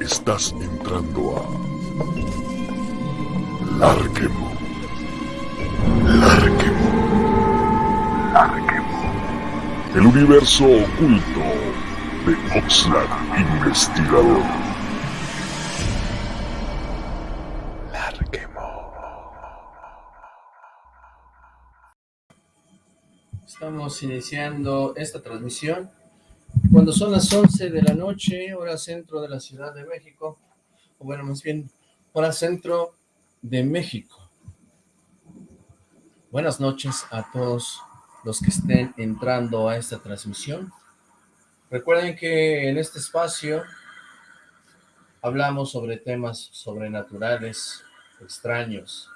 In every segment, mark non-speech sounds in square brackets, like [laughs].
Estás entrando a Larquemo. Larquemo. Larquemo. El universo oculto de Oxlack Investigador. Larquemo. Estamos iniciando esta transmisión cuando son las 11 de la noche, hora centro de la Ciudad de México, o bueno, más bien, hora centro de México. Buenas noches a todos los que estén entrando a esta transmisión. Recuerden que en este espacio hablamos sobre temas sobrenaturales, extraños,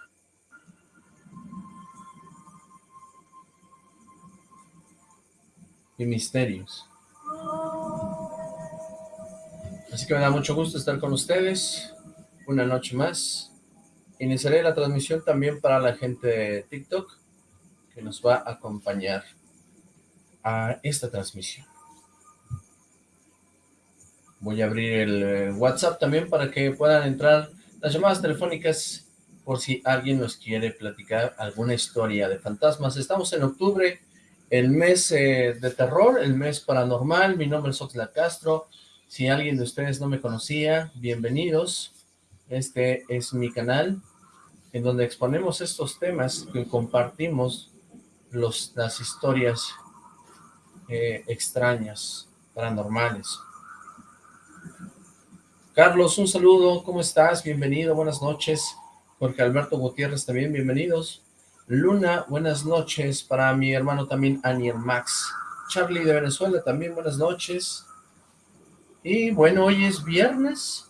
y misterios. Así que me da mucho gusto estar con ustedes una noche más. Iniciaré la transmisión también para la gente de TikTok que nos va a acompañar a esta transmisión. Voy a abrir el eh, WhatsApp también para que puedan entrar las llamadas telefónicas por si alguien nos quiere platicar alguna historia de fantasmas. Estamos en octubre, el mes eh, de terror, el mes paranormal. Mi nombre es Oxla Castro. Si alguien de ustedes no me conocía, bienvenidos. Este es mi canal, en donde exponemos estos temas que compartimos las historias eh, extrañas, paranormales. Carlos, un saludo, ¿cómo estás? Bienvenido, buenas noches. Jorge Alberto Gutiérrez también, bienvenidos. Luna, buenas noches. Para mi hermano también, Aniel Max. Charlie de Venezuela, también buenas noches. Y bueno, hoy es viernes.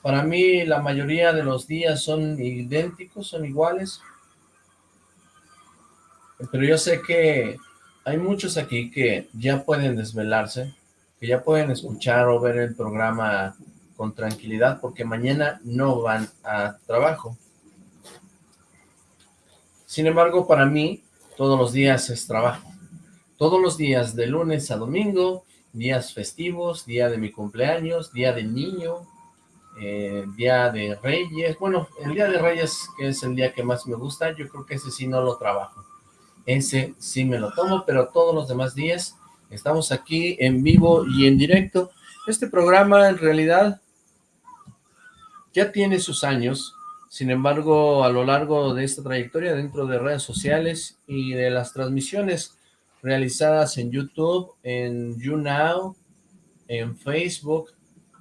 Para mí la mayoría de los días son idénticos, son iguales. Pero yo sé que hay muchos aquí que ya pueden desvelarse, que ya pueden escuchar o ver el programa con tranquilidad porque mañana no van a trabajo. Sin embargo, para mí, todos los días es trabajo. Todos los días, de lunes a domingo, días festivos, día de mi cumpleaños, día del niño, eh, día de Reyes. Bueno, el día de Reyes, que es el día que más me gusta, yo creo que ese sí no lo trabajo. Ese sí me lo tomo, pero todos los demás días estamos aquí en vivo y en directo. Este programa en realidad ya tiene sus años, sin embargo, a lo largo de esta trayectoria dentro de redes sociales y de las transmisiones realizadas en YouTube, en YouNow, en Facebook,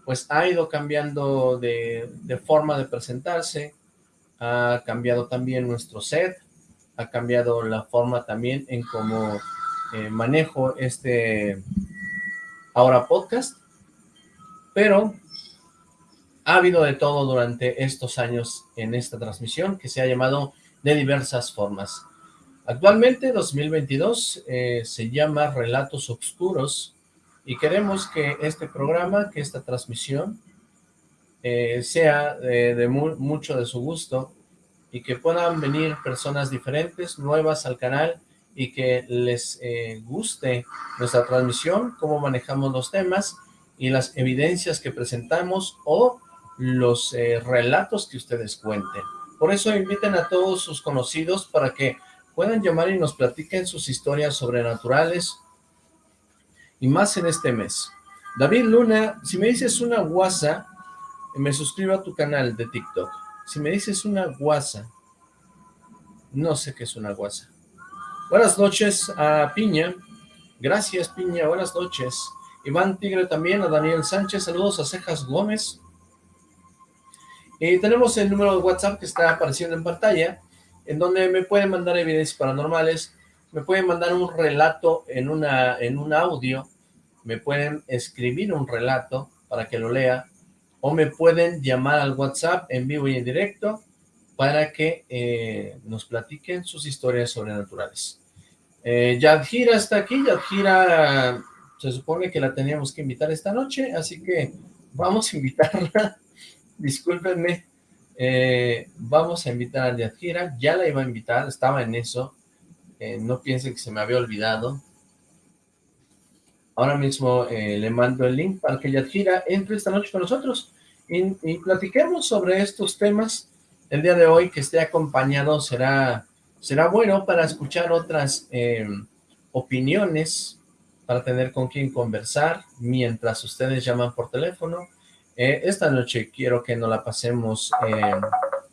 pues ha ido cambiando de, forma de presentarse, ha cambiado también nuestro set, ha cambiado la forma también en cómo eh, manejo este ahora podcast, pero ha habido de todo durante estos años en esta transmisión que se ha llamado de diversas formas. Actualmente, 2022, eh, se llama Relatos Oscuros y queremos que este programa, que esta transmisión, eh, sea de, mucho de su gusto y que puedan venir personas diferentes, nuevas al canal y que les eh, guste nuestra transmisión, cómo manejamos los temas y las evidencias que presentamos o los eh, relatos que ustedes cuenten. Por eso inviten a todos sus conocidos para que puedan llamar y nos platiquen sus historias sobrenaturales y más en este mes. David Luna, si me dices una guasa, me suscribo a tu canal de TikTok. Si me dices una guasa, no sé qué es una guasa. Buenas noches a Piña. Gracias, Piña. Buenas noches. Iván Tigre también, a Daniel Sánchez. Saludos a Cejas Gómez. Y tenemos el número de WhatsApp que está apareciendo en pantalla, en donde me pueden mandar evidencias paranormales, me pueden mandar un relato en, una, en un audio, me pueden escribir un relato para que lo lea, o me pueden llamar al WhatsApp en vivo y en directo para que eh, nos platiquen sus historias sobrenaturales. Eh, está aquí, Yadjira se supone que la teníamos que invitar esta noche, así que vamos a invitarla discúlpenme, eh, vamos a invitar a Yadjira, ya la iba a invitar, estaba en eso, eh, no piensen que se me había olvidado. Ahora mismo eh, le mando el link para que Yadjira entre esta noche con nosotros y, platiquemos sobre estos temas. El día de hoy que esté acompañado será, será bueno para escuchar otras opiniones, para tener con quien conversar mientras ustedes llaman por teléfono. Eh, esta noche quiero que nos la pasemos eh,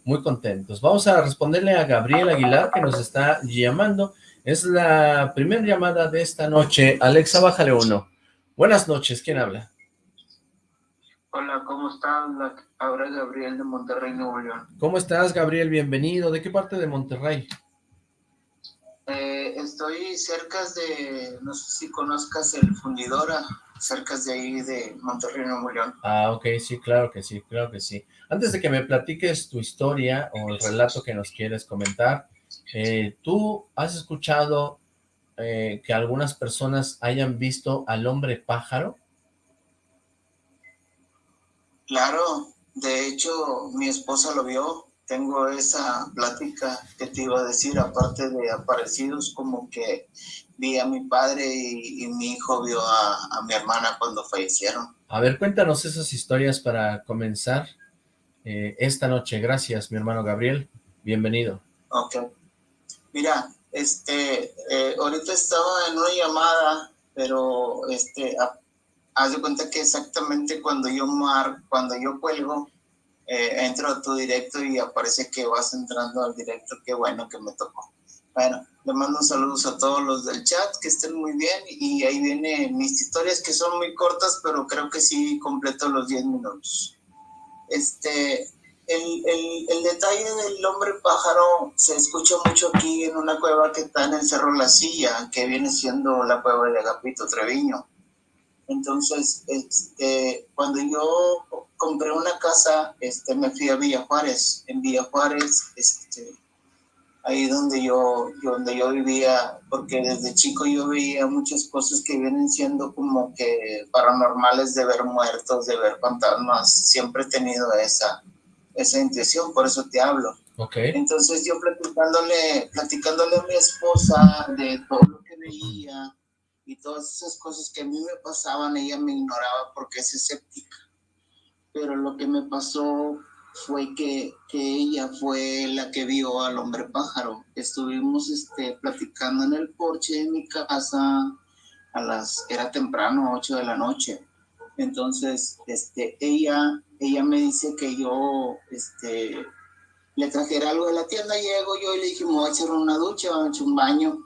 muy contentos. Vamos a responderle a Gabriel Aguilar que nos está llamando. Es la primera llamada de esta noche. Alexa, bájale uno. Buenas noches, ¿quién habla? Hola, ¿cómo estás? Ahora Gabriel de Monterrey, Nuevo León. ¿Cómo estás, Gabriel? Bienvenido. ¿De qué parte de Monterrey? Estoy cerca de, no sé si conozcas el Fundidora, cerca de ahí de Monterrey, Nuevo León. Ah, ok, sí, claro que sí, claro que sí. Antes de que me platiques tu historia o el relato que nos quieres comentar, eh, ¿tú has escuchado eh, que algunas personas hayan visto al hombre pájaro? Claro, de hecho mi esposa lo vio, tengo esa plática que te iba a decir, aparte de aparecidos, como que vi a mi padre y, y mi hijo vio a, a, mi hermana cuando fallecieron. A ver, cuéntanos esas historias para comenzar eh, esta noche. Gracias, mi hermano Gabriel. Bienvenido. Ok. Mira, este, eh, ahorita estaba en una llamada, pero este, a, haz de cuenta que exactamente cuando yo mar, cuando yo cuelgo, eh, entro a tu directo y aparece que vas entrando al directo, qué bueno que me tocó. Bueno, le mando saludos a todos los del chat, que estén muy bien, y ahí vienen mis historias que son muy cortas, pero creo que sí completo los 10 minutos. Este, el, el, el, detalle del hombre pájaro se escucha mucho aquí en una cueva que está en el Cerro La Silla, que viene siendo la cueva de Agapito Treviño. Entonces, este, cuando yo compré una casa, este, me fui a Villa Juárez. En Villa Juárez, este, ahí donde yo, donde yo vivía, porque desde chico yo veía muchas cosas que vienen siendo como que paranormales de ver muertos, de ver fantasmas. Siempre he tenido esa, esa intuición, por eso te hablo. Okay. Entonces yo platicándole, platicándole a mi esposa de todo lo que veía, y todas esas cosas que a mí me pasaban, ella me ignoraba porque es escéptica. Pero lo que me pasó fue que, que ella fue la que vio al hombre pájaro. Estuvimos este, platicando en el porche de mi casa a las, era temprano, 8 de la noche. Entonces, este, ella, ella me dice que yo, este, le trajera algo de la tienda, llego yo y le dije, me voy a echar una ducha, voy a echar un baño.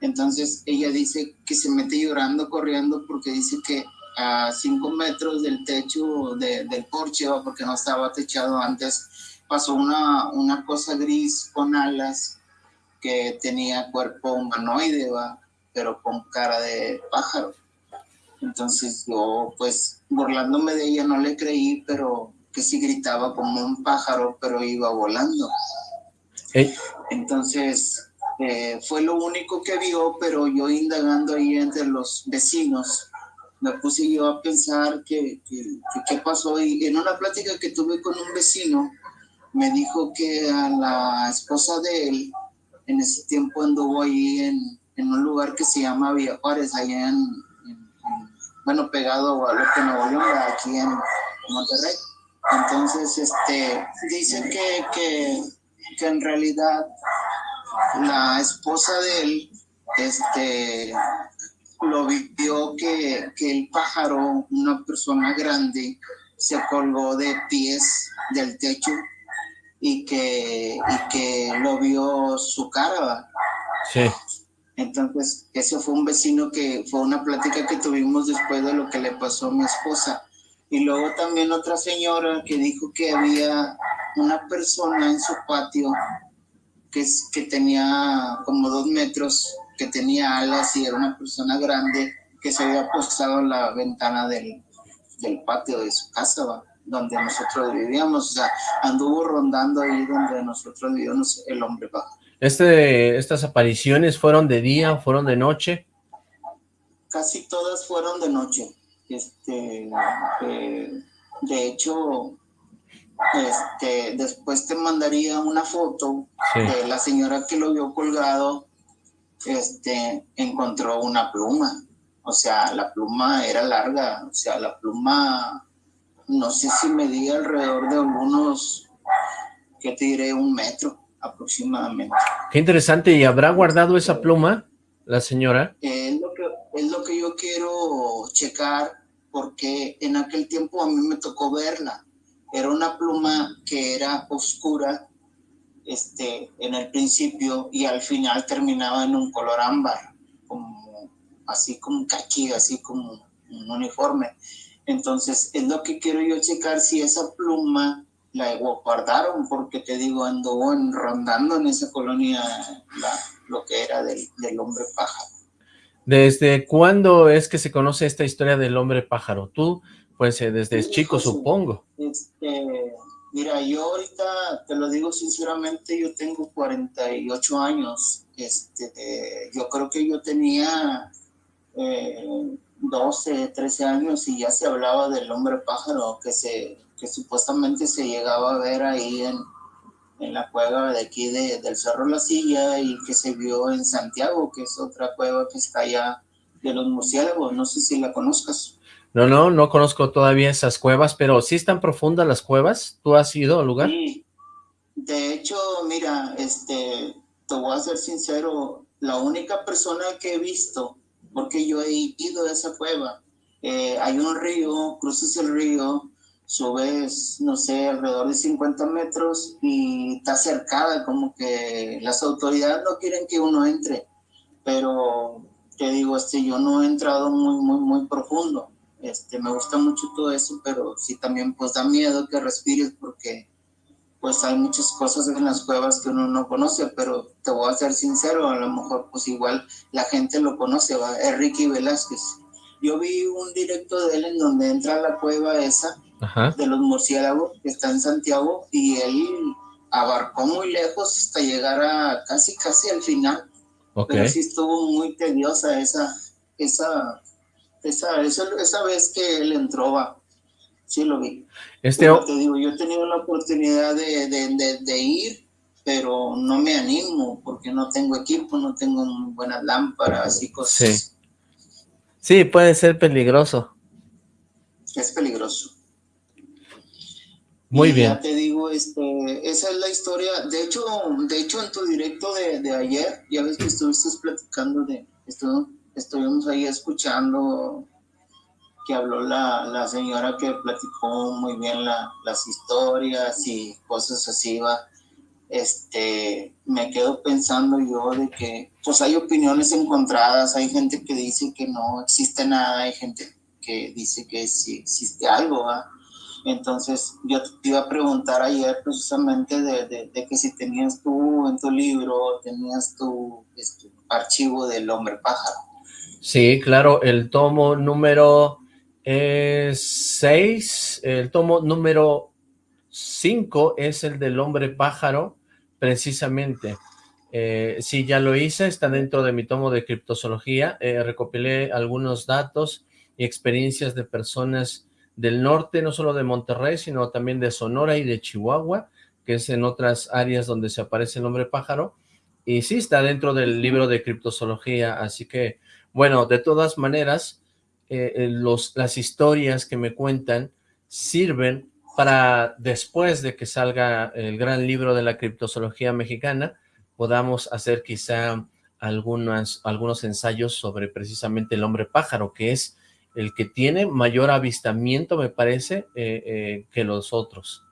Entonces ella dice que se mete llorando, corriendo, porque dice que a cinco metros del techo de, del porche, porque no estaba techado antes, pasó una, una cosa gris con alas que tenía cuerpo humanoide, ¿va? pero con cara de pájaro. Entonces yo, pues, burlándome de ella, no le creí, pero que sí gritaba como un pájaro, pero iba volando. ¿Eh? Entonces, eh, fue lo único que vio, pero yo indagando ahí entre los vecinos, me puse yo a pensar qué que, que, pasó. Y en una plática que tuve con un vecino, me dijo que a la esposa de él, en ese tiempo anduvo ahí en, en un lugar que se llama Villa Juárez, allá en bueno, pegado a lo que Nuevo León, aquí en Monterrey. Entonces, este, dicen que, que, que en realidad la esposa de él, este, lo vio que, que el pájaro, una persona grande, se colgó de pies del techo y que, y que lo vio su cara. Sí. Entonces, ese fue un vecino que fue una plática que tuvimos después de lo que le pasó a mi esposa. Y luego también otra señora que dijo que había una persona en su patio que, que tenía como dos metros, que tenía alas y era una persona grande que se había posado en la ventana del, del patio de su casa, ¿va? donde nosotros vivíamos, o sea, anduvo rondando ahí donde nosotros vivíamos el hombre bajo. Este, ¿Estas apariciones fueron de día, fueron de noche? Casi todas fueron de noche. Este, eh, de hecho, este, después te mandaría una foto Sí. de la señora que lo vio colgado, este, encontró una pluma. O sea, la pluma era larga, o sea, la pluma, no sé si medía alrededor de unos, ¿qué te diré? Un metro aproximadamente. Qué interesante, ¿y habrá guardado esa pluma la señora? es, lo que, es lo que yo quiero checar, porque en aquel tiempo a mí me tocó verla. Era una pluma que era oscura este, en el principio y al final terminaba en un color ámbar, como, así como caqui, así como un uniforme. Entonces, es lo que quiero yo checar si esa pluma la guardaron, porque te digo, anduvo rondando en esa colonia lo que era del, hombre pájaro. ¿Desde cuándo es que se conoce esta historia del hombre pájaro? Tú, pues eh, desde chico, supongo. Este, mira, yo ahorita, te lo digo sinceramente, yo tengo 48 años. Este, yo creo que yo tenía eh, 12, 13 años y ya se hablaba del hombre pájaro que se que supuestamente se llegaba a ver ahí en, en la cueva de aquí de, del Cerro La Silla y que se vio en Santiago, que es otra cueva que está allá de los murciélagos, no sé si la conozcas. No, no, no conozco todavía esas cuevas, pero ¿sí están profundas las cuevas? ¿Tú has ido al lugar? Sí, de hecho, mira, este, te voy a ser sincero, la única persona que he visto, porque yo he ido a esa cueva, eh, hay un río, cruzas el río, subes, no sé, alrededor de 50 metros y está cercada, como que las autoridades no quieren que uno entre, pero te digo, este, yo no he entrado muy, muy, muy profundo, este, me gusta mucho todo eso, pero sí también pues da miedo que respires porque pues hay muchas cosas en las cuevas que uno no conoce, pero te voy a ser sincero, a lo mejor pues igual la gente lo conoce, ¿va? es Ricky Velázquez. Yo vi un directo de él en donde entra a la cueva esa de los murciélagos que está en Santiago y él abarcó muy lejos hasta llegar a casi casi al final. Pero sí estuvo muy tediosa esa, esa, esa, esa, vez que él entró, va. sí lo vi. Este... te digo, yo he tenido la oportunidad de, de, de, ir, pero no me animo porque no tengo equipo, no tengo buenas lámparas y cosas. Sí. sí, puede ser peligroso. Es peligroso. Muy bien. Ya te digo, este, esa es la historia. De hecho, de hecho en tu directo de, de ayer, ya ves que estuviste platicando de, esto, estuvimos ahí escuchando que habló la, la señora que platicó muy bien la, las historias y cosas así, va. Este, me quedo pensando yo de que, pues hay opiniones encontradas, hay gente que dice que no existe nada, hay gente que dice que sí existe algo, ¿va? Entonces, yo te iba a preguntar ayer precisamente de, que si tenías tú en tu libro, tenías tu este, archivo del hombre pájaro. Sí, claro, el tomo número 6, el tomo número 5 es el del hombre pájaro, precisamente. Eh, sí, ya lo hice, está dentro de mi tomo de criptozoología, eh, recopilé algunos datos y experiencias de personas del norte, no solo de Monterrey, sino también de Sonora y de Chihuahua, que es en otras áreas donde se aparece el hombre pájaro, y sí está dentro del libro de criptozoología, así que, bueno, de todas maneras, eh, eh, los, las historias que me cuentan sirven para después de que salga el gran libro de la criptozoología mexicana, podamos hacer quizá algunas, algunos ensayos sobre precisamente el hombre pájaro, que es el que tiene mayor avistamiento, me parece, eh, que los otros.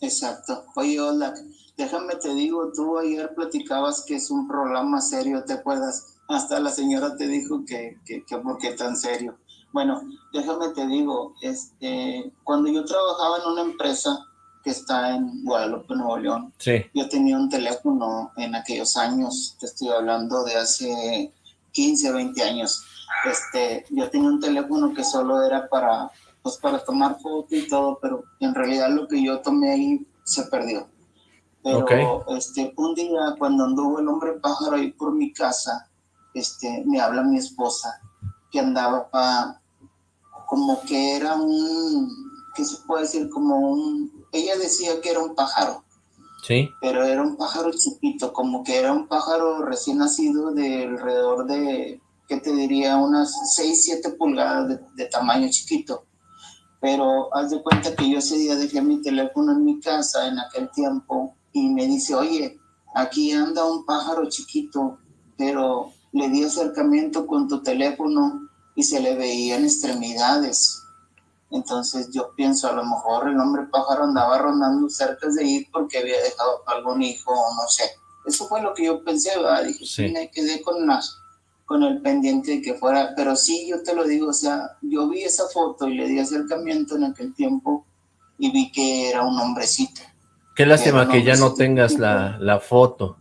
Exacto. Oye, hola, déjame te digo, tú ayer platicabas que es un programa serio, ¿te acuerdas? Hasta la señora te dijo que, que, que por qué tan serio. Bueno, déjame te digo, este, cuando yo trabajaba en una empresa que está en Guadalupe, Nuevo León, sí. yo tenía un teléfono en aquellos años, te estoy hablando de hace 15, 20 años este, yo tenía un teléfono que solo era para, pues para tomar fotos y todo, pero en realidad lo que yo tomé ahí se perdió. Pero este, un día cuando anduvo el hombre pájaro ahí por mi casa, este, me habla mi esposa que andaba como que era un, ¿qué se puede decir? Como un, ella decía que era un pájaro. Sí. Pero era un pájaro chiquito, como que era un pájaro recién nacido de alrededor de que te diría? Unas 6, 7 pulgadas de, tamaño chiquito. Pero haz de cuenta que yo ese día dejé mi teléfono en mi casa en aquel tiempo y me dice, oye, aquí anda un pájaro chiquito, pero le di acercamiento con tu teléfono y se le veían extremidades. Entonces yo pienso, a lo mejor el hombre pájaro andaba rondando cerca de ir porque había dejado algún hijo o no sé. Eso fue lo que yo pensé, ¿verdad? Dije, sí. me quedé con, las, con el pendiente de que fuera, pero sí, yo te lo digo, o sea, yo vi esa foto y le di acercamiento en aquel tiempo y vi que era un hombrecito. Qué lástima que ya no tengas la, la foto.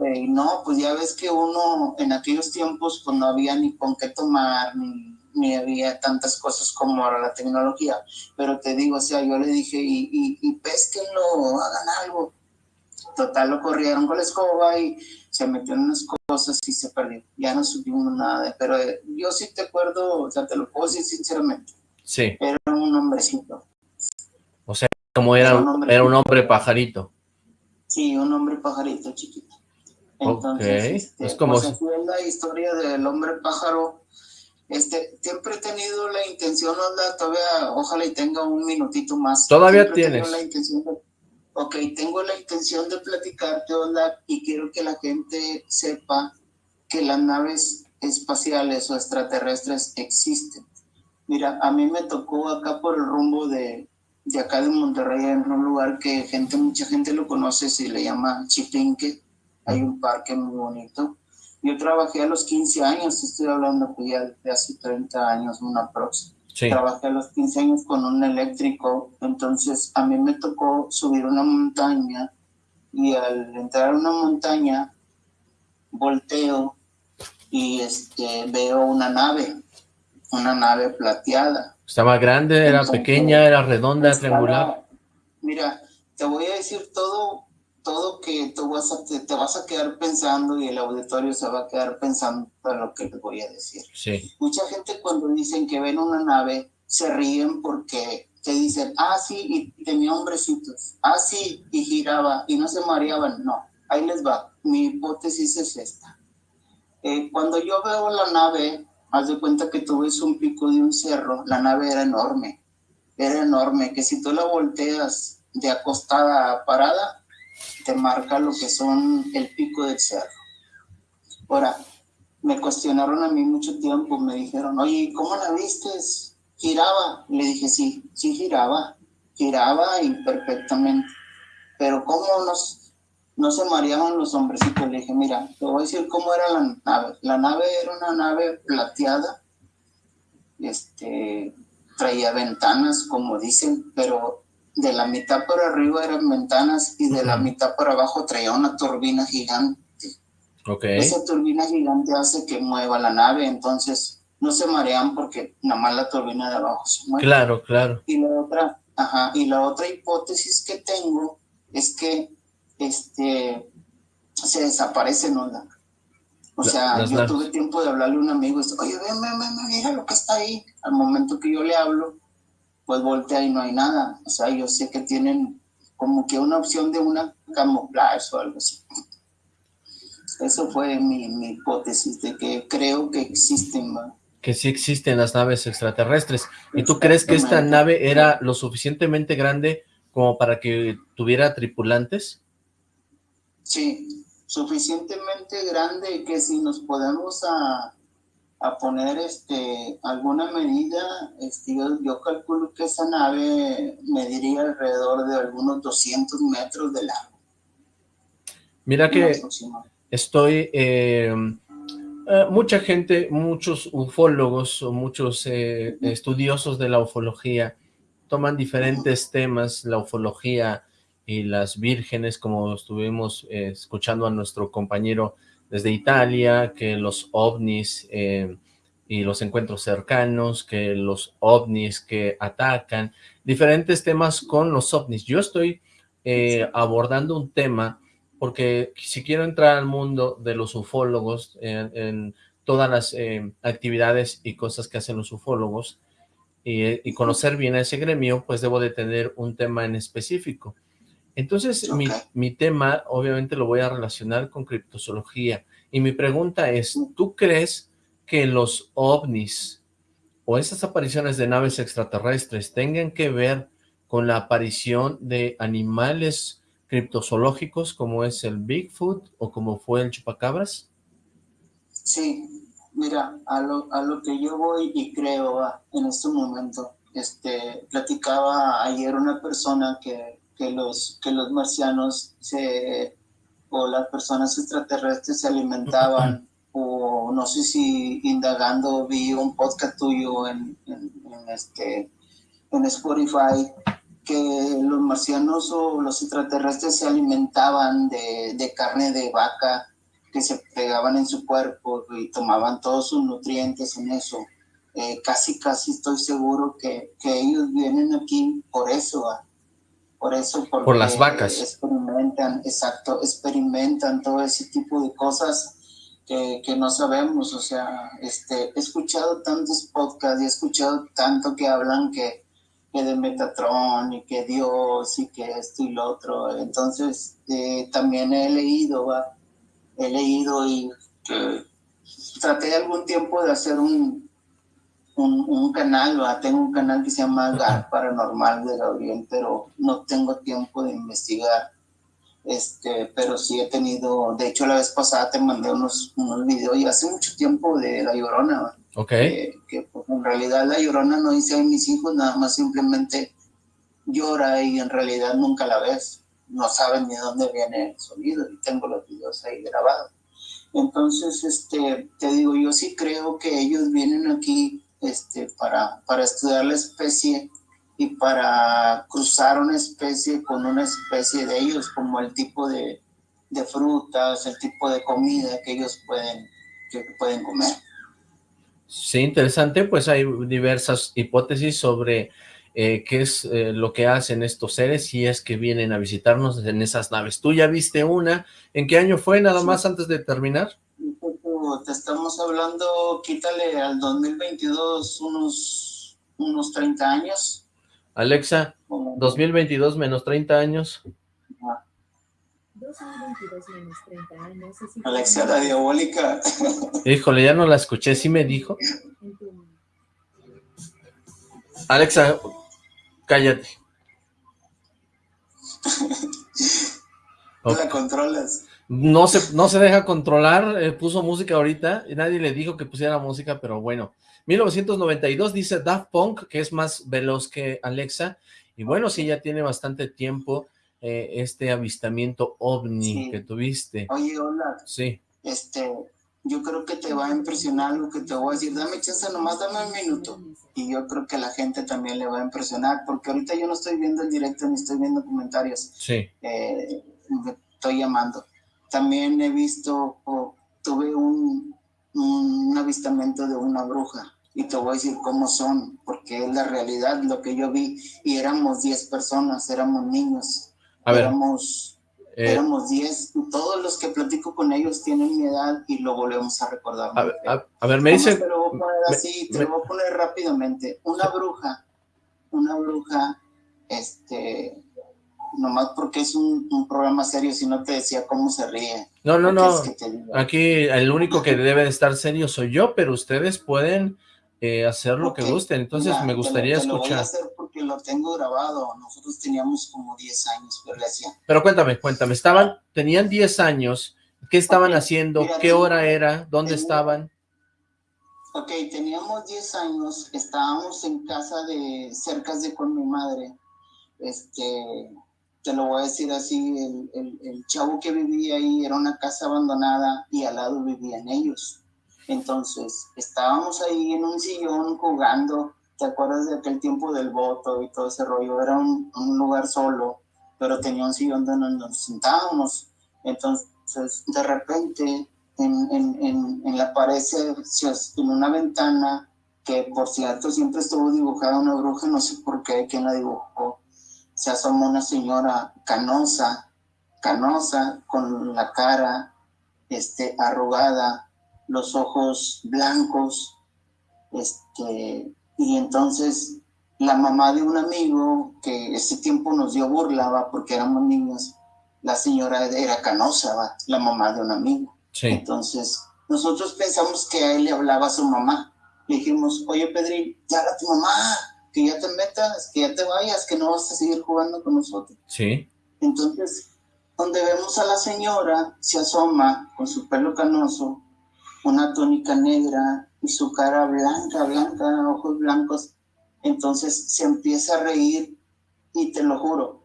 Fíjate, no, pues ya ves que uno en aquellos tiempos pues no había ni con qué tomar, ni, ni había tantas cosas como ahora la tecnología, pero te digo, o sea, yo le dije, y, y, y pesquenlo, hagan algo, Total, lo corrieron con la escoba y se metió en unas cosas y se perdió. Ya no supimos nada, pero eh, yo sí te acuerdo, o sea, te lo puedo decir sinceramente. Sí. Era un hombrecito. O sea, como era, un, era un hombre pajarito. Sí, un hombre pajarito chiquito. Entonces, este, es como... Pues, la historia del hombre pájaro, este, siempre he tenido la intención, todavía, ojalá y tenga un minutito más. Todavía tienes. La intención de ok, tengo la intención de platicarte, hola, y quiero que la gente sepa que las naves espaciales o extraterrestres existen. Mira, a mí me tocó acá por el rumbo de, de acá de Monterrey, en un lugar que gente, mucha gente lo conoce, se le llama Chipinque, hay un parque muy bonito. Yo trabajé a los 15 años, estoy hablando que ya de hace 30 años, una próxima. Trabajé a los 15 años con un eléctrico, entonces a mí me tocó subir una montaña y al entrar a una montaña volteo y este veo una nave, una nave plateada. ¿Estaba grande, era pequeña, era redonda, triangular? Mira, te voy a decir todo todo que tú vas a, te, vas a quedar pensando y el auditorio se va a quedar pensando en lo que les voy a decir. Sí. Mucha gente cuando dicen que ven una nave se ríen porque te dicen, ah, sí, y tenía hombrecitos, ah, sí, y giraba y no se mareaban. No, ahí les va. Mi hipótesis es esta. Eh, cuando yo veo la nave, haz de cuenta que tú ves un pico de un cerro, la nave era enorme, era enorme, que si tú la volteas de acostada a parada, te marca lo que son el pico del cerro. Ahora, me cuestionaron a mí mucho tiempo, me dijeron, oye, ¿cómo la viste? ¿Giraba? Le dije, sí, sí giraba, giraba y perfectamente. Pero ¿cómo nos, no se mareaban los hombrecitos? Le dije, mira, te voy a decir cómo era la nave. La nave era una nave plateada, este, traía ventanas, como dicen, pero de la mitad por arriba eran ventanas y de la mitad por abajo traía una turbina gigante. Okay. Esa turbina gigante hace que mueva la nave, entonces no se marean porque nada más la turbina de abajo se mueve. Claro, claro. Y la otra, ajá, y la otra hipótesis que tengo es que este se desaparece, ¿no? o sea, yo tuve tiempo de hablarle a un amigo y dice, oye, ven, ven, ven, mira lo que está ahí. Al momento que yo le hablo, pues voltea y no hay nada. O sea, yo sé que tienen como que una opción de una camuflaje o algo así. Eso fue mi, hipótesis de que creo que existen, Que sí existen las naves extraterrestres. ¿Y tú crees que esta nave era lo suficientemente grande como para que tuviera tripulantes? Sí, suficientemente grande que si nos podemos a, a poner este alguna medida, este, yo, calculo que esa nave mediría alrededor de algunos 200 metros de largo. Mira que estoy, eh, eh, mucha gente, muchos ufólogos o muchos eh, estudiosos de la ufología toman diferentes temas, la ufología y las vírgenes, como estuvimos escuchando a nuestro compañero desde Italia, que los ovnis eh, y los encuentros cercanos, que los ovnis que atacan, diferentes temas con los ovnis. Yo estoy eh, abordando un tema porque si quiero entrar al mundo de los ufólogos, en, todas las eh, actividades y cosas que hacen los ufólogos, y, conocer bien a ese gremio, pues debo de tener un tema en específico. Entonces, mi, tema, obviamente, lo voy a relacionar con criptozoología. Y mi pregunta es, ¿tú crees que los ovnis o esas apariciones de naves extraterrestres tengan que ver con la aparición de animales criptozoológicos como es el Bigfoot o como fue el chupacabras? Sí, mira, a lo, a lo que yo voy y creo en este momento, este, platicaba ayer una persona que, que, los, que los marcianos se, o las personas extraterrestres se alimentaban [laughs] o no sé si indagando vi un podcast tuyo en, en, este, en Spotify que los marcianos o los extraterrestres se alimentaban de, de, carne de vaca que se pegaban en su cuerpo y tomaban todos sus nutrientes en eso. Eh, casi, casi estoy seguro que, que, ellos vienen aquí por eso, por eso. Por las vacas. Experimentan, exacto, experimentan todo ese tipo de cosas que, que, no sabemos. O sea, este, he escuchado tantos podcasts y he escuchado tanto que hablan que que de Metatron y que Dios y que esto y lo otro. Entonces, eh, también he leído, ¿va? he leído y traté algún tiempo de hacer un, un, un, canal, ¿va? tengo un canal que se llama GAR Paranormal de Gabriel, pero no tengo tiempo de investigar. Este, pero sí he tenido, de hecho la vez pasada te mandé unos, unos videos y hace mucho tiempo de La Llorona, ¿va? Ok. que pues, en realidad la llorona no dice a mis hijos, nada más simplemente llora y en realidad nunca la ves. No saben ni dónde viene el sonido y tengo los videos ahí grabados. Entonces, este, te digo, yo sí creo que ellos vienen aquí este, para, para estudiar la especie y para cruzar una especie con una especie de ellos, como el tipo de, de frutas, el tipo de comida que ellos pueden, que pueden comer. Sí, interesante, pues hay diversas hipótesis sobre eh, qué es eh, lo que hacen estos seres si es que vienen a visitarnos en esas naves. ¿Tú ya viste una? ¿En qué año fue nada más antes de terminar? Te estamos hablando, quítale al 2022 unos, unos 30 años. Alexa, 2022 menos 30 años. Alexia la diabólica. Híjole, ya no la escuché, ¿sí me dijo? Alexa, cállate. [laughs] No la controlas. No se, no se deja controlar, eh, puso música ahorita, y nadie le dijo que pusiera música, pero bueno. 1992 dice Daft Punk, que es más veloz que Alexa, y bueno, sí, ya tiene bastante tiempo eh, este avistamiento ovni que tuviste. Oye, hola. Sí. Este, yo creo que te va a impresionar lo que te voy a decir. Dame chance, nomás dame un minuto. Y yo creo que la gente también le va a impresionar, porque ahorita yo no estoy viendo el directo ni estoy viendo comentarios. Sí. Eh, me estoy llamando. También he visto, tuve un, un avistamiento de una bruja y te voy a decir cómo son, porque es la realidad lo que yo vi y éramos 10 personas, éramos niños a ver. Éramos, eh, éramos 10. Todos los que platico con ellos tienen mi edad y lo volvemos a recordar. A ver, a, ver, me dice... Te lo voy a poner así, te lo voy a poner rápidamente. Una bruja, una bruja, este, nomás porque es un, un, programa serio, si no te decía cómo se ríe. No, no, no, aquí el único que debe de estar serio soy yo, pero ustedes pueden eh, hacer lo que gusten, entonces me gustaría te lo, te escuchar. Lo voy a hacer porque lo tengo grabado, nosotros teníamos como 10 años, pero le hacía. Pero cuéntame, cuéntame, estaban, tenían 10 años, ¿qué estaban okay. haciendo? Mira, ¿Qué hora era? ¿Dónde estaban? Ok, teníamos 10 años, estábamos en casa de, cerca de con mi madre, este, te lo voy a decir así, el, el, el chavo que vivía ahí era una casa abandonada y al lado vivían ellos entonces, estábamos ahí en un sillón jugando, ¿te acuerdas de aquel tiempo del voto y todo ese rollo? Era un, un lugar solo, pero tenía un sillón donde nos sentábamos. Entonces, de repente, en, en, en, en la pared, en una ventana, que por cierto siempre estuvo dibujada una bruja, no sé por qué, quién la dibujó, se asomó una señora canosa, canosa, con la cara este, arrugada, los ojos blancos, este, y entonces la mamá de un amigo que ese tiempo nos dio burla, porque éramos niños, la señora era canosa, ¿va? la mamá de un amigo. Sí. Entonces nosotros pensamos que a él le hablaba a su mamá. Le dijimos, oye Pedrín, ya a tu mamá, que ya te metas, que ya te vayas, que no vas a seguir jugando con nosotros. Sí. Entonces, donde vemos a la señora, se asoma con su pelo canoso, una túnica negra y su cara blanca, blanca, ojos blancos. Entonces se empieza a reír y te lo juro,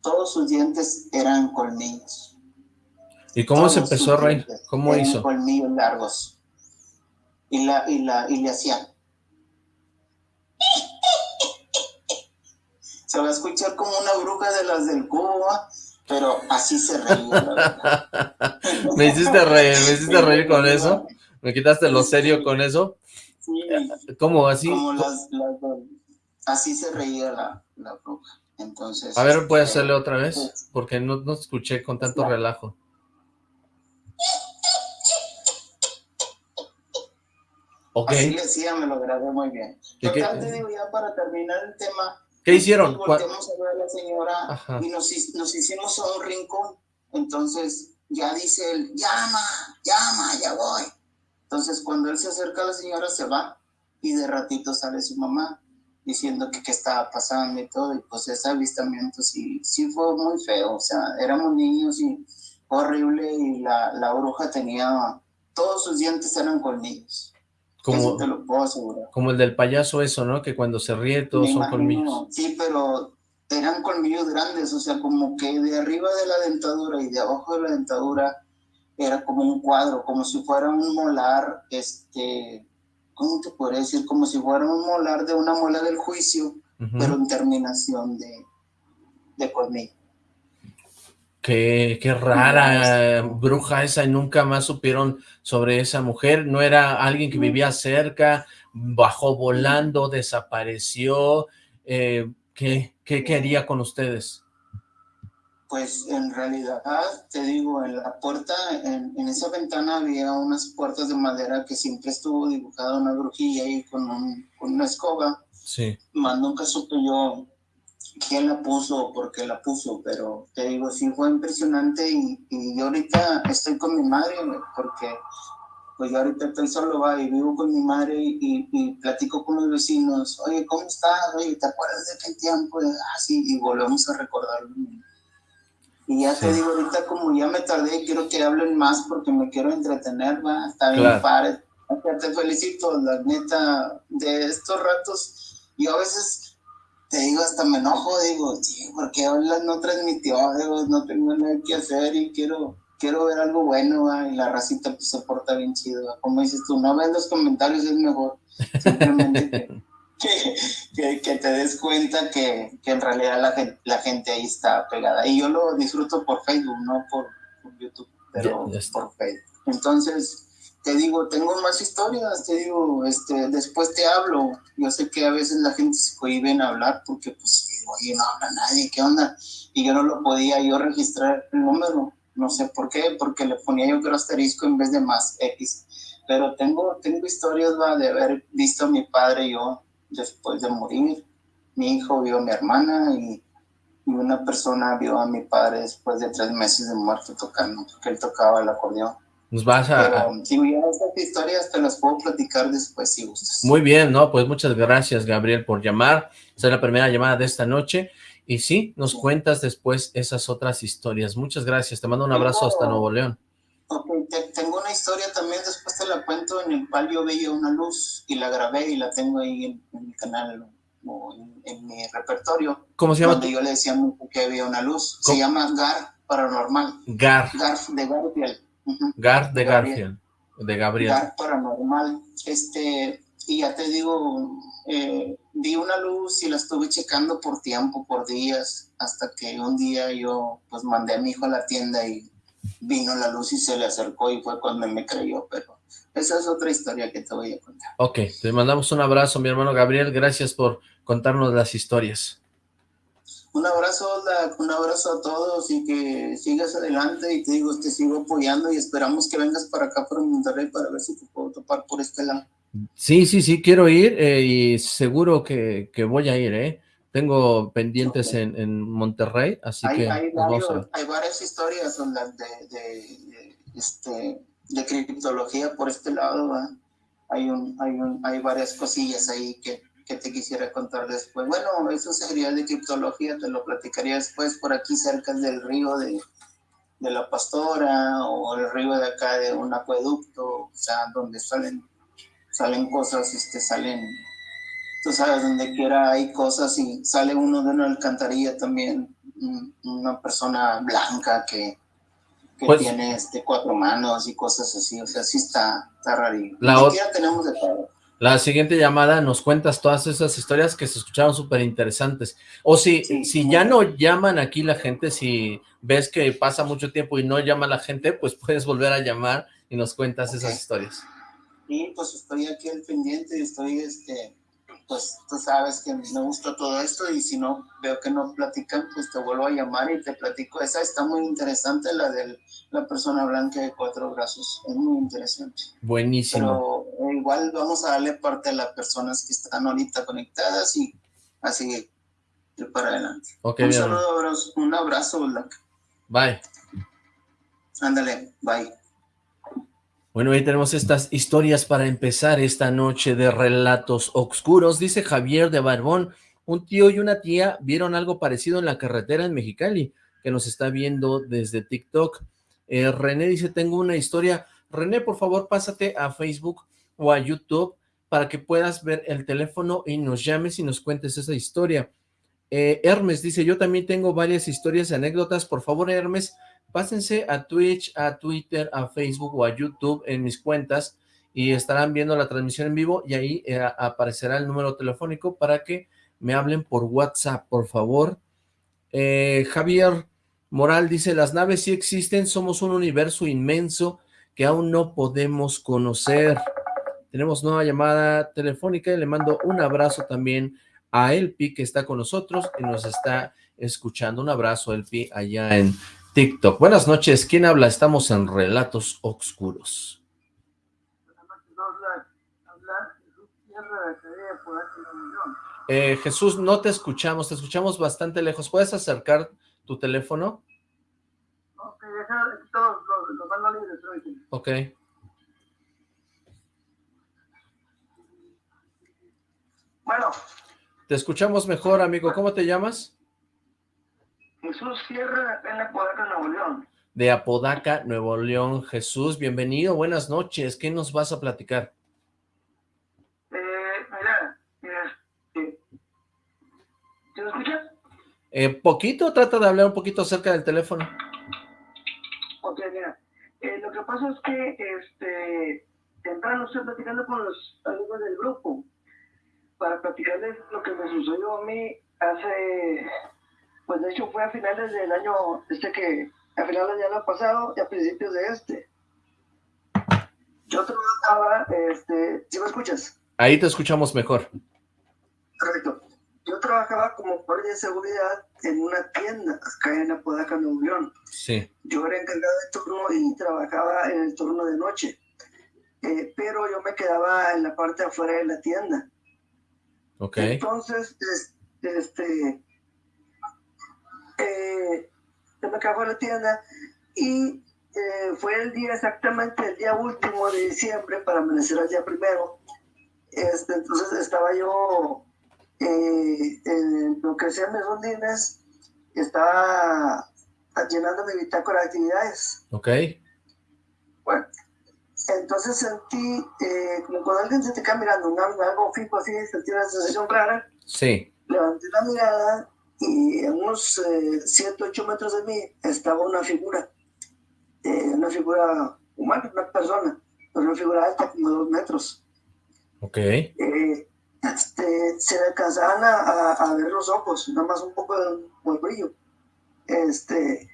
todos sus dientes eran colmillos. ¿Y cómo se empezó a reír? ¿Cómo hizo? Colmillos largos. Y, la, y, la, y le hacía. Se va a escuchar como una bruja de las del cubo, pero así se reía. [laughs] me hiciste reír, me hiciste reír con eso. ¿Me quitaste lo serio con eso? Sí. ¿Cómo así? Como las, así se reía la, la bruja. Entonces, a ver, ¿puedes este, hacerle otra vez? pues, Porque no, no escuché con tanto relajo. Ok. Así le decía, me lo grabé muy bien. ¿Y qué- Total, te digo, ya para terminar el tema, ¿Qué hicieron? Nos ¿Cuál- volteamos a ver a la señora Ajá. y nos hicimos a un rincón. Entonces ya dice él, llama, llama, ya voy. Entonces cuando él se acerca a la señora se va y de ratito sale su mamá diciendo que qué estaba pasando y todo. Y pues ese avistamiento sí, sí fue muy feo. O sea, éramos niños y horrible y la, la bruja tenía, todos sus dientes eran colmillos. Como, te lo puedo asegurar. como el del payaso eso, ¿no? Que cuando se ríe todos Me son imagino, colmillos. Sí, pero eran colmillos grandes, o sea, como que de arriba de la dentadura y de abajo de la dentadura era como un cuadro, como si fuera un molar, este, ¿cómo te podría decir? Como si fuera un molar de una muela del juicio, Ujú. pero en terminación de, de colmillo. Qué, qué rara bruja esa y nunca más supieron sobre esa mujer. No era alguien que vivía cerca, bajó volando, desapareció. Eh, ¿qué, ¿Qué quería con ustedes? Pues en realidad, te digo, en la puerta, en, en esa ventana había unas puertas de madera que siempre estuvo dibujada una brujilla ahí con, un- con una escoba. Sí. más nunca supe yo quién la puso o por qué la puso, pero te digo, sí fue impresionante y, y yo ahorita estoy con mi madre porque pues yo ahorita estoy solo va y vivo con mi madre y, y platico con los vecinos, oye, ¿cómo estás? Oye, ¿te acuerdas de aquel tiempo? Ah, sí, y volvemos a recordarlo. Y ya te Sí. digo, ahorita como ya me tardé, quiero que hablen más porque me quiero entretener, va, está bien Claro. padre. Te felicito, la neta, de estos ratos, yo a veces te digo, hasta me enojo, digo, sí, porque no transmitió, digo, no tengo nada que hacer y quiero, quiero ver algo bueno, va, y la racita pues se porta bien chido, va. como dices tú, no ves los comentarios, es mejor, simplemente que, [laughs] que, que- que te des cuenta que, que en realidad la gente, la gente ahí está pegada, y yo lo disfruto por Facebook, no por, por YouTube, pero Ya- ya está. por Facebook. Entonces, te digo, tengo más historias, te digo, este, después te hablo. Yo sé que a veces la gente se cohibe en hablar porque, pues, oye, no habla nadie, ¿qué onda? Y yo no lo podía yo registrar el número, no sé por qué, porque le ponía yo creo asterisco en vez de más X. Pero tengo, tengo historias de haber visto a mi padre yo después de morir. Mi hijo vio a mi hermana y, y una persona vio a mi padre después de tres meses de muerto tocando, porque él tocaba el acordeón. Nos vas a... Pero si ya esas historias te las puedo platicar después si gustas. Muy bien, ¿no? Pues muchas gracias, Gabriel, por llamar. Esta es la primera llamada de esta noche. Y sí, nos cuentas después esas otras historias. Muchas gracias. Te mando un abrazo hasta Nuevo León. Ok, te- tengo una historia también, después te la cuento, en el cual yo veía una luz y la grabé y la tengo ahí en, en mi canal o en, en mi repertorio, ¿Cómo se llama? donde yo le decía que había una luz. ¿Cómo? Se llama Gar Paranormal, Gar. Gar de Garfield. Gar de Gabriel. Garfield. De Gabriel. Gar Paranormal. Este, y ya te digo, eh, vi una luz y la estuve checando por tiempo, por días, hasta que un día yo pues mandé a mi hijo a la tienda y vino la luz y se le acercó y fue cuando me creyó, pero esa es otra historia que te voy a contar. Ok, te mandamos un abrazo, mi hermano Gabriel. Gracias por contarnos las historias. Un abrazo, Ola, un abrazo a todos y que sigas adelante y te digo, te sigo apoyando y esperamos que vengas para acá, para Monterrey, para ver si te puedo topar por este lado. Sí, sí, sí, quiero ir eh, y seguro que, que voy a ir, ¿eh? Tengo pendientes en, en Monterrey, así hay, que hay a varios- hay varias historias de, de- de, este, de criptología por este lado, hay, un, hay, un, hay varias cosillas ahí que, que te quisiera contar después. Bueno, eso sería de criptología, te lo platicaría después por aquí cerca del río de, de la pastora o el río de acá de un acueducto, o sea, donde salen, salen cosas, este, salen, tú sabes, donde quiera hay cosas y sale uno de una alcantarilla también, una persona blanca que, que pues tiene este, cuatro manos y cosas así, o sea, sí está, está rarísimo. La otra tenemos de todo. La siguiente llamada nos cuentas todas esas historias que se escucharon súper interesantes. O si, si ya no llaman aquí la gente, si ves que pasa mucho tiempo y no llama la gente, pues puedes volver a llamar y nos cuentas esas historias. Sí, pues estoy aquí al pendiente, estoy este, pues tú sabes que me gusta todo esto y si no veo que no platican, pues te vuelvo a llamar y te platico. Esa está muy interesante, la de la persona blanca de cuatro brazos. Es muy interesante. Buenísimo. Pero igual vamos a darle parte a las personas que están ahorita conectadas y así para adelante. un saludo, abrazo, un abrazo, Black. Bye. Ándale, bye. Bueno, ahí tenemos estas historias para empezar esta noche de relatos oscuros. Dice Javier de Barbón, un tío y una tía vieron algo parecido en la carretera en Mexicali, que nos está viendo desde TikTok. Eh, René dice, tengo una historia. René, por favor, pásate a Facebook o a YouTube para que puedas ver el teléfono y nos llames y nos cuentes esa historia. Eh, Hermes dice, yo también tengo varias historias y anécdotas. Por favor, Hermes, pásense a Twitch, a Twitter, a Facebook o a YouTube en mis cuentas y estarán viendo la transmisión en vivo y ahí eh, aparecerá el número telefónico para que me hablen por WhatsApp, por favor. Eh, Javier Moral dice, las naves sí existen, somos un universo inmenso que aún no podemos conocer. Tenemos nueva llamada telefónica y le mando un abrazo también a Elpi que está con nosotros y nos está escuchando. Un abrazo, Elpi, allá en TikTok. Buenas noches, ¿quién habla? Estamos en Relatos Oscuros. Eh, Jesús, no te escuchamos, te escuchamos bastante lejos. ¿Puedes acercar tu teléfono? Ok, todos los, libres. Ok. Bueno. Te escuchamos mejor, amigo. ¿Cómo te llamas? Jesús Sierra, en Apodaca, Nuevo León. De Apodaca, Nuevo León. Jesús, bienvenido, buenas noches. ¿Qué nos vas a platicar? Eh, mira, este, ¿te lo escuchas? Eh, poquito, trata de hablar un poquito cerca del teléfono. Ok, mira, eh, lo que pasa es que, este, temprano estoy platicando con los amigos del grupo para platicarles lo que me sucedió a mí hace pues de hecho fue a finales del año, este que, a finales del año pasado y a principios de este. Yo trabajaba, este, ¿sí me escuchas? Ahí te escuchamos mejor. Perfecto. Yo trabajaba como guardia de seguridad en una tienda acá en Apodaca, Nuevo León. Sí. Yo era encargado de turno y trabajaba en el turno de noche. Eh, pero yo me quedaba en la parte afuera de la tienda. Ok. Entonces, este, eh, me acabó la tienda y eh, fue el día exactamente el día último de diciembre para amanecer al día primero. Este, entonces estaba yo eh, en lo que sea mis rondines, estaba llenando mi bitácora de actividades. Ok. Bueno, entonces sentí eh, como cuando alguien se te queda mirando, algo fijo así, sentí una sensación rara. Sí. Levanté la mirada y a unos 7, eh, 8 metros de mí estaba una figura, eh, una figura humana, una persona, una figura alta, como dos metros. Ok. Eh, este, se le alcanzaban a, a, ver los ojos, nada más un poco de, brillo. Este,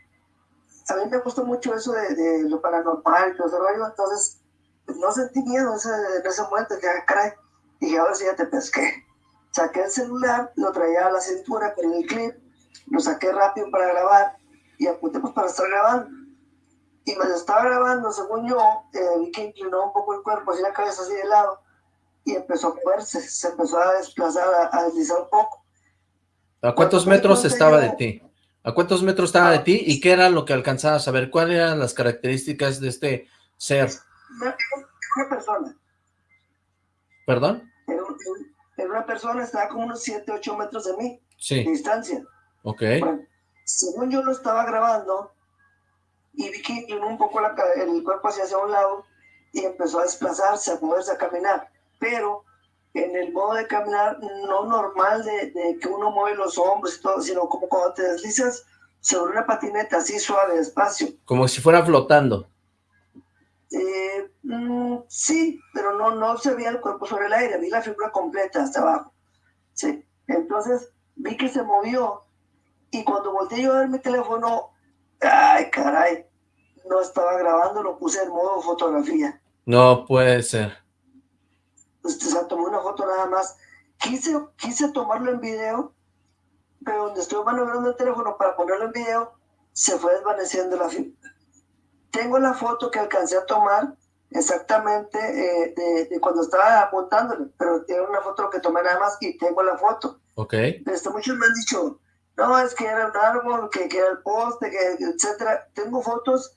a mí me gustó mucho eso de, de lo paranormal ese rollo, entonces no sentí miedo en ese, en ese momento, que ah, caray, dije, ahora sí ya te pesqué. Saqué el celular, lo traía a la cintura con el clip, lo saqué rápido para grabar y apunté pues para estar grabando. Y mientras estaba grabando, según yo, eh, vi que inclinó un poco el cuerpo, así la cabeza así de lado, y empezó a moverse, se empezó a desplazar, a, deslizar un poco. ¿A cuántos metros estaba de ti? ¿A cuántos metros estaba de ti? ¿Y qué era lo que alcanzabas a ver? ¿Cuáles eran las características de este ser? Una, persona. ¿Perdón? Era, una persona, estaba como unos 7, 8 metros de mí. Sí. De distancia. Ok. según yo lo estaba grabando, y vi que inclinó un poco la, el cuerpo hacia, hacia un lado, y empezó a desplazarse, a moverse, a caminar. Pero en el modo de caminar no normal de, de, que uno mueve los hombros y todo, sino como cuando te deslizas sobre una patineta así suave, despacio. Como si fuera flotando. Eh, mm, sí, pero no, no se veía el cuerpo sobre el aire, vi la figura completa hasta abajo. Sí, entonces vi que se movió y cuando volteé yo a ver mi teléfono, ay caray, no estaba grabando, lo puse en modo fotografía. No puede ser este, se tomó una foto nada más. Quise, quise tomarlo en video, pero donde estoy maniobrando el teléfono para ponerlo en video, se fue desvaneciendo la figura. Tengo la foto que alcancé a tomar exactamente eh, de, cuando estaba apuntándole, pero tengo una foto que tomé nada más y tengo la foto. Ok. Este, muchos me han dicho, no, es que era un árbol, que, que era el poste, que, etcétera. Tengo fotos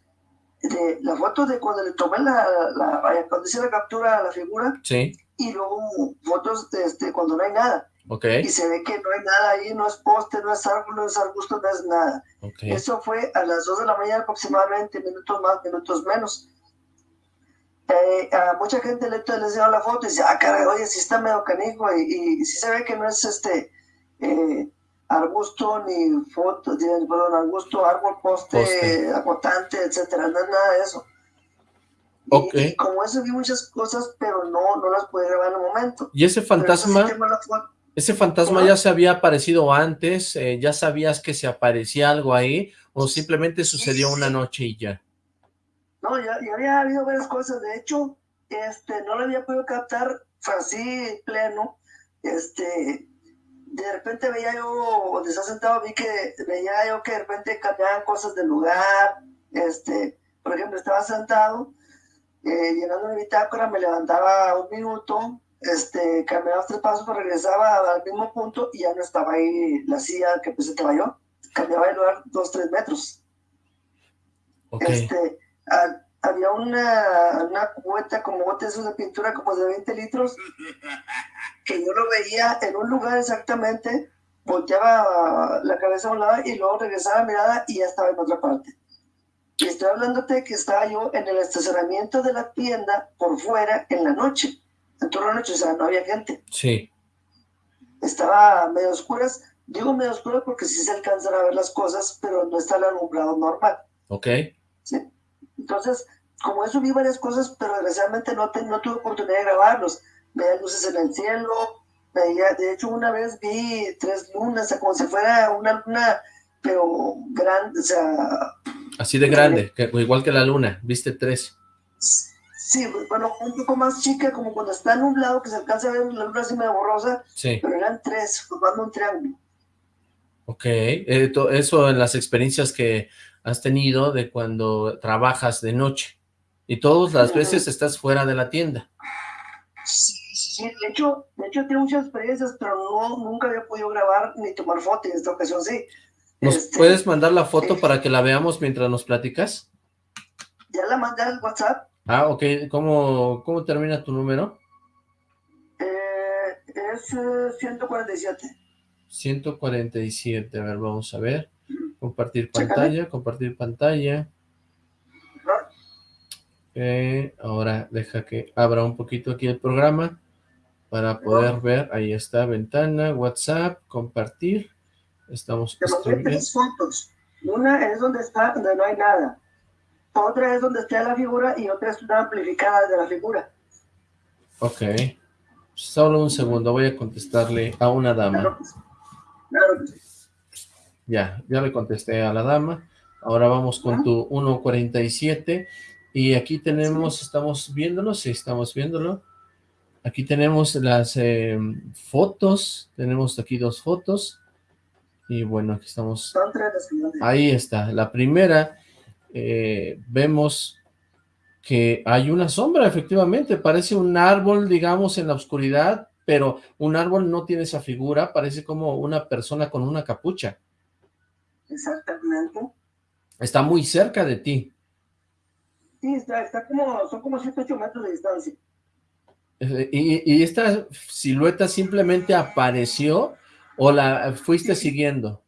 de la foto de cuando le tomé la, la, cuando hice la captura a la figura. Sí y luego fotos de este, cuando no hay nada. Okay. Y se ve que no hay nada ahí, no es poste, no es árbol, no es arbusto, no es nada. Okay. Eso fue a las 2 de la mañana aproximadamente, minutos más, minutos menos. Eh, a mucha gente le, les dio la foto y dice, ah, caray, oye, sí está medio canijo, y, y, sí se ve que no es este eh, arbusto ni foto, perdón, arbusto, árbol, poste, poste. acotante, etcétera, no es nada de eso. Okay. Y, como eso vi muchas cosas, pero no, no las pude grabar en el momento. ¿Y ese fantasma? ¿Ese fantasma ya se había aparecido antes? Eh, ¿Ya sabías que se aparecía algo ahí? ¿O simplemente sucedió una noche y ya? No, ya, ya, había habido varias cosas. De hecho, este, no lo había podido captar así pleno. Este, de repente veía yo, donde está sentado, vi que veía yo que de repente cambiaban cosas del lugar. Este, por ejemplo, estaba sentado eh, llenando mi bitácora, me levantaba un minuto, este, caminaba tres pasos, regresaba al mismo punto y ya no estaba ahí la silla que pensé que yo. Cambiaba de lugar dos, tres metros. Este, había una, una cubeta como botes de pintura como de 20 litros que yo lo veía en un lugar exactamente, volteaba la cabeza a un lado y luego regresaba la mirada y ya estaba en otra parte. Y estoy hablándote que estaba yo en el estacionamiento de la tienda por fuera en la noche. En toda la noche, o sea, no había gente. Sí. Estaba medio oscuras. Digo medio oscuras porque sí se alcanzan a ver las cosas, pero no está el alumbrado normal. Ok. Sí. Entonces, como eso vi varias cosas, pero desgraciadamente no, no tuve oportunidad de grabarlos. Veía luces en el cielo, veía, de hecho una vez vi tres lunas, o sea, como si fuera una luna, pero grande, o sea, Así de grande, que, igual que la luna, viste tres. Sí, bueno, un poco más chica, como cuando está nublado, que se alcanza a ver la luna así medio borrosa, sí. pero eran tres, formando un triángulo. Ok, eh, eso en las experiencias que has tenido de cuando trabajas de noche, y todas las veces estás fuera de la tienda. Sí, sí, de hecho, de hecho tengo muchas experiencias, pero no, nunca había podido grabar ni tomar fotos, en esta ocasión sí. ¿Nos este, puedes mandar la foto para que la veamos mientras nos platicas? Ya la mandé al WhatsApp. Ah, ok. ¿Cómo, cómo termina tu número? Eh, es 147. Eh, 147, a ver, vamos a ver. Compartir pantalla, compartir pantalla. ahora deja que abra un poquito aquí el programa para poder ver. Ahí está, ventana, WhatsApp, compartir. Estamos... Te mandé tres fotos. Una es donde está, donde no hay nada. Otra es donde está la figura y otra es una amplificada de la figura. Ok. Solo un segundo, voy a contestarle a una dama. Claro, Ya, ya le contesté a la dama. Ahora vamos con tu 1.47. Y aquí tenemos, estamos viéndolo, sí, estamos viéndolo. Aquí tenemos las eh, fotos, tenemos aquí dos fotos. Y bueno, aquí estamos. Ahí está. La primera, eh, vemos que hay una sombra, efectivamente. Parece un árbol, digamos, en la oscuridad, pero un árbol no tiene esa figura. Parece como una persona con una capucha. Exactamente. Está muy cerca de ti. Sí, está, está como, son como 7, 8 metros de distancia. Eh, ¿Y, ¿Y, esta silueta simplemente apareció o la fuiste siguiendo?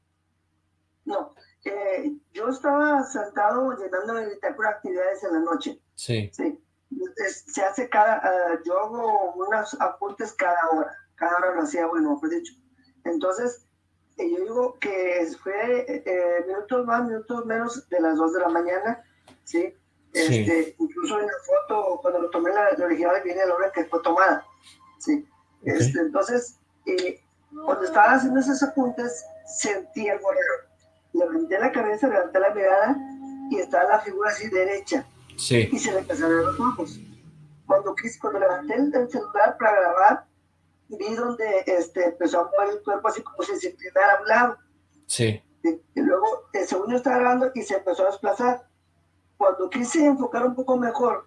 No, yo estaba sentado llenando de actividades en la noche. Sí. Sí. Se hace cada, uh, yo hago unos apuntes cada hora, cada hora lo hacía, bueno, pues dicho. Entonces, eh, yo digo que fue eh, minutos más, minutos menos de las 2 de la mañana, ¿sí? Este, Incluso en la foto, cuando lo tomé, la, la original viene la hora que fue tomada. ¿sí? Este, entonces, eh, cuando estaba haciendo esos apuntes, sentí el raro. Levanté la cabeza, levanté la mirada y estaba la figura así derecha. Sí. Y se le empezaron los ojos. Cuando, quise, cuando levanté el, el, celular para grabar, vi donde este, empezó a mover el cuerpo así como si se inclinara a un lado. Sí. Y, y luego, el segundo estaba grabando y se empezó a desplazar cuando quise enfocar un poco mejor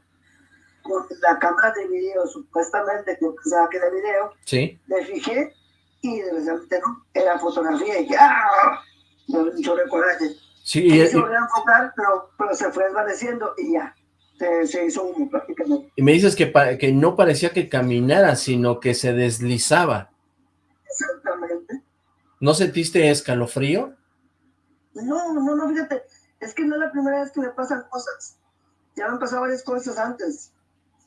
con la cámara de video, supuestamente que pensaba que era video, sí. me fijé y desgraciadamente no, era fotografía y ¡ah! Me dio un coraje. Sí, y, se a pero, pero se fue desvaneciendo y ya, se, se hizo humo prácticamente. Y me dices que, que no parecía que caminara, sino que se deslizaba. Exactamente. ¿No sentiste escalofrío? No, no, no, fíjate, es que no es la primera vez que me pasan cosas. Ya me han pasado varias cosas antes.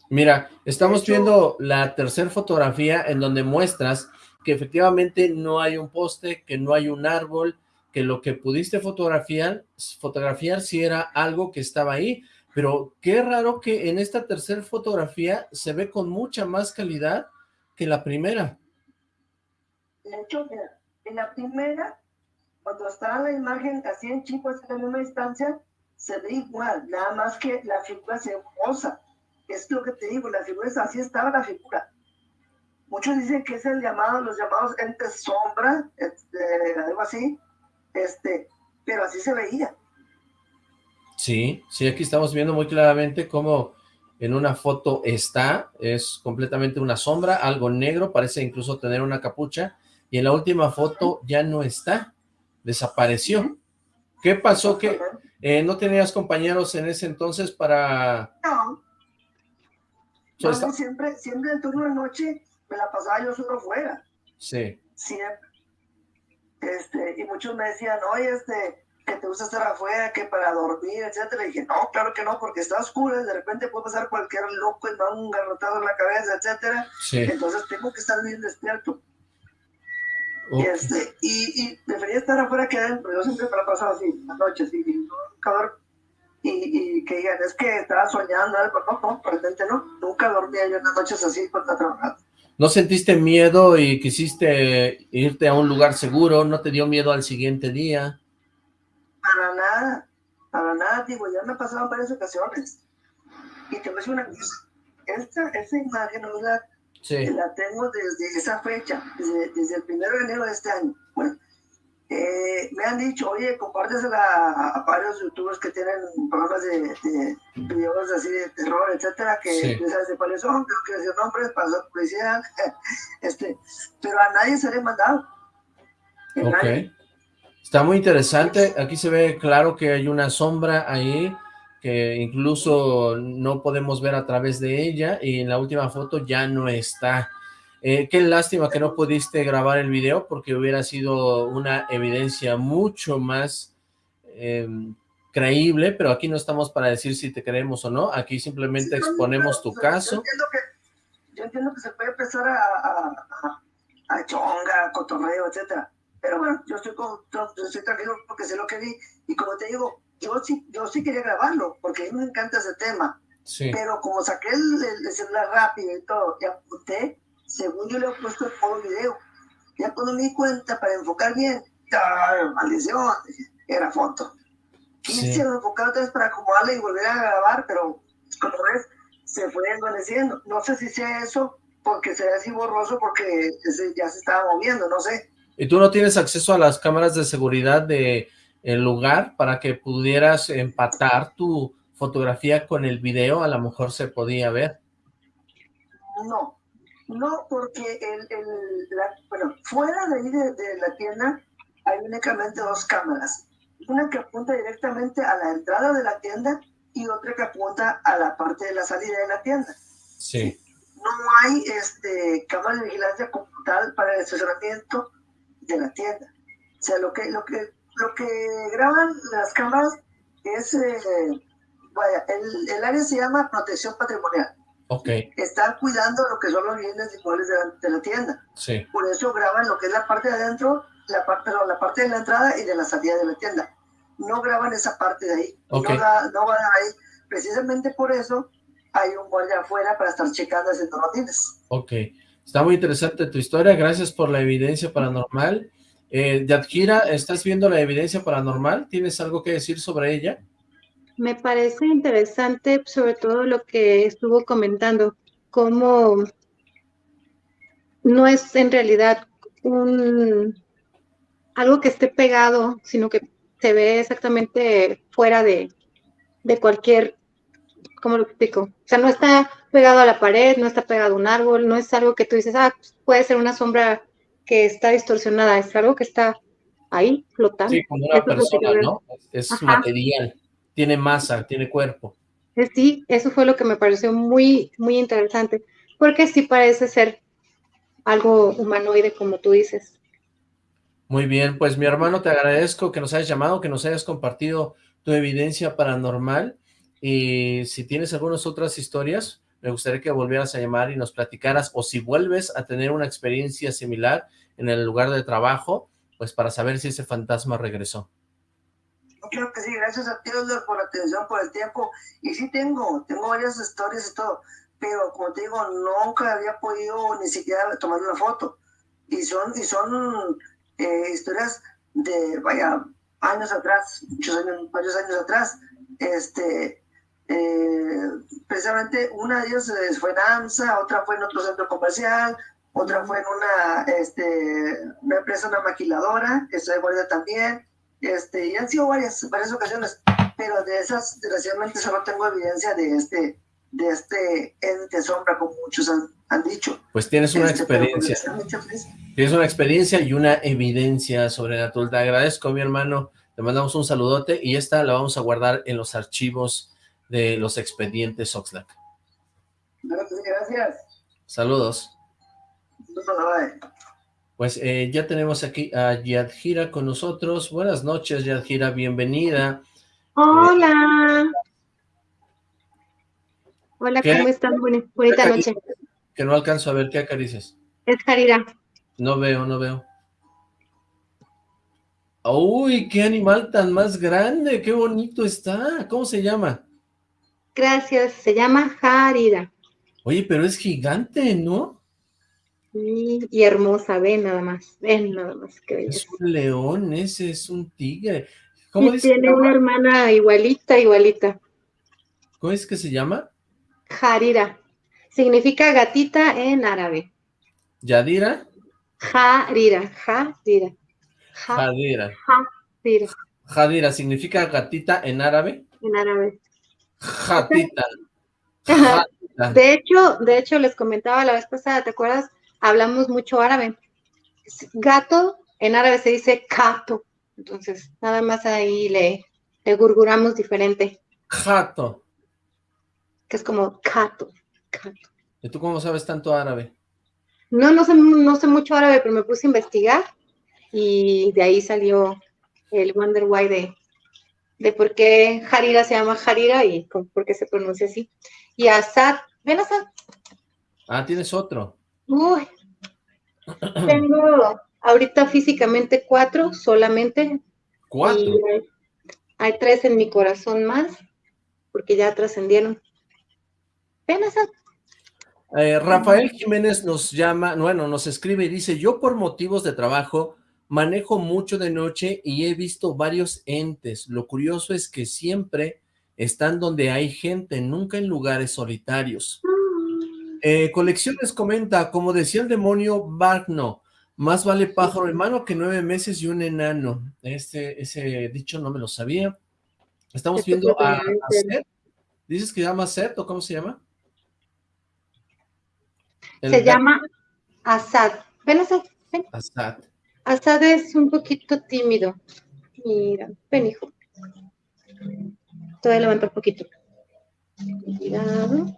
Mira, estamos hecho, viendo la tercera fotografía en donde muestras que efectivamente no hay un poste, que no hay un árbol, que lo que pudiste fotografiar, fotografiar sí era algo que estaba ahí, pero qué raro que en esta tercera fotografía se ve con mucha más calidad que la primera. De hecho, en la primera cuando está la imagen así en chico, así en la misma distancia, se ve igual, nada más que la figura se posa. Es lo que te digo, la figura es así estaba la figura. Muchos dicen que es el llamado, los llamados entes sombra, este, algo así, este, pero así se veía. Sí, sí, aquí estamos viendo muy claramente cómo en una foto está, es completamente una sombra, algo negro, parece incluso tener una capucha, y en la última foto ya no está desapareció. ¿Qué pasó? que eh, ¿No tenías compañeros en ese entonces para...? No. no siempre, siempre en turno de noche me la pasaba yo solo fuera. Sí. Siempre. Este, y muchos me decían, oye, este, que te gusta estar afuera, que para dormir, etcétera. Y dije, no, claro que no, porque está oscuro, de repente puede pasar cualquier loco y me da un garrotado en la cabeza, etcétera. Sí. Entonces tengo que estar bien despierto. Okay. Y, este, y, y, prefería estar afuera que adentro. Yo siempre me la pasaba así, las noches, y. Y, y, que digan, es que estaba soñando, algo. No, no, realmente no. Nunca dormía yo en las noches así cuando estaba trabajando. ¿No sentiste miedo y quisiste irte a un lugar seguro? ¿No te dio miedo al siguiente día? Para nada, para nada, digo, ya me ha pasado en varias ocasiones. Y te voy a decir una cosa, esta, esta imagen, no la Sí. La tengo desde esa fecha, desde, desde, el primero de enero de este año. Bueno, eh, me han dicho, oye, compártesela a, a, varios youtubers que tienen programas de, de, videos así de terror, etcétera, que sí. no sabes de cuáles son, tengo que decir nombres para publicidad, [laughs] este, pero a nadie se le he mandado. Ok. Nadie. Está muy interesante, aquí se ve claro que hay una sombra ahí, que incluso no podemos ver a través de ella, y en la última foto ya no está. Eh, qué lástima que no pudiste grabar el video, porque hubiera sido una evidencia mucho más eh, creíble, pero aquí no estamos para decir si te creemos o no, aquí simplemente sí, exponemos tu caso. Yo entiendo, que, yo entiendo que se puede empezar a, a, a, a chonga, cotorreo, etcétera, pero bueno, yo estoy, con, yo estoy tranquilo porque sé lo que vi, y como te digo, yo sí, yo sí quería grabarlo, porque a mí me encanta ese tema. Sí. Pero como saqué el, el, celular rápido y todo, y apunté, según yo le he puesto el modo video. Ya cuando me di cuenta, para enfocar bien, ¡ay, maldición! Era foto. Quise sí. enfocar otra vez para acomodarla y volver a grabar, pero como ves, se fue desvaneciendo. No sé si sea eso, porque se ve así borroso, porque ese ya se estaba moviendo, no sé. ¿Y tú no tienes acceso a las cámaras de seguridad de el lugar para que pudieras empatar tu fotografía con el video, a lo mejor se podía ver. No, no, porque el, el la, bueno, fuera de ahí de, de, la tienda hay únicamente dos cámaras. Una que apunta directamente a la entrada de la tienda y otra que apunta a la parte de la salida de la tienda. Sí. No hay este, cámara de vigilancia como tal para el estacionamiento de la tienda. O sea, lo que, lo que, lo que graban las cámaras es, eh, vaya, el, el área se llama protección patrimonial. Ok, Están cuidando lo que son los bienes inmuebles de la, de la tienda. sí. Por eso graban lo que es la parte de adentro, la parte, perdón, la parte de la entrada y de la salida de la tienda. No graban esa parte de ahí. No, da- no van ahí. Precisamente por eso hay un guardia afuera para estar checando haciendo rondines. Ok, está muy interesante tu historia, gracias por la evidencia paranormal. Eh, Yadjira, ¿estás viendo la evidencia paranormal? ¿Tienes algo que decir sobre ella? Me parece interesante, sobre todo lo que estuvo comentando, cómo no es en realidad un algo que esté pegado, sino que se ve exactamente fuera de, de cualquier, ¿cómo lo explico? O sea, no está pegado a la pared, no está pegado a un árbol, no es algo que tú dices, ah, pues, puede ser una sombra que está distorsionada, es algo que está ahí flotando. Sí, como una Eso persona. ¿no? Es Ajá. material, tiene masa, tiene cuerpo. Eh, Sí, eso fue lo que me pareció muy, muy interesante, porque sí parece ser algo humanoide, como tú dices. Muy bien, pues mi hermano, te agradezco que nos hayas llamado, que nos hayas compartido tu evidencia paranormal y si tienes algunas otras historias, me gustaría que volvieras a llamar y nos platicaras o si vuelves a tener una experiencia similar en el lugar de trabajo, pues para saber si ese fantasma regresó. Creo que sí, gracias a ti, por la atención, por el tiempo. Y sí tengo, tengo varias historias y todo, pero como te digo, nunca había podido ni siquiera tomar una foto. Y son, y son eh, historias de, vaya, años atrás, muchos años, varios años atrás. Este, eh, precisamente una de ellas eh, fue en AMSA, otra fue en otro centro comercial, otra fue en una, este, una empresa, una maquiladora, que estoy de guardia también. Este, y han sido varias, varias ocasiones, pero de esas, desgraciadamente, solo tengo evidencia de este, de este ente sombra, como muchos han, han dicho. Pues tienes una Este, experiencia, pues, tienes una experiencia y una evidencia sobrenatural. Te agradezco, mi hermano, te mandamos un saludote y esta la vamos a guardar en los archivos de los expedientes Oxlack. Gracias. Saludos. Pues eh, ya tenemos aquí a Yadjira con nosotros. Buenas noches, Yadjira, bienvenida. Hola. Hola, ¿Qué? ¿cómo están? Boni- Bonita ¿Qué noche. Que no alcanzo a ver, ¿qué acaricias? Es Jarira. No veo, no veo. ¡Uy, qué animal tan más grande! ¡Qué bonito está! ¿Cómo se llama? Gracias. Se llama Jarira. Oye, pero es gigante, ¿no? Y, y hermosa, ven nada más. Ven nada más. Qué belleza. Es un león, ese es un tigre. ¿Cómo Y dice que tiene una hermana igualita, igualita. ¿Cómo es que se llama? Jarira. Significa gatita en árabe. ¿Yadira? Jarira. Jarira. Ja- Jadira. Jarira. Jadira significa gatita en árabe. En árabe. Jatita. [laughs] Jatita. De hecho, de hecho, les comentaba la vez pasada, ¿te acuerdas? Hablamos mucho árabe. Gato, en árabe se dice cato. Entonces, nada más ahí le, le gurguramos diferente, Jato. que es como cato, cato. ¿Y tú cómo sabes tanto árabe? No, no sé, no sé mucho árabe, pero me puse a investigar y de ahí salió el Wonder Why de, de por qué Harira se llama Harira y por qué se pronuncia así. Y Asad, ven Asad, Ah, tienes otro. Uy, tengo ahorita físicamente cuatro solamente. Cuatro. Y hay, hay tres en mi corazón más, porque ya trascendieron. Asad. Eh, Rafael Jiménez nos llama, bueno, nos escribe y dice, yo por motivos de trabajo manejo mucho de noche y he visto varios entes. Lo curioso es que siempre están donde hay gente, nunca en lugares solitarios. Eh, Colecciones comenta, como decía el demonio Barno, más vale pájaro hermano que nueve meses y un enano. Este, ese dicho no me lo sabía. Estamos viendo a, a. Seth. ¿Dices que llama Seth o cómo se llama? El Se llama Asad. Ven, Asad. Ven. Assad. Asad es un poquito tímido. Mira, ven, hijo. Te voy a levantar un poquito. Cuidado.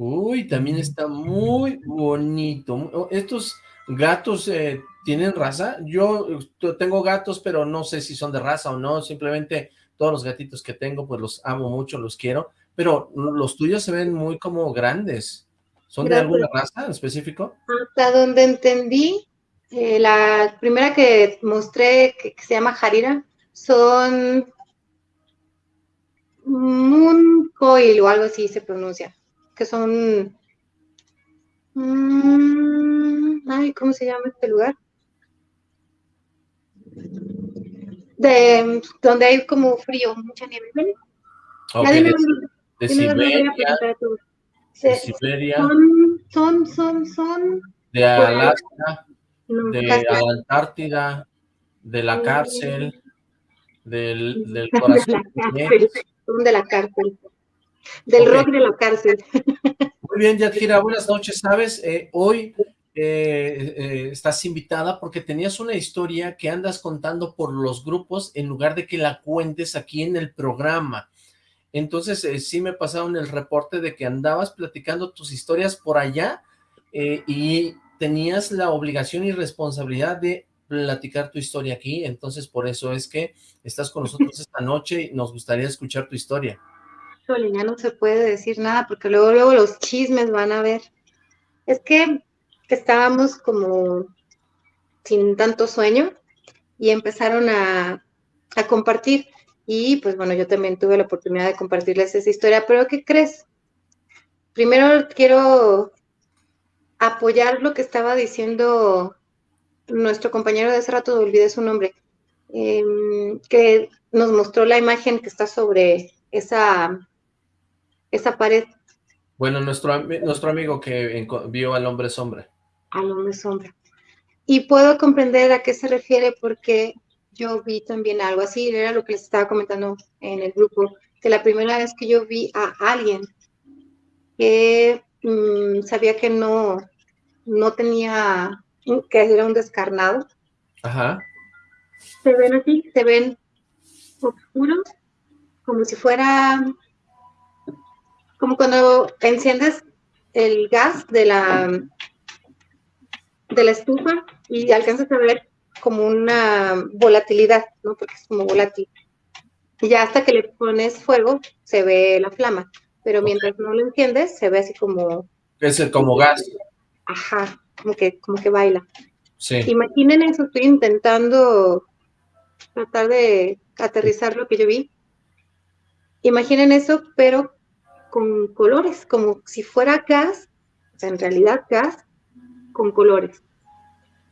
Uy, también está muy bonito. Oh, ¿Estos gatos eh, tienen raza? Yo tengo gatos, pero no sé si son de raza o no. Simplemente todos los gatitos que tengo, pues los amo mucho, los quiero. Pero los tuyos se ven muy como grandes. ¿Son de alguna raza en específico? Hasta donde entendí, eh, la primera que mostré, que, se llama Harira, son Moon Coil o algo así se pronuncia, que son... Mm, ay, ¿cómo se llama este lugar? De donde hay como frío, mucha nieve. Okay, de, de, Siberia, de Siberia. Son, son, son, son. De Alaska de la Antártida, de la cárcel, del, del [laughs] corazón. De la cárcel. Del rock de la cárcel. Muy bien, Yadira, buenas noches. Sabes, eh, hoy eh, eh, estás invitada porque tenías una historia que andas contando por los grupos en lugar de que la cuentes aquí en el programa. Entonces, sí me pasaron el reporte de que andabas platicando tus historias por allá y tenías la obligación y responsabilidad de platicar tu historia aquí, entonces por eso es que estás con nosotros [laughs] esta noche y nos gustaría escuchar tu historia. Ya no se puede decir nada porque luego, luego los chismes van a ver. Es que estábamos como sin tanto sueño y empezaron a, a compartir y pues bueno, yo también tuve la oportunidad de compartirles esa historia, pero ¿qué crees? Primero quiero apoyar lo que estaba diciendo nuestro compañero de hace rato, olvidé su nombre, em, que nos mostró la imagen que está sobre esa, esa pared. Bueno, nuestro, nuestro amigo que vio al hombre sombra. Al hombre sombra. Y puedo comprender a qué se refiere porque yo vi también algo así, era lo que les estaba comentando en el grupo, que la primera vez que yo vi a alguien que Mm, sabía que no, no tenía, que era un descarnado. Ajá. Se ven así, se ven oscuros, como si fuera, como cuando enciendes el gas de la, de la estufa y alcanzas a ver como una volatilidad, ¿no? Porque es como volátil. Y ya hasta que le pones fuego, se ve la flama pero mientras no lo enciendes, se ve así como... Es como gas. Ajá, como que, como que baila. Sí. Imaginen eso, estoy intentando tratar de aterrizar lo que yo vi. Imaginen eso, pero con colores, como si fuera gas, o sea, en realidad gas, con colores.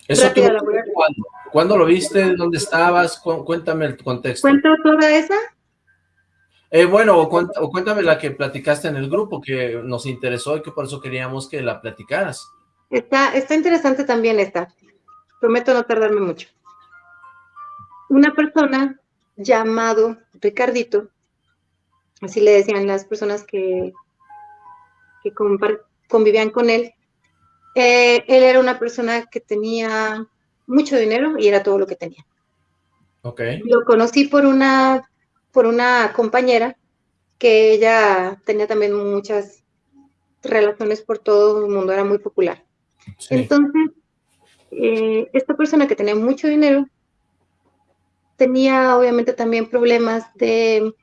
¿Eso ¿cuándo? ¿Cuándo lo viste? ¿Dónde estabas? Cuéntame el contexto. ¿Cuento toda esa? Eh, bueno, o, cuéntame la que platicaste en el grupo, que nos interesó y que por eso queríamos que la platicaras. Está, está interesante también esta. Prometo no tardarme mucho. Una persona llamado Ricardito, así le decían las personas que, que convivían con él, eh, él era una persona que tenía mucho dinero y era todo lo que tenía. Okay. Lo conocí por una por una compañera que ella tenía también muchas relaciones por todo el mundo, era muy popular. Entonces, eh, esta persona que tenía mucho dinero tenía obviamente también problemas de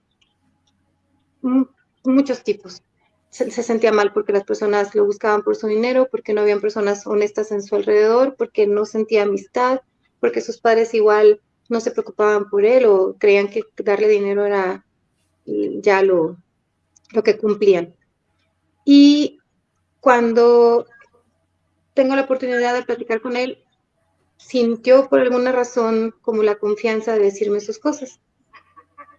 muchos tipos. Se, se, sentía mal porque las personas lo buscaban por su dinero, porque no habían personas honestas en su alrededor, porque no sentía amistad, porque sus padres igual no se preocupaban por él o creían que darle dinero era ya lo, lo que cumplían. Y cuando tengo la oportunidad de platicar con él, sintió por alguna razón como la confianza de decirme sus cosas.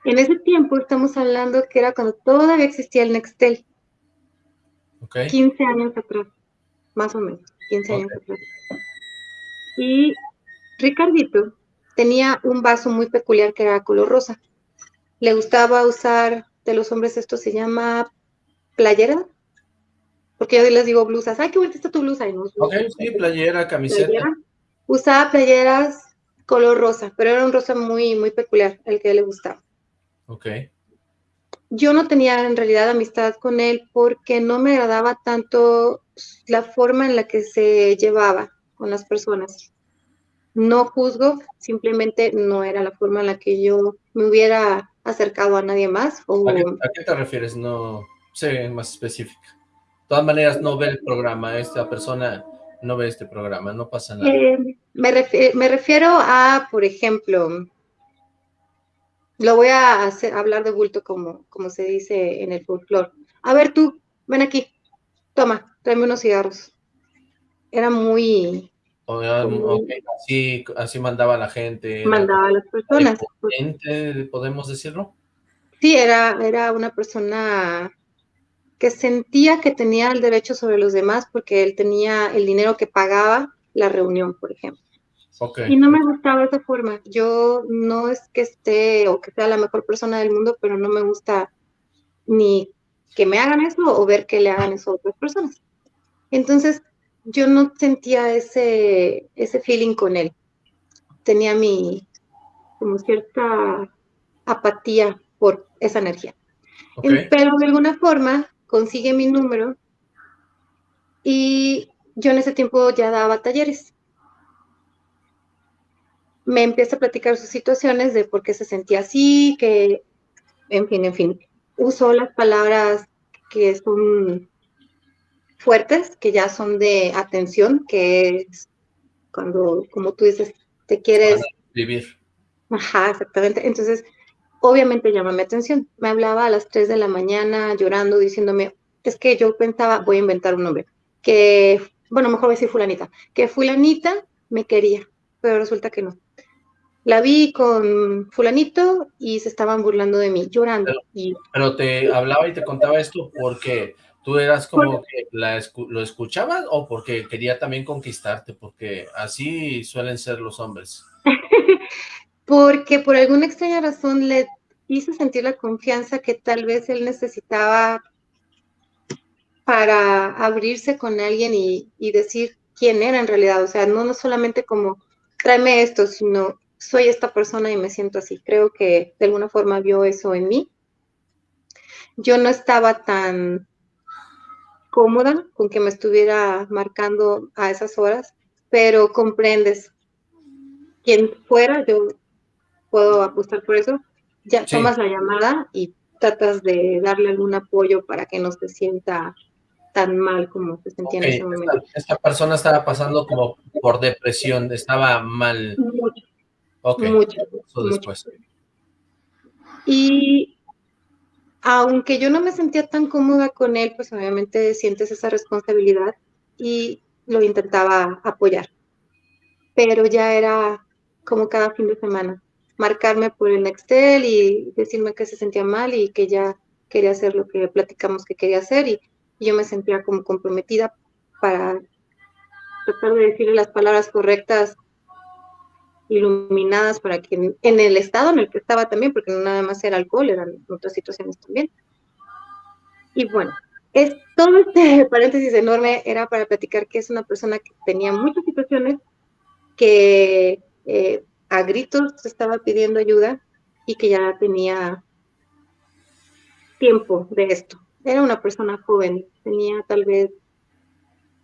En ese tiempo estamos hablando que era cuando todavía existía el Nextel. 15 años atrás, más o menos, 15 años atrás. Y Ricardito tenía un vaso muy peculiar que era color rosa. Le gustaba usar, de los hombres esto se llama playera, porque yo les digo blusas, ay, qué bonita está tu blusa. Y ok, sí, playera, camiseta. Usaba playeras color rosa, pero era un rosa muy, muy peculiar, el que le gustaba. Ok. yo no tenía en realidad amistad con él porque no me agradaba tanto la forma en la que se llevaba con las personas. No juzgo, simplemente no era la forma en la que yo me hubiera acercado a nadie más. ¿A, qué, te refieres? No sé, más específica. De todas maneras, no ve el programa, esta persona no ve este programa, no pasa nada. Eh, me, me, refiero a, por ejemplo, lo voy a hacer, hablar de bulto como, como se dice en el folclore. A ver tú, ven aquí, toma, tráeme unos cigarros. Era muy... así, así mandaba la gente. Mandaba a las personas. ¿Podemos decirlo? Sí, era, era una persona que sentía que tenía el derecho sobre los demás porque él tenía el dinero que pagaba la reunión, por ejemplo. Y no me gustaba esa forma. Yo no es que esté o que sea la mejor persona del mundo, pero no me gusta ni que me hagan eso o ver que le hagan eso a otras personas. Entonces, yo no sentía ese, ese feeling con él. Tenía mi, como cierta apatía por esa energía. Pero de alguna forma consigue mi número y yo en ese tiempo ya daba talleres me empieza a platicar sus situaciones de por qué se sentía así, que, en fin, en fin, usó las palabras que son fuertes, que ya son de atención, que es cuando, como tú dices, te quieres... Vivir. Ajá, exactamente. Entonces, obviamente llama mi atención. Me hablaba a las 3 de la mañana llorando, diciéndome, es que yo pensaba, voy a inventar un nombre, que, bueno, mejor voy a decir fulanita, que fulanita me quería, pero resulta que no la vi con fulanito y se estaban burlando de mí, llorando. Pero, te hablaba y te contaba esto porque tú eras como que lo escuchabas o porque quería también conquistarte, porque así suelen ser los hombres. [laughs] porque por alguna extraña razón le hice sentir la confianza que tal vez él necesitaba para abrirse con alguien y, y decir quién era en realidad, o sea, no, no solamente como tráeme esto, sino soy esta persona y me siento así. Creo que de alguna forma vio eso en mí. Yo no estaba tan cómoda con que me estuviera marcando a esas horas, pero comprendes quien fuera, yo puedo apostar por eso, ya tomas la llamada y tratas de darle algún apoyo para que no se sienta tan mal como se sentía en ese momento. Esta, persona estaba pasando como por depresión, estaba mal. Ok, mucho, después. Y aunque yo no me sentía tan cómoda con él, pues obviamente sientes esa responsabilidad y lo intentaba apoyar. Pero ya era como cada fin de semana, marcarme por el Nextel y decirme que se sentía mal y que ya quería hacer lo que platicamos que quería hacer y, y yo me sentía como comprometida para tratar de decirle las palabras correctas iluminadas para que en el estado en el que estaba también, porque no nada más era alcohol, eran otras situaciones también. Y bueno, es, todo este [laughs] paréntesis enorme era para platicar que es una persona que tenía muchas situaciones, que eh, a gritos estaba pidiendo ayuda y que ya tenía tiempo de esto. Era una persona joven, tenía tal vez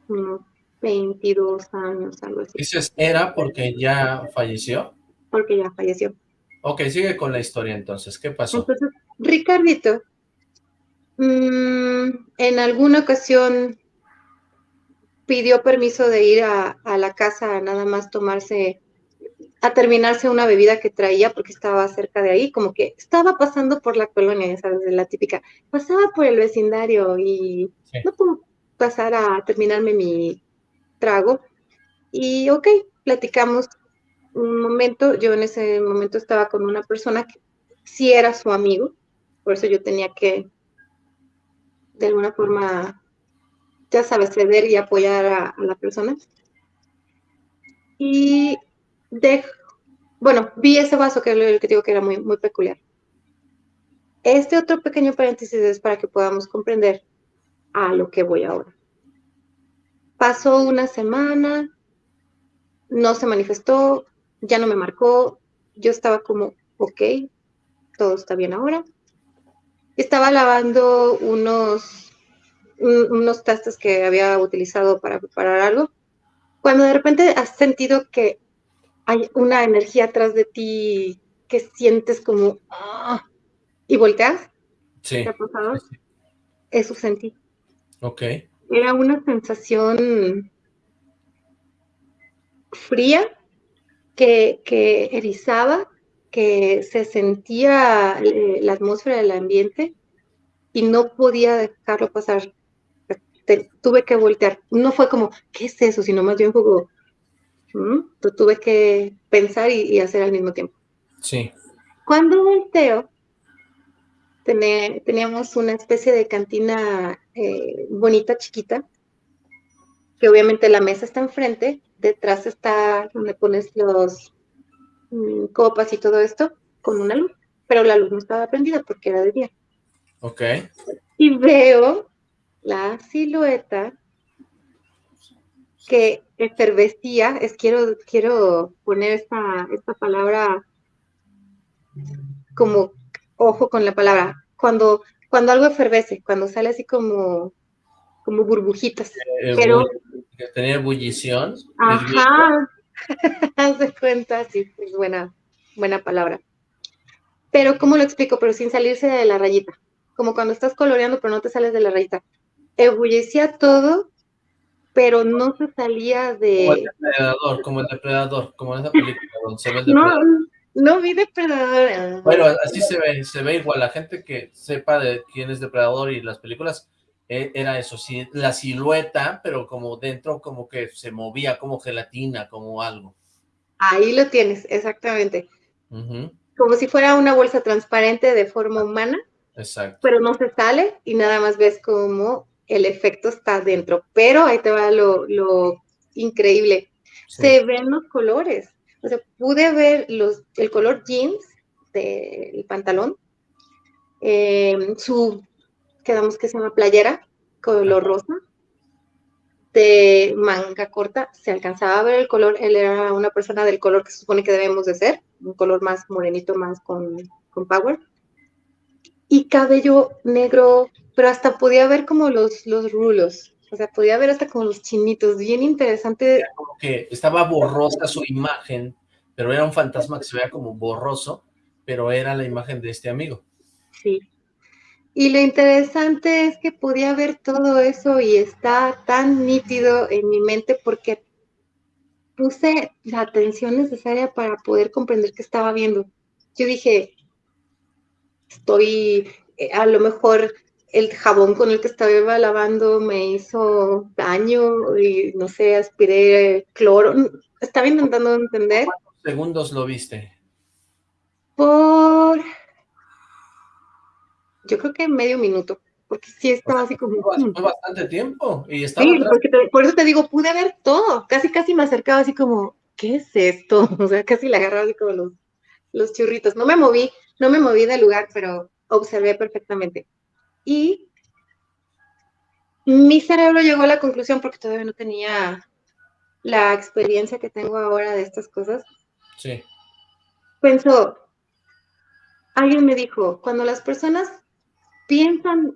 unos 22 años, algo así. ¿Dices era porque ya falleció? Porque ya falleció. Ok, sigue con la historia entonces. ¿Qué pasó? Entonces, Ricardito, mm, en alguna ocasión pidió permiso de ir a, a, la casa a nada más tomarse, a terminarse una bebida que traía porque estaba cerca de ahí, como que estaba pasando por la colonia, ¿sabes? De la típica, pasaba por el vecindario y no puedo pasar a terminarme mi trago. Y ok, platicamos un momento. Yo en ese momento estaba con una persona que sí era su amigo, por eso yo tenía que, de alguna forma, ya sabes, ceder y apoyar a, la persona. Y bueno, vi ese vaso que, el que digo que era muy, muy peculiar. Este otro pequeño paréntesis es para que podamos comprender a lo que voy ahora. Pasó una semana, no se manifestó, ya no me marcó, yo estaba como, ok, todo está bien ahora. Estaba lavando unos, unos tastos que había utilizado para preparar algo. Cuando de repente has sentido que hay una energía atrás de ti que sientes como ¡ah! y volteas. Sí. ¿Te ha pasado? Eso sentí. Ok. Era una sensación fría que, que erizaba, que se sentía eh, la atmósfera del ambiente y no podía dejarlo pasar. tuve que voltear. No fue como, ¿qué es eso? Sino más bien como, ¿Mm? tuve que pensar y, hacer al mismo tiempo. Sí. Cuando volteo, teníamos una especie de cantina eh, bonita, chiquita, que obviamente la mesa está enfrente, detrás está donde pones los mm, copas y todo esto, con una luz, pero la luz no estaba prendida porque era de día. Ok. Y veo la silueta que efervescía, es quiero, quiero poner esta, esta palabra como ojo con la palabra, cuando, cuando algo efervece, cuando sale así como, como burbujitas. Eh, pero tenía ebullición. Ajá, [laughs] haz de cuenta, sí, es buena, buena palabra. Pero, ¿cómo lo explico? Pero sin salirse de la rayita. Como cuando estás coloreando, pero no te sales de la rayita. Ebullecía todo, pero no se salía de... Como el depredador, como el depredador, como en esa película donde se ve el depredador. No, no vi depredador. Bueno, así se ve, se ve igual. La gente que sepa de quién es depredador y las películas, eh, era eso, sí, la silueta, pero como dentro como que se movía como gelatina, como algo. Ahí lo tienes, exactamente. Como si fuera una bolsa transparente de forma humana. Exacto. Pero no se sale y nada más ves como el efecto está dentro. Pero ahí te va lo, increíble. Se ven los colores. O sea, pude ver los, el color jeans del pantalón, eh, su, quedamos que se llama playera, color rosa, de manga corta, se alcanzaba a ver el color, él era una persona del color que se supone que debemos de ser, un color más morenito, más con, con power, y cabello negro, pero hasta podía ver como los, los rulos, o sea, podía ver hasta como los chinitos, bien interesante. como que estaba borrosa su imagen, pero era un fantasma que se veía como borroso, pero era la imagen de este amigo. Sí. Y lo interesante es que podía ver todo eso y está tan nítido en mi mente porque puse la atención necesaria para poder comprender qué estaba viendo. Yo dije, estoy, eh, a lo mejor el jabón con el que estaba lavando me hizo daño y no sé, aspiré cloro. Estaba intentando entender. ¿Cuántos segundos lo viste? Por, yo creo que medio minuto, porque sí estaba así como... Fue mm". bastante tiempo y estaba Sí, por eso te digo, pude ver todo, casi casi me acercaba así como, ¿qué es esto? [laughs] O sea, casi le agarraba así como los, los churritos. No me moví, no me moví del lugar, pero observé perfectamente. Y mi cerebro llegó a la conclusión, porque todavía no tenía la experiencia que tengo ahora de estas cosas. Sí. Pensó, alguien me dijo, cuando las personas piensan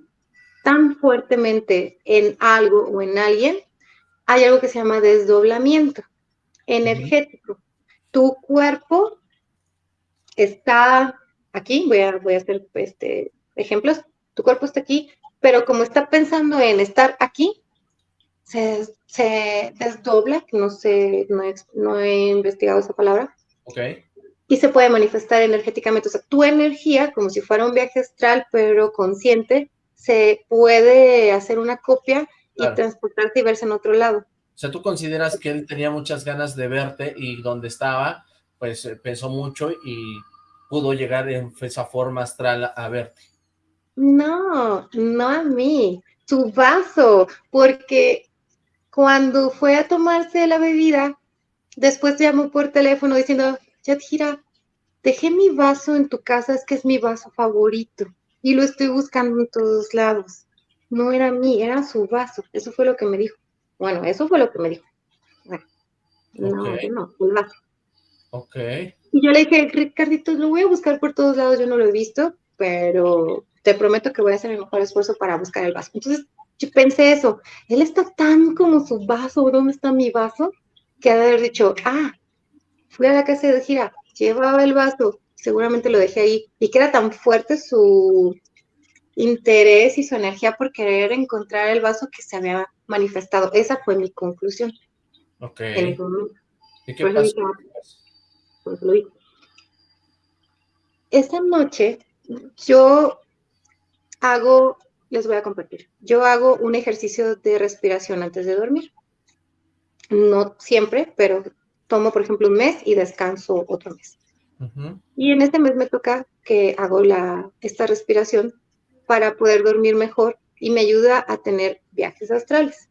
tan fuertemente en algo o en alguien, hay algo que se llama desdoblamiento energético. Tu cuerpo está aquí, voy a, voy a hacer este, ejemplos, tu cuerpo está aquí, pero como está pensando en estar aquí, se, desdobla, no sé, no he, no he investigado esa palabra. Okay. Y se puede manifestar energéticamente. O sea, tu energía, como si fuera un viaje astral, pero consciente, se puede hacer una copia y transportarse y verse en otro lado. O sea, tú consideras que él tenía muchas ganas de verte y donde estaba, pues eh, pensó mucho y pudo llegar en esa forma astral a verte. No, no a mí, tu vaso, porque cuando fue a tomarse la bebida, después llamó por teléfono diciendo, Yadira, dejé mi vaso en tu casa, es que es mi vaso favorito y lo estoy buscando en todos lados. No era mí, era su vaso. Eso fue lo que me dijo. Bueno, eso fue lo que me dijo. Bueno, no, no, el vaso. Ok. Y yo le dije, Ricardito, lo voy a buscar por todos lados, yo no lo he visto, pero te prometo que voy a hacer el mejor esfuerzo para buscar el vaso. Entonces, yo pensé eso, él está tan como su vaso, ¿dónde está mi vaso? Que haber dicho, ah, fui a la casa de gira, llevaba el vaso, seguramente lo dejé ahí, y que era tan fuerte su interés y su energía por querer encontrar el vaso que se había manifestado. Esa fue mi conclusión. Ok. ¿Y qué pasó? Esa noche yo hago, les voy a compartir, yo hago un ejercicio de respiración antes de dormir. No siempre, pero tomo, por ejemplo, un mes y descanso otro mes. Y en este mes me toca que hago la, esta respiración para poder dormir mejor y me ayuda a tener viajes astrales,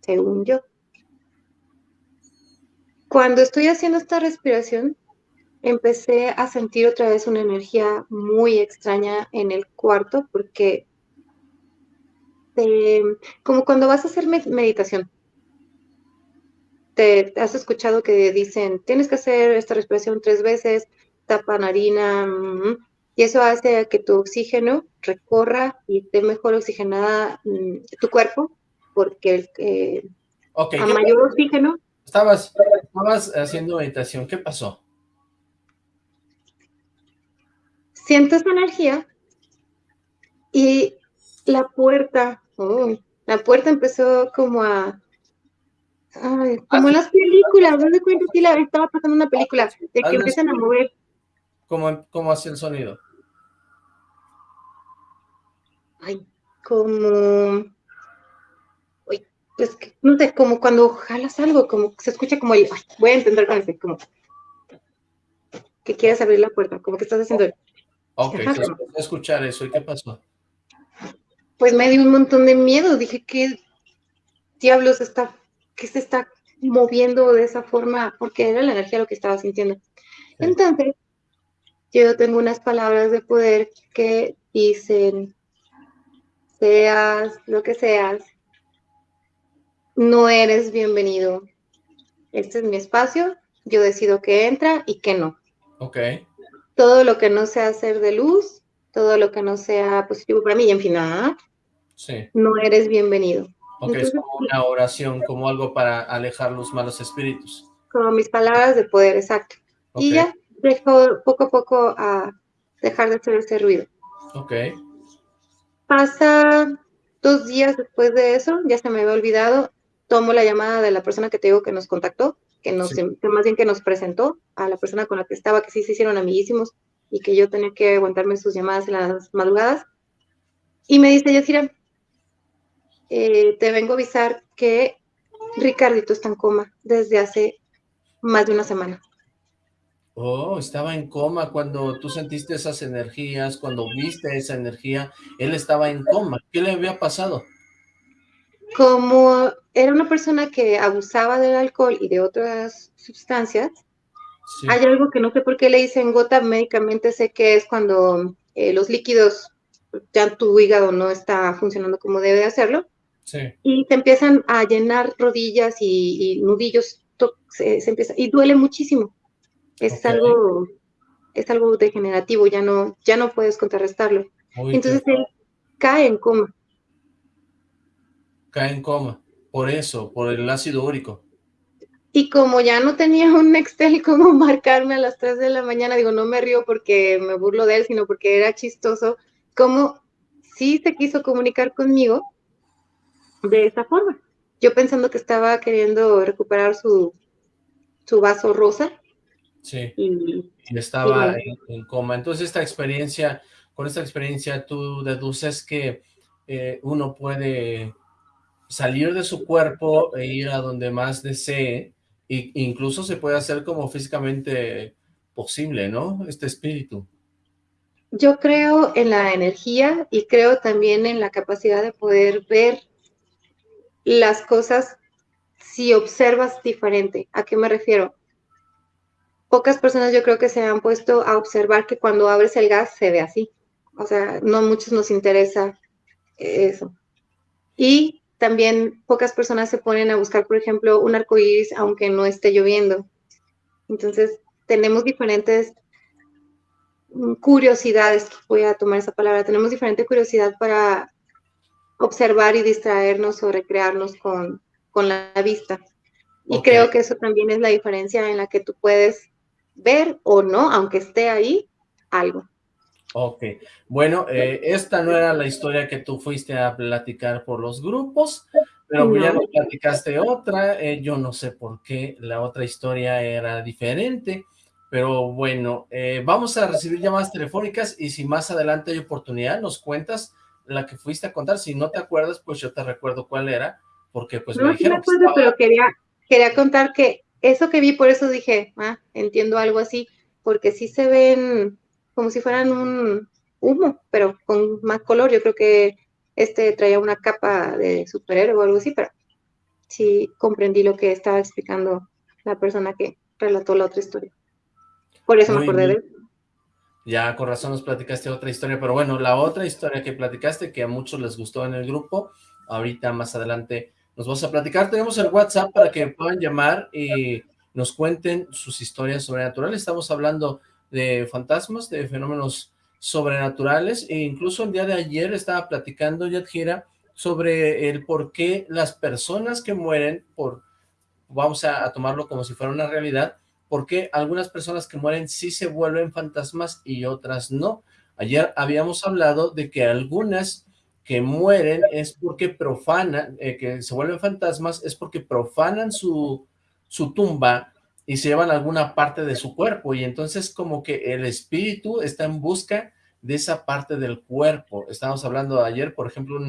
según yo. Cuando estoy haciendo esta respiración, empecé a sentir otra vez una energía muy extraña en el cuarto porque como cuando vas a hacer meditación, te has escuchado que dicen, tienes que hacer esta respiración tres veces, tapa narina, mm, y eso hace que tu oxígeno recorra y esté mejor oxigenada mm, tu cuerpo, porque eh, a mayor oxígeno... Estabas, estabas haciendo meditación, ¿qué pasó? Siento esa energía y la puerta, la puerta empezó como a como en las películas, no de cuenta si la estaba pasando una película, de que empiezan a mover. ¿Cómo, cómo hace el sonido? Ay, como... Uy, es que, no sé, como cuando jalas algo, como se escucha como el... voy a entender con ese, como... Que quieres abrir la puerta, como que estás haciendo... Ok, a escuchar eso, ¿y qué pasó? Pues me dio un montón de miedo, dije, ¿qué diablos está, qué se está moviendo de esa forma? Porque era la energía lo que estaba sintiendo. Entonces, yo tengo unas palabras de poder que dicen, seas lo que seas, no eres bienvenido. Este es mi espacio, yo decido qué entra y qué no. Ok todo lo que no sea ser de luz, todo lo que no sea positivo para mí, y en fin, nada, no eres bienvenido. Ok, es como una oración, como algo para alejar los malos espíritus. Como mis palabras de poder, exacto. Y ya dejo poco a poco a dejar de hacer ese ruido. Ok. Pasa dos días después de eso, ya se me había olvidado, tomo la llamada de la persona que te digo que nos contactó, que nos, más bien que nos presentó a la persona con la que estaba, que sí se hicieron amiguísimos y que yo tenía que aguantarme sus llamadas en las madrugadas. Y me dice, Yasira, eh, te vengo a avisar que Ricardito está en coma desde hace más de una semana. Oh, estaba en coma cuando tú sentiste esas energías, cuando viste esa energía, él estaba en coma. ¿Qué le había pasado? Como era una persona que abusaba del alcohol y de otras sustancias, hay algo que no sé por qué le dicen gota, médicamente sé que es cuando eh, los líquidos, ya tu hígado no está funcionando como debe de hacerlo, y se empiezan a llenar rodillas y, nudillos, se, empieza, y duele muchísimo. Es algo es algo degenerativo, ya no, ya no puedes contrarrestarlo. Entonces él cae en coma cae en coma, por eso, por el ácido úrico. Y como ya no tenía un Nextel como [laughs] marcarme a las 3 de la mañana, digo, no me río porque me burlo de él, sino porque era chistoso, como sí se quiso comunicar conmigo de esa forma. Yo pensando que estaba queriendo recuperar su, su vaso rosa. Sí, y, estaba en, coma. Entonces esta experiencia, con esta experiencia tú deduces que eh, uno puede salir de su cuerpo e ir a donde más desee, e incluso se puede hacer como físicamente posible, ¿no? Este espíritu. Yo creo en la energía y creo también en la capacidad de poder ver las cosas si observas diferente. ¿A qué me refiero? Pocas personas yo creo que se han puesto a observar que cuando abres el gas se ve así. O sea, no a muchos nos interesa eso. Y también pocas personas se ponen a buscar, por ejemplo, un arco iris aunque no esté lloviendo. Entonces, tenemos diferentes curiosidades, voy a tomar esa palabra, tenemos diferente curiosidad para observar y distraernos o recrearnos con, con la vista. Y creo que eso también es la diferencia en la que tú puedes ver o no, aunque esté ahí, algo. Ok, bueno, eh, esta no era la historia que tú fuiste a platicar por los grupos, pero ya nos platicaste otra, eh, yo no sé por qué la otra historia era diferente, pero bueno, eh, vamos a recibir llamadas telefónicas y si más adelante hay oportunidad, nos cuentas la que fuiste a contar, si no te acuerdas, pues yo te recuerdo cuál era, porque pues no, me dijeron me acuerdo, pero quería, quería contar que eso que vi, por eso dije, ah, entiendo algo así, porque sí se ven como si fueran un humo, pero con más color. Yo creo que este traía una capa de superhéroe o algo así, pero sí comprendí lo que estaba explicando la persona que relató la otra historia. Por eso me acordé de él. Ya, con razón nos platicaste otra historia, pero bueno, la otra historia que platicaste, que a muchos les gustó en el grupo, ahorita más adelante nos vamos a platicar. Tenemos el WhatsApp para que puedan llamar y nos cuenten sus historias sobrenaturales. Estamos hablando de fantasmas, de fenómenos sobrenaturales, e incluso el día de ayer estaba platicando Yadjira sobre el por qué las personas que mueren, por vamos a, tomarlo como si fuera una realidad, por qué algunas personas que mueren sí se vuelven fantasmas y otras no. Ayer habíamos hablado de que algunas que mueren es porque profanan, eh, que se vuelven fantasmas, es porque profanan su, su tumba y se llevan alguna parte de su cuerpo y entonces como que el espíritu está en busca de esa parte del cuerpo. Estábamos hablando ayer, por ejemplo,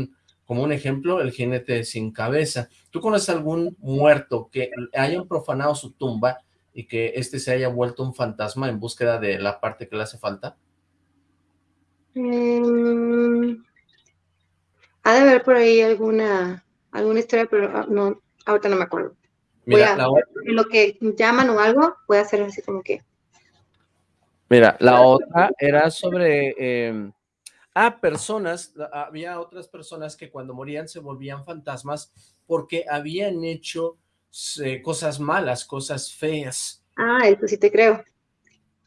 como un ejemplo, el jinete sin cabeza. ¿Tú conoces algún muerto que hayan profanado su tumba y que este se haya vuelto un fantasma en búsqueda de la parte que le hace falta? Mm, ha de haber por ahí alguna, alguna historia, pero ah, no, ahorita no me acuerdo. Mira, en lo que llaman o algo, puede hacer así como que. Mira, la otra era sobre. Eh, ah, personas, había otras personas que cuando morían se volvían fantasmas porque habían hecho eh, cosas malas, cosas feas. Ah, eso sí te creo.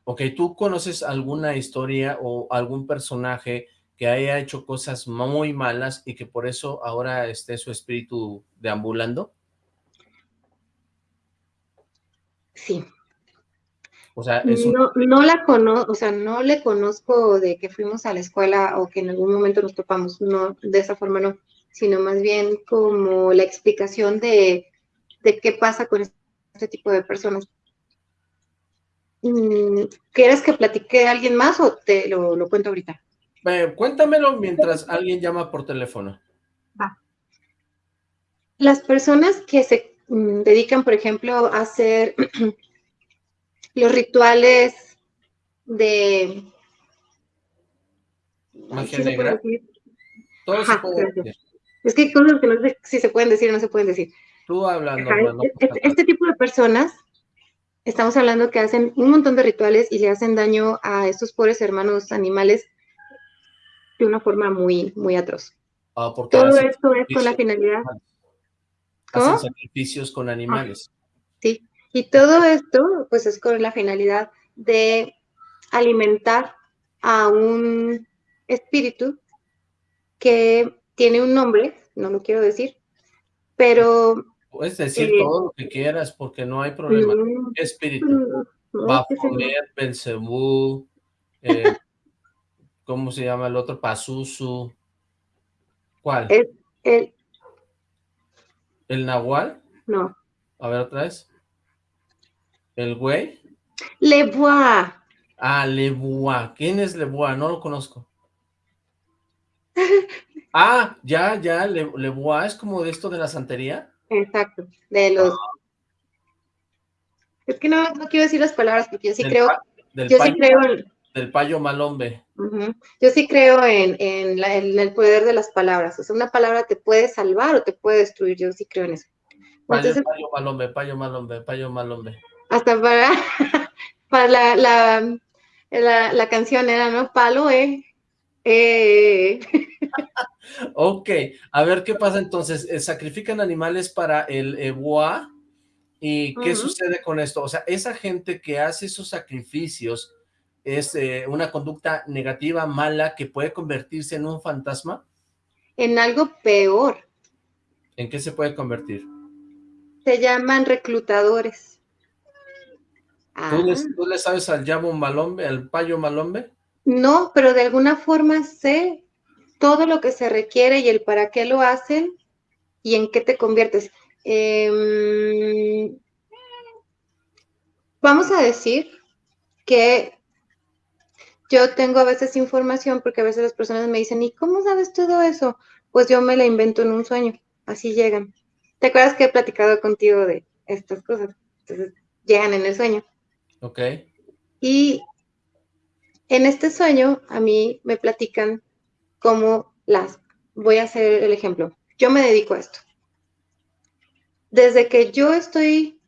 Ok, ¿tú conoces alguna historia o algún personaje que haya hecho cosas muy malas y que por eso ahora esté su espíritu deambulando? Sí. O sea, no, la conozco, o sea, no le conozco de que fuimos a la escuela o que en algún momento nos topamos, no, de esa forma no, sino más bien como la explicación de, qué pasa con este tipo de personas. Mm, ¿Quieres que platique a alguien más o te lo, cuento ahorita? Eh, cuéntamelo mientras alguien llama por teléfono. Va. Las personas que se dedican, por ejemplo, a hacer [clears throat] los rituales de... Magia negra. Todo decir. Es que hay cosas que no sé si se pueden decir o no se pueden decir. Tú hablando. Este, este, tipo de personas, estamos hablando que hacen un montón de rituales y le hacen daño a estos pobres hermanos animales de una forma muy, muy atroz. Ah, Todo esto es con la finalidad hacen sacrificios con animales. Sí, y todo esto pues es con la finalidad de alimentar a un espíritu que tiene un nombre, no lo quiero decir, pero... Puedes decir eh, todo lo que quieras porque no hay problema. espíritu? Baphomet, Belzebú, eh, ¿cómo se llama el otro? Pazuzu. ¿Cuál? el, ¿El Nahual? No. A ver otra vez. ¿El güey? Lebois. Ah, Lebois. ¿Quién es Lebois? No lo conozco. [laughs] ah, ya, ya, Le, Lebois es como de esto de la santería. Exacto, de los... Ah. Es que no, no, quiero decir las palabras porque yo sí creo... yo sí creo. Del payo malombe. Yo sí creo en, el poder de las palabras. O sea, una palabra te puede salvar o te puede destruir. Yo sí creo en eso. payo, malombe, payo malombe, payo malombe. Hasta para, [laughs] para la, la, canción era, ¿no? Palo, eh. eh. [laughs] ok, a ver qué pasa entonces. Eh, ¿Sacrifican animales para el eboa? ¿Y qué sucede con esto? O sea, esa gente que hace esos sacrificios es eh, una conducta negativa, mala, que puede convertirse en un fantasma? En algo peor. ¿En qué se puede convertir? Se llaman reclutadores. ¿Tú, le, ah. sabes al llamo malombe, al payo malombe? No, pero de alguna forma sé todo lo que se requiere y el para qué lo hacen y en qué te conviertes. Em, vamos a decir que yo tengo a veces información porque a veces las personas me dicen, ¿y cómo sabes todo eso? Pues yo me la invento en un sueño, así llegan. ¿Te acuerdas que he platicado contigo de estas cosas? Entonces llegan en el sueño. Ok. Y en este sueño a mí me platican cómo las, voy a hacer el ejemplo, yo me dedico a esto. Desde que yo estoy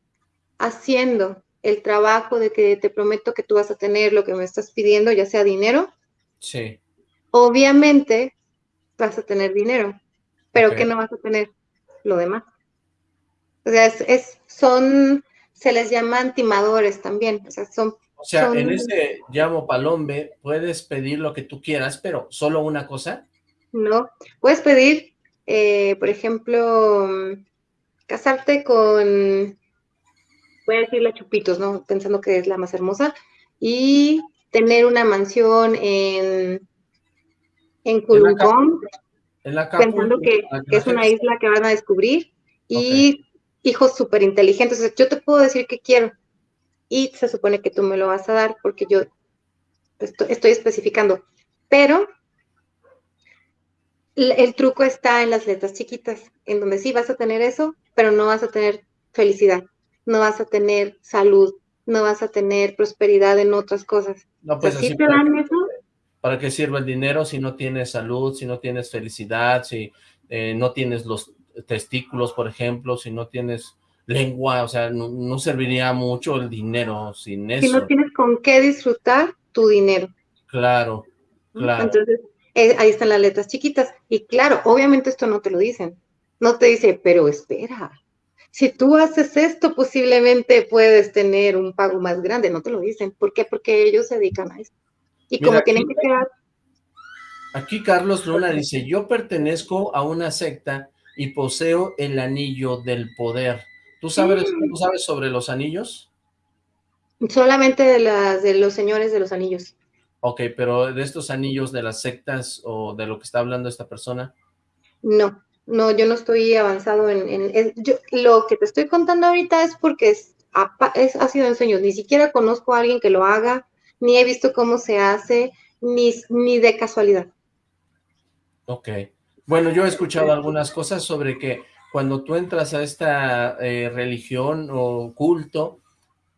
haciendo el trabajo de que te prometo que tú vas a tener lo que me estás pidiendo, ya sea dinero. Sí. Obviamente vas a tener dinero, pero que no vas a tener lo demás. O sea, es, son, se les llama timadores también, o sea, son... O sea, en ese llamo palombe puedes pedir lo que tú quieras, pero ¿solo una cosa? No, puedes pedir, eh, por ejemplo, casarte con voy a decirle Chupitos, ¿no? Pensando que es la más hermosa, y tener una mansión en, en Culungón, pensando que, es una isla que van a descubrir, y hijos súper inteligentes. yo te puedo decir que quiero, y se supone que tú me lo vas a dar porque yo estoy, especificando, pero el truco está en las letras chiquitas, en donde sí vas a tener eso, pero no vas a tener felicidad no vas a tener salud, no vas a tener prosperidad en otras cosas. No, pues así te dan eso? ¿Para qué sirve el dinero si no tienes salud, si no tienes felicidad, si eh, no tienes los testículos, por ejemplo, si no tienes lengua, o sea, no, serviría mucho el dinero sin eso. Si no tienes con qué disfrutar tu dinero. Claro, claro. Entonces, eh, ahí están las letras chiquitas. Y claro, obviamente esto no te lo dicen. No te dice, pero espera, si tú haces esto, posiblemente puedes tener un pago más grande, no te lo dicen. ¿Por qué? Porque ellos se dedican a eso. Y como tienen que quedar... Aquí Carlos Luna dice, yo pertenezco a una secta y poseo el anillo del poder. ¿Tú sabes, mm. ¿tú sabes sobre los anillos? Solamente de, las, de los señores de los anillos. Ok, pero de estos anillos de las sectas o de lo que está hablando esta persona. No. No, yo no estoy avanzado en... lo que te estoy contando ahorita es porque es, ha, sido en sueños. Ni siquiera conozco a alguien que lo haga, ni he visto cómo se hace, ni, ni de casualidad. Ok. Bueno, yo he escuchado algunas cosas sobre que cuando tú entras a esta eh, religión o culto,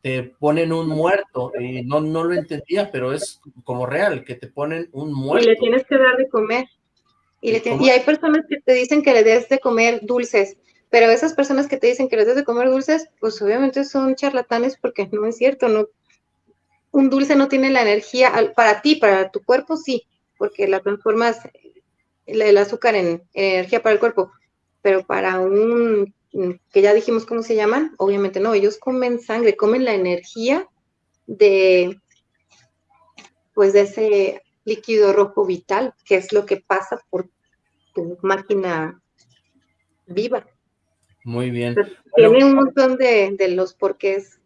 te ponen un muerto, y no, no lo entendía, pero es como real, que te ponen un muerto. Y le tienes que dar de comer. Y, hay personas que te dicen que le des de comer dulces, pero esas personas que te dicen que les des de comer dulces, pues obviamente son charlatanes porque [laughs] no es cierto, no. Un dulce no tiene la energía, para ti, para tu cuerpo sí, porque la transformas el, azúcar en, energía para el cuerpo, pero para un, que ya dijimos cómo se llaman, obviamente no, ellos comen sangre, comen la energía de, pues de ese líquido rojo vital, que es lo que pasa por tu máquina viva. Muy bien. tiene un montón de, de los porqués,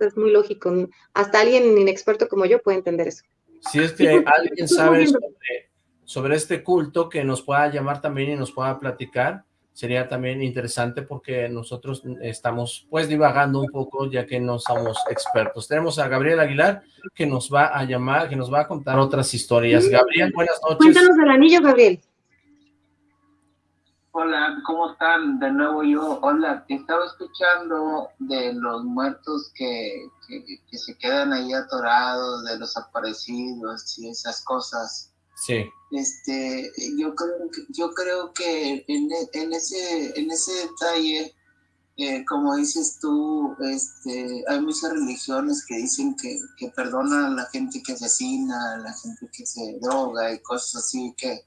es muy lógico. Hasta alguien inexperto como yo puede entender eso. Si es que [laughs] alguien sabe sobre, sobre este culto, que nos pueda llamar también y nos pueda platicar, sería también interesante porque nosotros estamos pues divagando un poco ya que no somos expertos. Tenemos a Gabriel Aguilar que nos va a llamar, que nos va a contar otras historias. Gabriel, buenas noches. Cuéntanos del anillo, Gabriel. Hola, ¿cómo están? De nuevo yo, hola, estaba escuchando de los muertos que, que se quedan ahí atorados, de los aparecidos y esas cosas. Sí. Este, yo creo, yo creo que en, en ese, en ese detalle, eh, como dices tú, este, hay muchas religiones que dicen que, que perdonan a la gente que asesina, a la gente que se droga y cosas así, que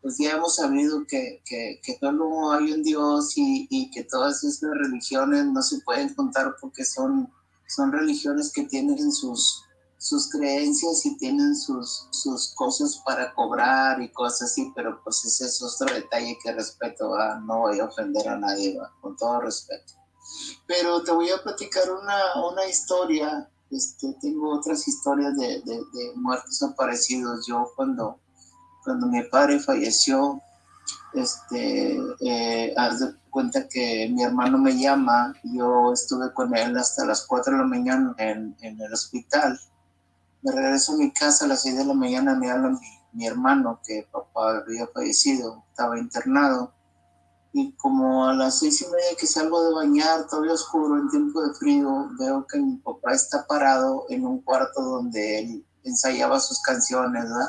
pues ya hemos sabido que, que, que solo hay un Dios y, y, que todas esas religiones no se pueden contar porque son, son religiones que tienen sus, sus creencias y tienen sus, sus cosas para cobrar y cosas así, pero pues ese es otro detalle que respeto, no voy a ofender a nadie, con todo respeto. Pero te voy a platicar una, una historia, este, tengo otras historias de, de, de muertos aparecidos. Yo cuando, cuando mi padre falleció, este, eh, haz de cuenta que mi hermano me llama, yo estuve con él hasta las 4 de la mañana en, en el hospital me regreso a mi casa a las 6 de la mañana, me habla mi, hermano que papá había fallecido, estaba internado. Y como a las seis y media que salgo de bañar, todavía oscuro, en tiempo de frío, veo que mi papá está parado en un cuarto donde él ensayaba sus canciones, ¿verdad?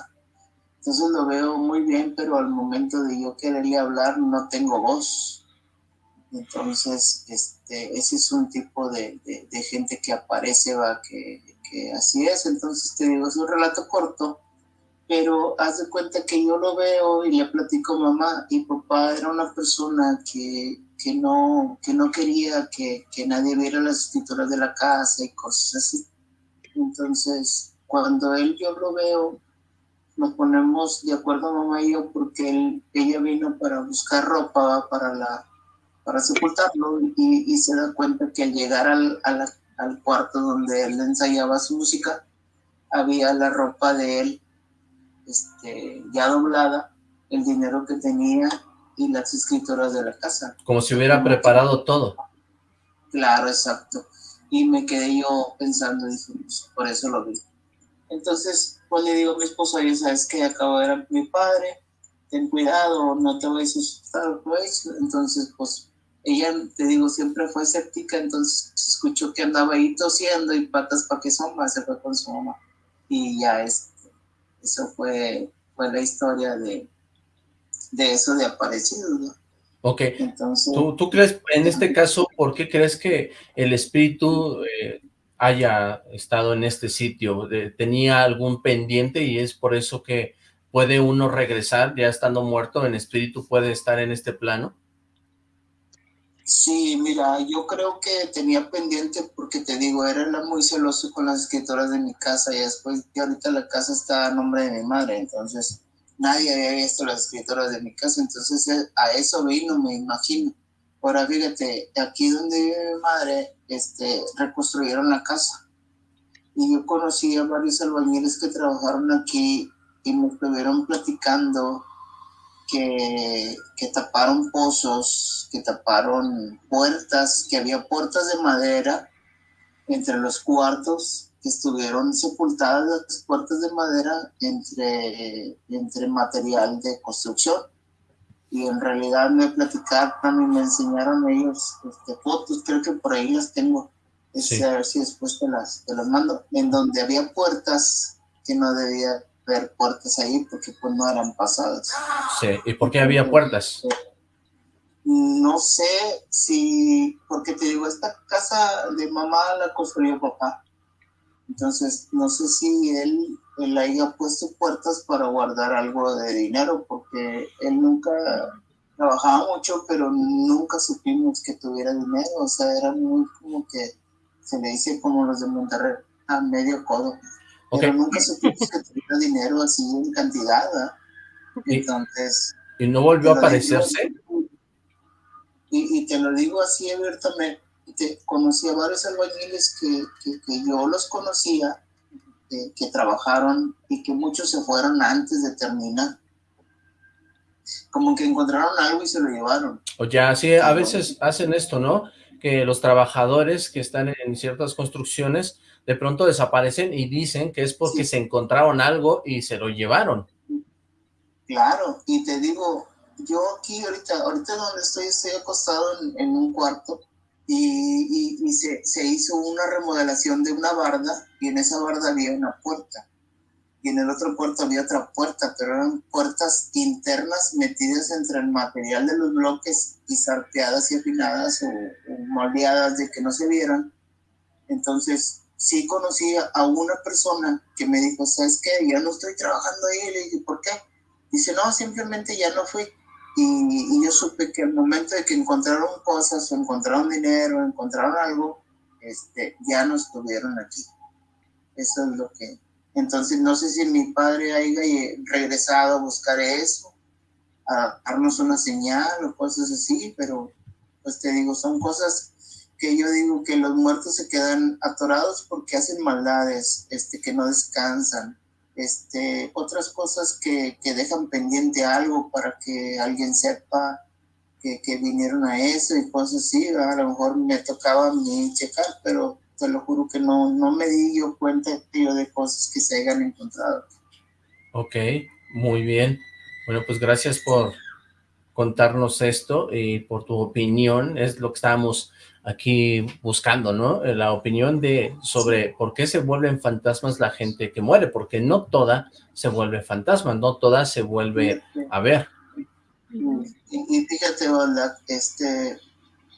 Entonces lo veo muy bien, pero al momento de yo quererle hablar no tengo voz. Entonces, este, ese es un tipo de, de gente que aparece, va, que así es, entonces te digo, es un relato corto, pero haz de cuenta que yo lo veo y le platico mamá y papá era una persona que, que no, que no quería que, que nadie viera las escrituras de la casa y cosas así. Entonces, cuando él yo lo veo, nos ponemos de acuerdo mamá y yo porque él, ella vino para buscar ropa para la para sepultarlo y, y se da cuenta que al llegar al, a la al cuarto donde él ensayaba su música, había la ropa de él este, ya doblada, el dinero que tenía y las escrituras de la casa. Como si hubiera preparado todo. Claro, exacto. Y me quedé yo pensando, dije, por eso lo vi. Entonces, pues le digo a mi esposa, ya sabes que acabo de ver a mi padre, ten cuidado, no te vayas a asustar, pues. Entonces, pues ella, te digo, siempre fue escéptica, entonces escuchó que andaba ahí tosiendo y patas para que son se fue con su mamá. Y ya es, eso fue, fue la historia de, de eso de aparecido, ¿no? Ok, Entonces, ¿Tú, ¿Tú, crees, en este caso, por qué crees que el espíritu eh, haya estado en este sitio? ¿Tenía algún pendiente y es por eso que puede uno regresar ya estando muerto, en espíritu puede estar en este plano? Sí, mira, yo creo que tenía pendiente porque te digo, era muy celoso con las escritoras de mi casa y después que ahorita la casa está a nombre de mi madre, entonces nadie había visto las escritoras de mi casa, entonces eh, a eso vino, me imagino. Ahora fíjate, aquí donde vive mi madre, este, reconstruyeron la casa y yo conocí a varios albañiles que trabajaron aquí y me estuvieron platicando que, taparon pozos, que taparon puertas, que había puertas de madera entre los cuartos, que estuvieron sepultadas las puertas de madera entre, entre material de construcción. Y en realidad me platicaron y me enseñaron ellos este, fotos, creo que por ahí las tengo. Este, a ver si después te las, te las mando, en donde había puertas que no debía ver puertas ahí porque pues no eran pasadas. Sí, ¿y por qué había puertas? No sé si, porque te digo, esta casa de mamá la construyó papá. Entonces, no sé si él, él haya puesto puertas para guardar algo de dinero, porque él nunca trabajaba mucho, pero nunca supimos que tuviera dinero. O sea, era muy como que se le dice como los de Monterrey, a medio codo. Pero nunca supimos que tuviera dinero así en cantidad, Entonces... ¿Y no volvió a aparecerse? y, te lo digo así abiertamente, conocí a varios albañiles que, que, yo los conocía, que, trabajaron y que muchos se fueron antes de terminar. Como que encontraron algo y se lo llevaron. O ya, sí, a veces hacen esto, ¿no? Que los trabajadores que están en ciertas construcciones de pronto desaparecen y dicen que es porque se encontraron algo y se lo llevaron. Claro, y te digo, yo aquí ahorita, ahorita donde estoy, estoy acostado en, un cuarto y, y, se, se, hizo una remodelación de una barda y en esa barda había una puerta y en el otro puerto había otra puerta, pero eran puertas internas metidas entre el material de los bloques y sarteadas y afinadas o, o moldeadas de que no se vieran. Entonces sí conocí a una persona que me dijo, ¿sabes qué? Ya no estoy trabajando ahí. Le dije, ¿por qué? Dice, no, simplemente ya no fui. Y, yo supe que al momento de que encontraron cosas o encontraron dinero, encontraron algo, este, ya no estuvieron aquí. Eso es lo que... Entonces no sé si mi padre haya regresado a buscar eso, a darnos una señal o cosas así, pero pues te digo, son cosas que yo digo que los muertos se quedan atorados porque hacen maldades, este, que no descansan, este, otras cosas que, que dejan pendiente algo para que alguien sepa que, que, vinieron a eso y cosas así, a lo mejor me tocaba a mí checar, pero te lo juro que no, no me di yo cuenta tío, de cosas que se hayan encontrado. Ok, muy bien. Bueno, pues gracias por contarnos esto y por tu opinión, es lo que estábamos aquí buscando, ¿no? Eh, la opinión de sobre por qué se vuelven fantasmas la gente que muere, porque no toda se vuelve fantasma, no toda se vuelve a ver. Y, fíjate, este,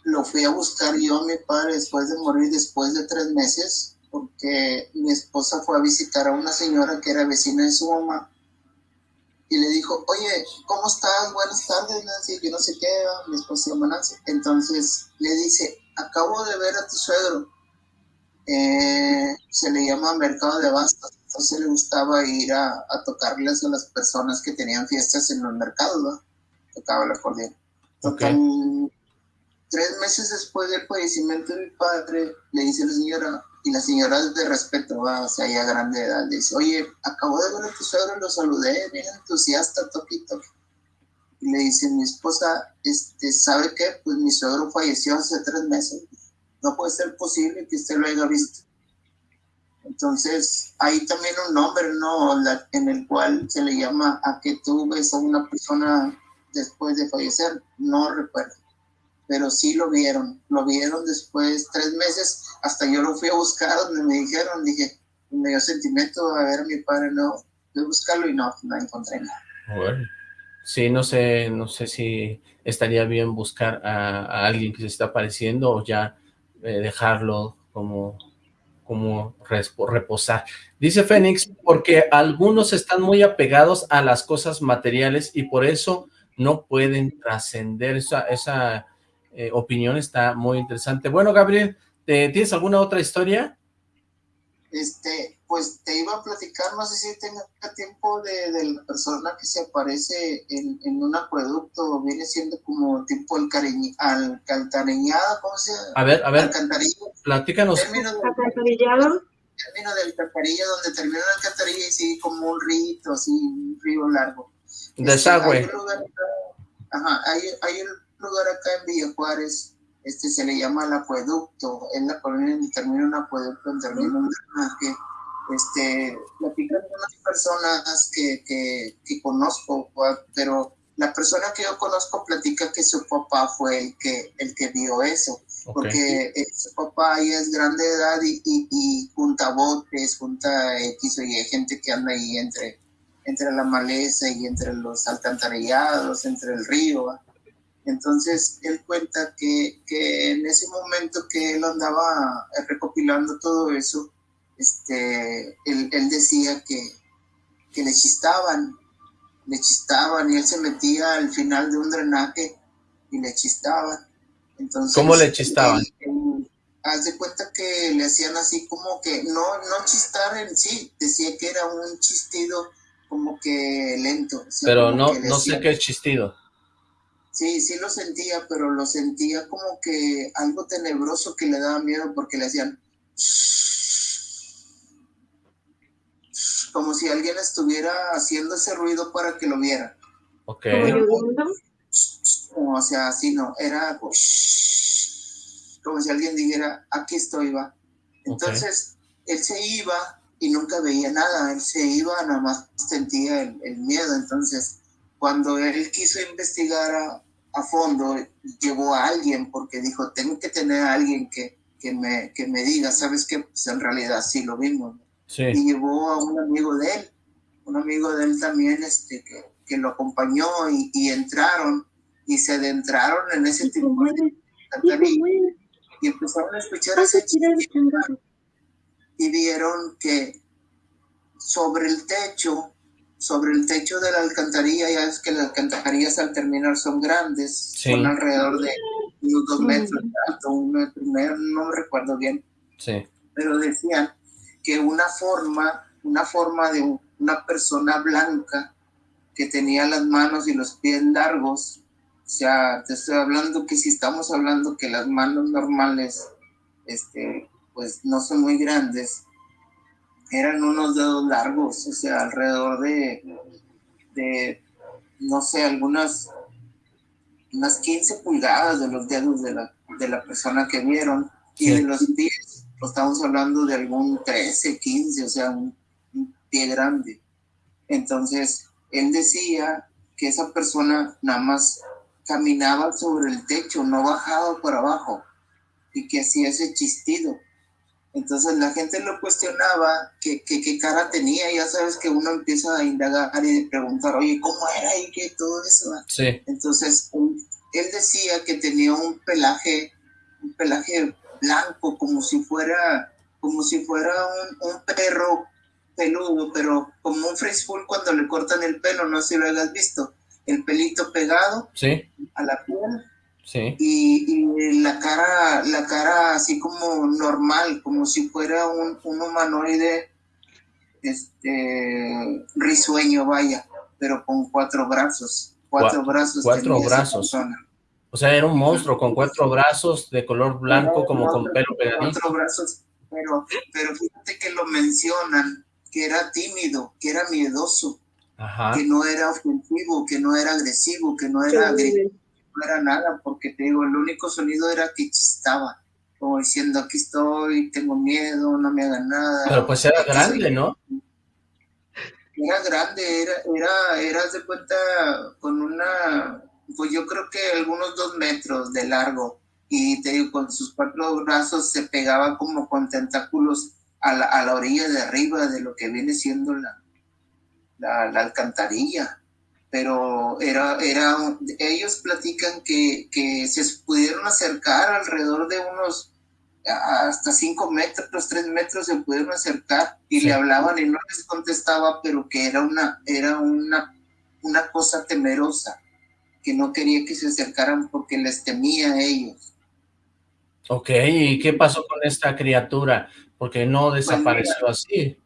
lo fui a buscar yo a mi padre después de morir, después de tres meses, porque mi esposa fue a visitar a una señora que era vecina de su mamá, y le dijo, oye, ¿cómo estás? Buenas tardes, Nancy, que no sé qué, mi esposa se llama Nancy. Entonces le dice, acabo de ver a tu suegro, eh, se le llama Mercado de Bastos, entonces le gustaba ir a, tocarles a las personas que tenían fiestas en los mercados, ¿no? Tocaba la acordeón. Tres meses después del fallecimiento de mi padre, le dice la señora, y la señora de respeto, o sea, ya grande edad, le dice, oye, acabo de ver a tu suegro, lo saludé, bien entusiasta, toquito. Y le dice mi esposa, este, ¿sabe qué? Pues mi suegro falleció hace tres meses. No puede ser posible que usted lo haya visto. Entonces, hay también un nombre, ¿no? en el cual se le llama a que tú ves a una persona después de fallecer. No recuerdo. Pero sí lo vieron. Lo vieron después, tres meses. Hasta yo lo fui a buscar donde me dijeron, dije, me dio sentimiento a ver a mi padre, no. Fui a buscarlo y no, no encontré nada. Bueno. Sí, no sé, no sé si estaría bien buscar a, alguien que se está apareciendo o ya eh, dejarlo como, como reposar. Dice Fénix, porque algunos están muy apegados a las cosas materiales y por eso no pueden trascender. Esa, esa eh, opinión está muy interesante. Bueno, Gabriel, ¿tienes alguna otra historia? Este, pues te iba a platicar, no sé si tenga tiempo de, de la persona que se aparece en, en, un acueducto, viene siendo como tipo el alcantarillado, ¿cómo se llama? A ver, a ver, platícanos. Término de, alcantarillado. Término de alcantarilla, donde termina la alcantarilla y sigue como un río, así, un río largo. Desagüe. Este, hay, un lugar ajá, hay, hay un lugar acá en Villa Juárez, este se le llama el acueducto, en la colonia donde termina un acueducto, donde termina un drenaje, este, platican con unas personas que, que, que, conozco, pero la persona que yo conozco platica que su papá fue el que, el que vio eso, porque eh, su papá ya es grande de edad y, y, junta botes, junta X o Y, gente que anda ahí entre, entre la maleza y entre los alcantarillados, entre el río. Entonces él cuenta que, que en ese momento que él andaba recopilando todo eso, este, él, él decía que, que, le chistaban, le chistaban y él se metía al final de un drenaje y le chistaban. Entonces, ¿Cómo le chistaban? haz de cuenta que le hacían así como que, no, no chistar en sí, decía que era un chistido como que lento. Pero no, no sé qué es chistido. Sí, sí lo sentía, pero lo sentía como que algo tenebroso que le daba miedo porque le hacían [sniffs] como si alguien estuviera haciendo ese ruido para que lo viera. Ok. [sniffs] o sea, así no, era [sniffs] como si alguien dijera, aquí estoy, va. Entonces, él se iba y nunca veía nada, él se iba, nada más sentía el, miedo. Entonces, cuando él quiso investigar a, a, fondo, llevó a alguien porque dijo, tengo que tener a alguien que, que, me, que me diga, ¿sabes qué? Pues en realidad sí lo vimos y llevó a un amigo de él, un amigo de él también este, que, que lo acompañó y, y, entraron y se adentraron en ese tipo de y empezaron a escuchar ese y vieron que sobre el techo, sobre el techo de la alcantarilla, ya es que las alcantarillas al terminar son grandes, son alrededor de unos dos metros de alto, un metro, no me recuerdo bien, sí. pero decían que una forma, una forma de una persona blanca que tenía las manos y los pies largos, o sea, te estoy hablando que si estamos hablando que las manos normales, este, pues no son muy grandes, eran unos dedos largos, o sea, alrededor de, de no sé, algunas unas 15 pulgadas de los dedos de la, de la persona que vieron y de los pies, pues, estamos hablando de algún 13, 15, o sea, un, pie grande. Entonces, él decía que esa persona nada más caminaba sobre el techo, no bajaba por abajo, y que hacía ese chistido. Entonces la gente lo cuestionaba, que, qué cara tenía, ya sabes que uno empieza a indagar y preguntar, oye, ¿cómo era y qué todo eso? Sí. Entonces él decía que tenía un pelaje, un pelaje blanco, como si fuera, como si fuera un, perro peludo, pero como un full cuando le cortan el pelo, no sé si lo hayas visto, el pelito pegado sí. a la piel Sí. Y, la cara, la cara así como normal, como si fuera un, humanoide este risueño, vaya, pero con cuatro brazos. Cuatro brazos. Cuatro brazos. O sea, era un monstruo con cuatro brazos de color blanco, como con pelo pegadito. Cuatro brazos, pero, pero fíjate que lo mencionan, que era tímido, que era miedoso, que no era ofensivo, que no era agresivo, que no era no era nada, porque te digo, el único sonido era que chistaba, como diciendo, aquí estoy, tengo miedo, no me hagan nada. Pero pues era grande, ¿no? Era grande, era, era, era de cuenta con una, pues yo creo que algunos dos metros de largo, y te digo, con sus cuatro brazos se pegaba como con tentáculos a la, a la orilla de arriba de lo que viene siendo la, la, la alcantarilla pero era, era, ellos platican que, que se pudieron acercar alrededor de unos hasta cinco metros, tres metros se pudieron acercar y le hablaban y no les contestaba, pero que era una, era una, una cosa temerosa, que no quería que se acercaran porque les temía a ellos. Ok, ¿y qué pasó con esta criatura? Porque no pues desapareció así.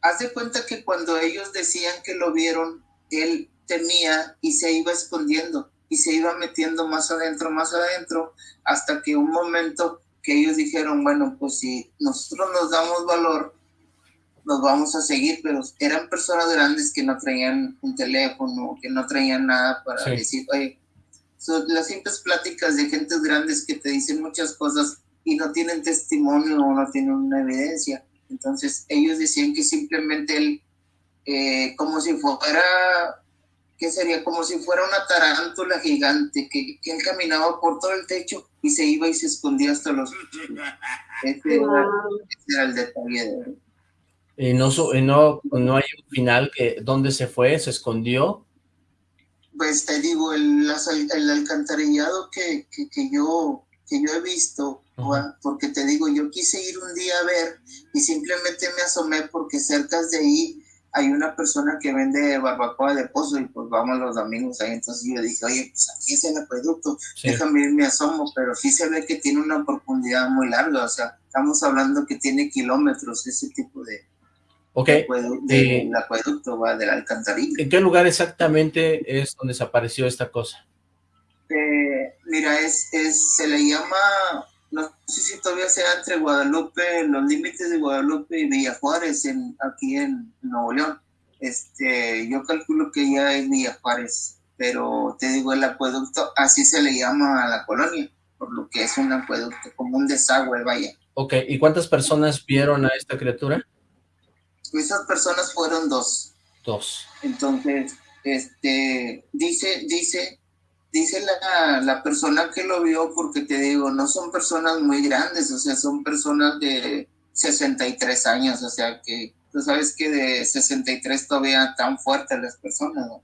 Haz de cuenta que cuando ellos decían que lo vieron, él temía y se iba escondiendo y se iba metiendo más adentro, más adentro, hasta que un momento que ellos dijeron, bueno, pues si nosotros nos damos valor, nos vamos a seguir, pero eran personas grandes que no traían un teléfono, que no traían nada para decir, oye, son las simples pláticas de gentes grandes que te dicen muchas cosas y no tienen testimonio o no tienen una evidencia. Entonces ellos decían que simplemente él eh, como si fuera, ¿qué sería? Como si fuera una tarántula gigante que, que, él caminaba por todo el techo y se iba y se escondía hasta los... [laughs] Este, era, el detalle ¿Y no, no, no hay un final que dónde se fue, se escondió? Pues te digo, el, el alcantarillado que, que, que, yo, que yo he visto, porque te digo, yo quise ir un día a ver y simplemente me asomé porque cerca de ahí hay una persona que vende barbacoa de pozo y pues vamos los domingos ahí, entonces yo dije, oye, pues aquí es el acueducto, déjame ir, me asomo, pero sí se ve que tiene una profundidad muy larga, o sea, estamos hablando que tiene kilómetros ese tipo de, okay. de, acueducto, va, de la alcantarilla. ¿En qué lugar exactamente es donde desapareció esta cosa? Eh, mira, es, es, se le llama no sé si todavía sea entre Guadalupe, los límites de Guadalupe y Villa Juárez, en, aquí en Nuevo León. Este, yo calculo que ya es Villa Juárez, pero te digo, el acueducto, así se le llama a la colonia, por lo que es un acueducto, como un desagüe, vaya. Ok, ¿y cuántas personas vieron a esta criatura? Esas personas fueron dos. Dos. Entonces, este, dice, dice dice la, la, persona que lo vio, porque te digo, no son personas muy grandes, o sea, son personas de 63 años, o sea, que tú sabes que de 63 todavía tan fuertes las personas, ¿no?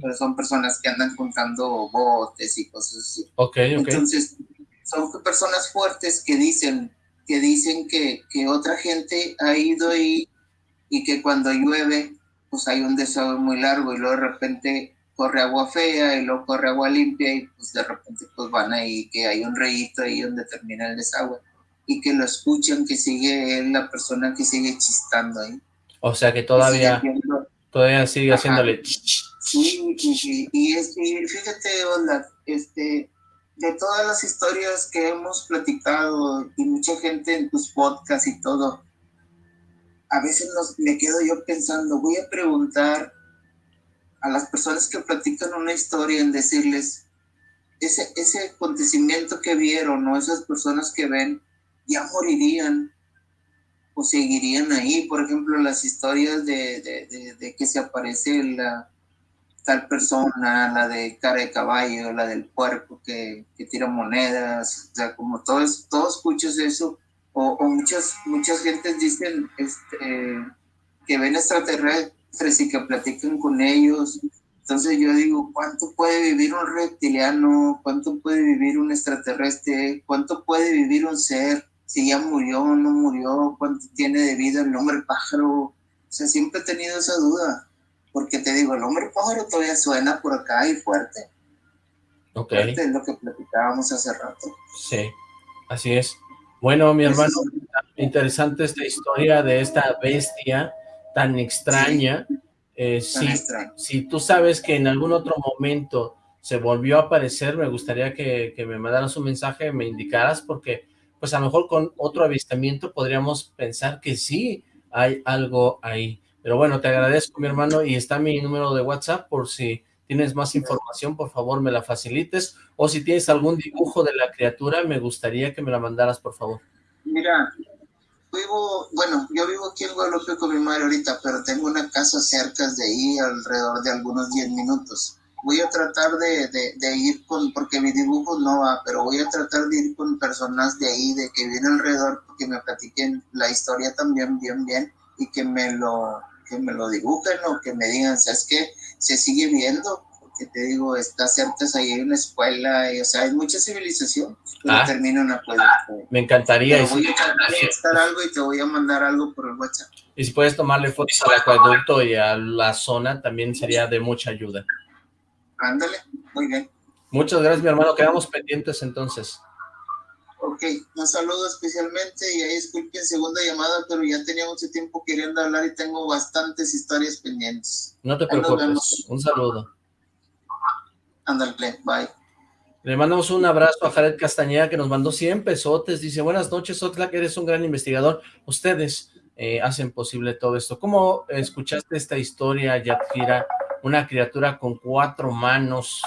Pero son personas que andan contando botes y cosas así. Ok, ok. Entonces, son personas fuertes que dicen que dicen que, que otra gente ha ido ahí y que cuando llueve, pues hay un desagüe muy largo y luego de repente corre agua fea y luego corre agua limpia y pues de repente pues van ahí que hay un reyito ahí donde termina el desagüe. y que lo escuchan, que sigue la persona que sigue chistando ahí. O sea que todavía, todavía sigue haciéndole... Sí, y, es, fíjate, Onda, este, de todas las historias que hemos platicado y mucha gente en tus podcasts y todo, a veces nos, me quedo yo pensando, voy a preguntar a las personas que platican una historia en decirles, ese, ese acontecimiento que vieron o esas personas que ven, ya morirían o seguirían ahí. Por ejemplo, las historias de, de que se aparece la, tal persona, la de cara de caballo, la del puerco que, que tira monedas, o sea, como todos, todos escuchas eso, o, o, muchas, muchas gentes dicen este, que ven extraterrestres y que platican con ellos. Entonces yo digo, ¿cuánto puede vivir un reptiliano? ¿Cuánto puede vivir un extraterrestre? ¿Cuánto puede vivir un ser? Si ya murió o no murió, ¿cuánto tiene de vida el hombre pájaro? O sea, siempre he tenido esa duda. Porque te digo, el hombre pájaro todavía suena por acá y fuerte. Ok. Fuerte es lo que platicábamos hace rato. Sí, así es. Bueno, mi hermano, interesante esta historia de esta bestia tan extraña. Eh, sí. si, tú sabes que en algún otro momento se volvió a aparecer, me gustaría que, que me mandaras un mensaje, me indicaras, porque pues a lo mejor con otro avistamiento podríamos pensar que sí hay algo ahí. Pero bueno, te agradezco, mi hermano, y está mi número de WhatsApp por si tienes más información, por favor, me la facilites. O si tienes algún dibujo de la criatura, me gustaría que me la mandaras, por favor. Mira, vivo, bueno, yo vivo aquí en Guadalupe con mi madre ahorita, pero tengo una casa cerca de ahí, alrededor de algunos 10 minutos. Voy a tratar de, de, ir con, porque mi dibujo no va, pero voy a tratar de ir con personas de ahí, de que vienen alrededor, porque me platiquen la historia también bien, bien, y que me lo, que me lo dibujen o que me digan, ¿sabes qué? Se sigue viendo, porque te digo, está cerca, ahí hay una escuela, y, o sea, hay mucha civilización, pero ah, termina una Me encantaría. voy a algo y te voy a mandar algo por el WhatsApp. Y si puedes tomarle fotos al acueducto y a la zona, también sería de mucha ayuda. Ándale, muy bien. Muchas gracias, mi hermano. Quedamos pendientes entonces. Ok, un saludo especialmente y ahí disculpen segunda llamada, pero ya tenía mucho tiempo queriendo hablar y tengo bastantes historias pendientes. No te preocupes, un saludo. Ándale, bye. Le mandamos un abrazo a Jared Castañeda que nos mandó 100 pesotes. Dice, buenas noches, que eres un gran investigador. Ustedes eh, hacen posible todo esto. ¿Cómo escuchaste esta historia, Yatira? Una criatura con cuatro manos.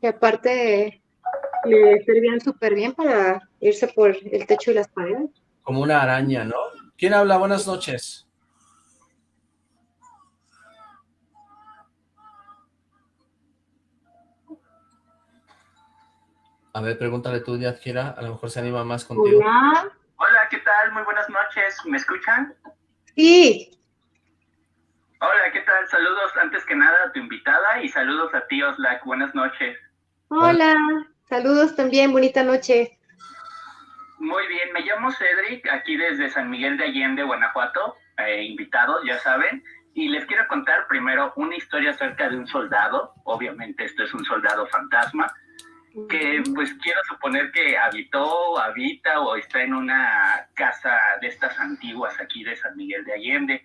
Y aparte le servían súper bien para irse por el techo y las paredes. Como una araña, ¿no? ¿Quién habla? Buenas noches. A ver, pregúntale tú, Yadjira, a lo mejor se anima más contigo. Hola. Hola, ¿qué tal? Muy buenas noches. ¿Me escuchan? Sí. Hola, ¿qué tal? Saludos antes que nada a tu invitada y saludos a ti, Oslac. Buenas noches. Hola. Saludos también, bonita noche. Muy bien, me llamo Cedric, aquí desde San Miguel de Allende, Guanajuato, eh, invitados, ya saben, y les quiero contar primero una historia acerca de un soldado, obviamente esto es un soldado fantasma, que pues quiero suponer que habitó, habita o está en una casa de estas antiguas aquí de San Miguel de Allende,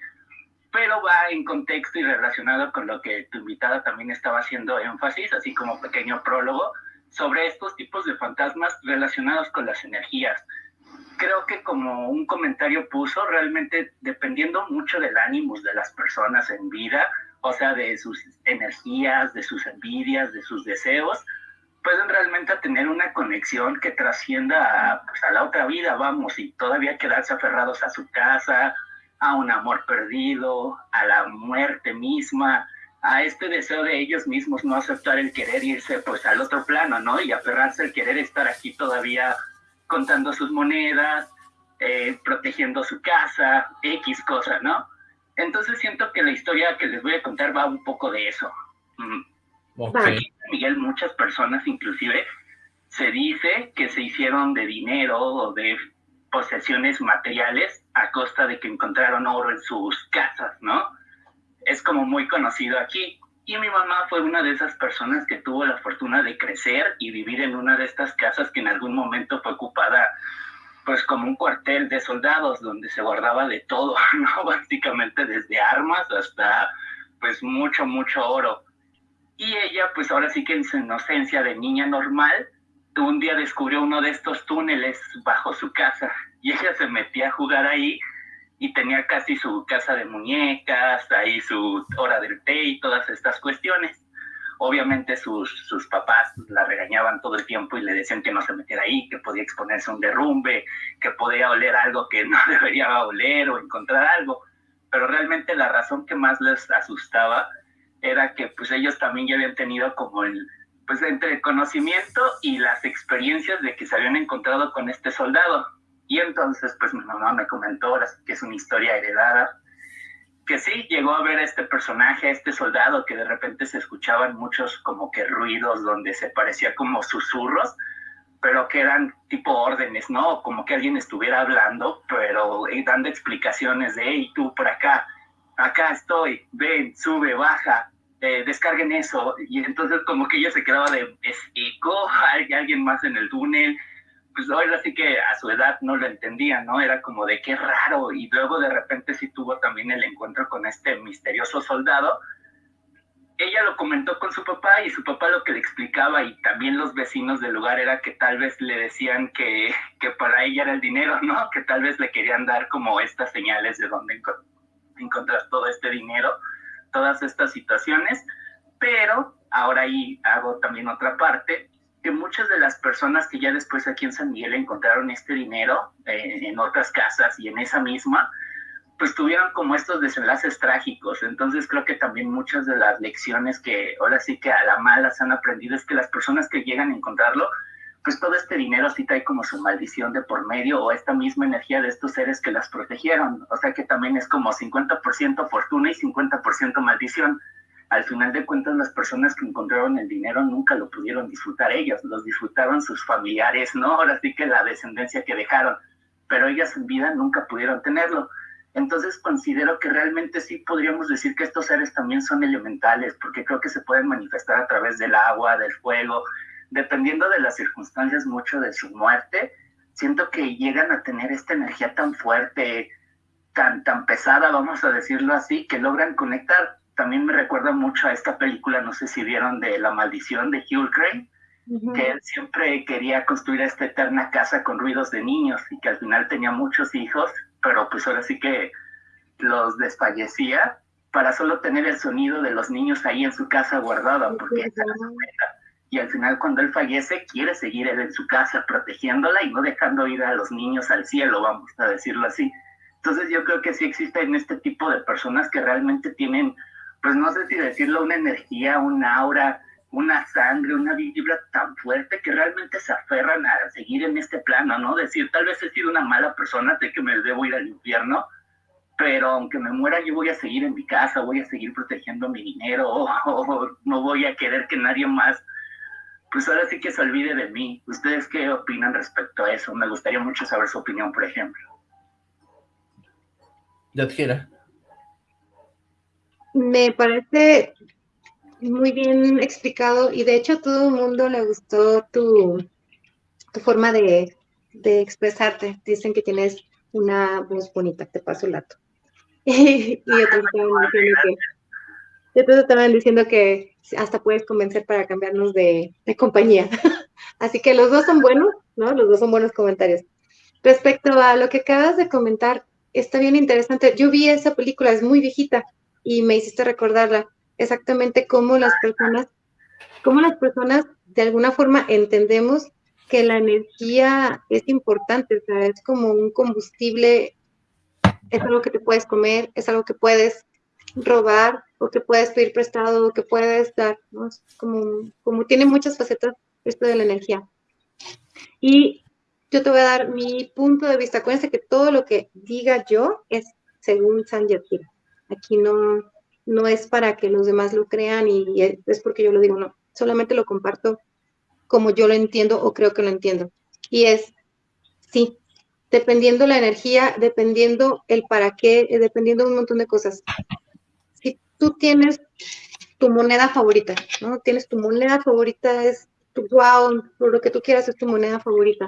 pero va en contexto y relacionado con lo que tu invitada también estaba haciendo énfasis, así como pequeño prólogo, sobre estos tipos de fantasmas relacionados con las energías. Creo que como un comentario puso, realmente dependiendo mucho del ánimo de las personas en vida, o sea, de sus energías, de sus envidias, de sus deseos, pueden realmente tener una conexión que trascienda a, pues, a la otra vida, vamos, y todavía quedarse aferrados a su casa, a un amor perdido, a la muerte misma, a este deseo de ellos mismos no aceptar el querer irse pues al otro plano, ¿no? Y aferrarse al querer estar aquí todavía contando sus monedas, eh, protegiendo su casa, X cosa, ¿no? Entonces siento que la historia que les voy a contar va un poco de eso. Miguel muchas personas inclusive se dice que se hicieron de dinero o de posesiones materiales a costa de que encontraron oro en sus casas, ¿no? es como muy conocido aquí. Y mi mamá fue una de esas personas que tuvo la fortuna de crecer y vivir en una de estas casas que en algún momento fue ocupada pues como un cuartel de soldados donde se guardaba de todo, [laughs] ¿no? Básicamente desde armas hasta pues mucho, mucho oro. Y ella pues ahora sí que en su inocencia de niña normal, un día descubrió uno de estos túneles bajo su casa y ella se metía a jugar ahí y tenía casi su casa de muñecas, ahí su hora del té y todas estas cuestiones. Obviamente sus, sus papás la regañaban todo el tiempo y le decían que no se metiera ahí, que podía exponerse a un derrumbe, que podía oler algo que no [laughs] debería oler o encontrar algo. Pero realmente la razón que más les asustaba era que pues ellos también ya habían tenido como el, pues entre conocimiento y las experiencias de que se habían encontrado con este soldado. Y entonces pues mi mamá me comentó que es una historia heredada que sí llegó a ver a este personaje, a este soldado, que de repente se escuchaban muchos como que ruidos donde se parecía como susurros, pero que eran tipo órdenes, ¿no? Como que alguien estuviera hablando, pero eh, dando explicaciones de, hey, tú por acá, acá estoy, ven, sube, baja, eh, descarguen eso. Y entonces como que ella se quedaba de, es eco, hay alguien más en el túnel, pues ahora sí que a su edad no lo entendía, ¿no? Era como de qué raro. Y luego de repente sí tuvo también el encuentro con este misterioso soldado. Ella lo comentó con su papá y su papá lo que le explicaba y también los vecinos del lugar era que tal vez le decían que, que para ella era el dinero, ¿no? Que tal vez le querían dar como estas señales de dónde encontrar todo este dinero, todas estas situaciones. Pero ahora ahí hago también otra parte que muchas de las personas que ya después aquí en San Miguel encontraron este dinero eh, en otras casas y en esa misma, pues tuvieron como estos desenlaces trágicos. Entonces creo que también muchas de las lecciones que ahora sí que a la mala se han aprendido es que las personas que llegan a encontrarlo, pues todo este dinero sí trae como su maldición de por medio o esta misma energía de estos seres que las protegieron. O sea que también es como 50% fortuna y 50% maldición al final de cuentas las personas que encontraron el dinero nunca lo pudieron disfrutar ellos, los disfrutaron sus familiares, ¿no? Ahora sí que la descendencia que dejaron, pero ellas en vida nunca pudieron tenerlo. Entonces considero que realmente sí podríamos decir que estos seres también son elementales, porque creo que se pueden manifestar a través del agua, del fuego, dependiendo de las circunstancias mucho de su muerte. Siento que llegan a tener esta energía tan fuerte, tan, tan pesada, vamos a decirlo así, que logran conectar también me recuerda mucho a esta película, no sé si vieron, de La Maldición de Hugh Grant, que él siempre quería construir esta eterna casa con ruidos de niños y que al final tenía muchos hijos, pero pues ahora sí que los desfallecía para solo tener el sonido de los niños ahí en su casa guardado, porque y al final cuando él fallece quiere seguir él en su casa protegiéndola y no dejando ir a los niños al cielo, vamos a decirlo así. Entonces yo creo que sí existen este tipo de personas que realmente tienen pues no sé si decirlo, una energía, un aura, una sangre, una vibra tan fuerte que realmente se aferran a seguir en este plano, ¿no? Decir, tal vez he sido una mala persona, sé que me debo ir al infierno, pero aunque me muera yo voy a seguir en mi casa, voy a seguir protegiendo mi dinero, [laughs] o, no voy a querer que nadie más, pues ahora sí que se olvide de mí. ¿Ustedes qué opinan respecto a eso? Me gustaría mucho saber su opinión, por ejemplo. Yadjira. Me parece muy bien explicado y de hecho a todo el mundo le gustó tu, tu forma de, expresarte. Dicen que tienes una voz bonita, te paso el dato. [laughs] y [laughs] otros estaban diciendo que, hasta puedes convencer para cambiarnos de, de compañía. [laughs] Así que los dos son buenos, ¿no? Los dos son buenos comentarios. Respecto a lo que acabas de comentar, está bien interesante. Yo vi esa película, es muy viejita, y me hiciste recordarla, exactamente cómo las personas, cómo las personas de alguna forma entendemos que la energía es importante, o sea, es como un combustible, es algo que te puedes comer, es algo que puedes robar o que puedes pedir prestado o que puedes dar, ¿no? como, como tiene muchas facetas esto de la energía. Y yo te voy a dar mi punto de vista. Acuérdense que todo lo que diga yo es según San Yatira. Aquí no, no es para que los demás lo crean y es porque yo lo digo, no. Solamente lo comparto como yo lo entiendo o creo que lo entiendo. Y es, sí, dependiendo la energía, dependiendo el para qué, dependiendo de un montón de cosas. Tú tienes tu moneda favorita, ¿no? Tienes tu moneda favorita, es tu wow, lo que tú quieras es tu moneda favorita.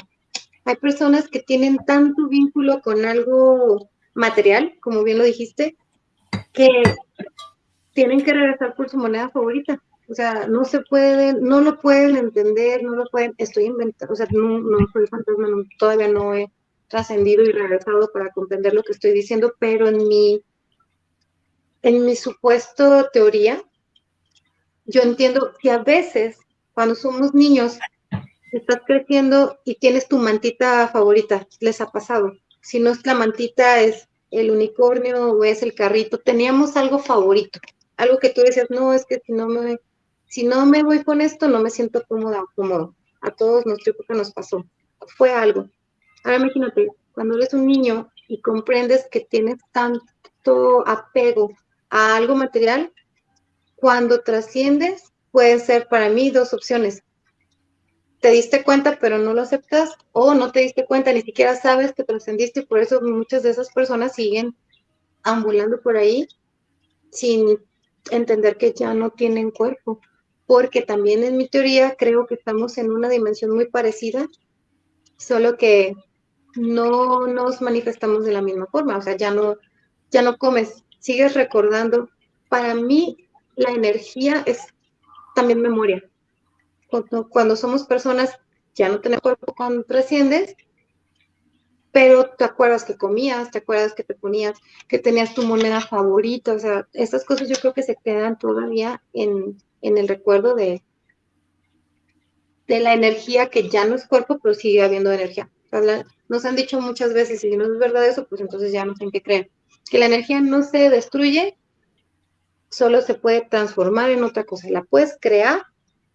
Hay personas que tienen tanto vínculo con algo material, como bien lo dijiste, que tienen que regresar por su moneda favorita. O sea, no se pueden, no lo pueden entender, no lo pueden, estoy inventando, o sea, no, no soy fantasma, todavía no he trascendido y regresado para comprender lo que estoy diciendo, pero en mi, en mi supuesto teoría, yo entiendo que a veces cuando somos niños, estás creciendo y tienes tu mantita favorita, les ha pasado. Si no es la mantita, es el unicornio o es el carrito, teníamos algo favorito, algo que tú decías, no, es que si no me, si no me voy con esto, no me siento cómoda o cómodo. A todos nuestra época nos pasó. Fue algo. Ahora imagínate, cuando eres un niño y comprendes que tienes tanto apego a algo material, cuando trasciendes, pueden ser para mí dos opciones. Te diste cuenta, pero no lo aceptas, o no te diste cuenta, ni siquiera sabes que trascendiste, por eso muchas de esas personas siguen ambulando por ahí sin entender que ya no tienen cuerpo. Porque también en mi teoría creo que estamos en una dimensión muy parecida, solo que no nos manifestamos de la misma forma, o sea, ya no, ya no comes, sigues recordando. Para mí, la energía es también memoria. Cuando, somos personas, ya no tenemos cuerpo cuando trasciendes, pero te acuerdas que comías, te acuerdas que te ponías, que tenías tu moneda favorita, o sea, esas cosas yo creo que se quedan todavía en, el recuerdo de, de la energía que ya no es cuerpo, pero sigue habiendo energía. Nos han dicho muchas veces, si no es verdad eso, pues entonces ya no sé en qué creen, que la energía no se destruye, solo se puede transformar en otra cosa. La puedes crear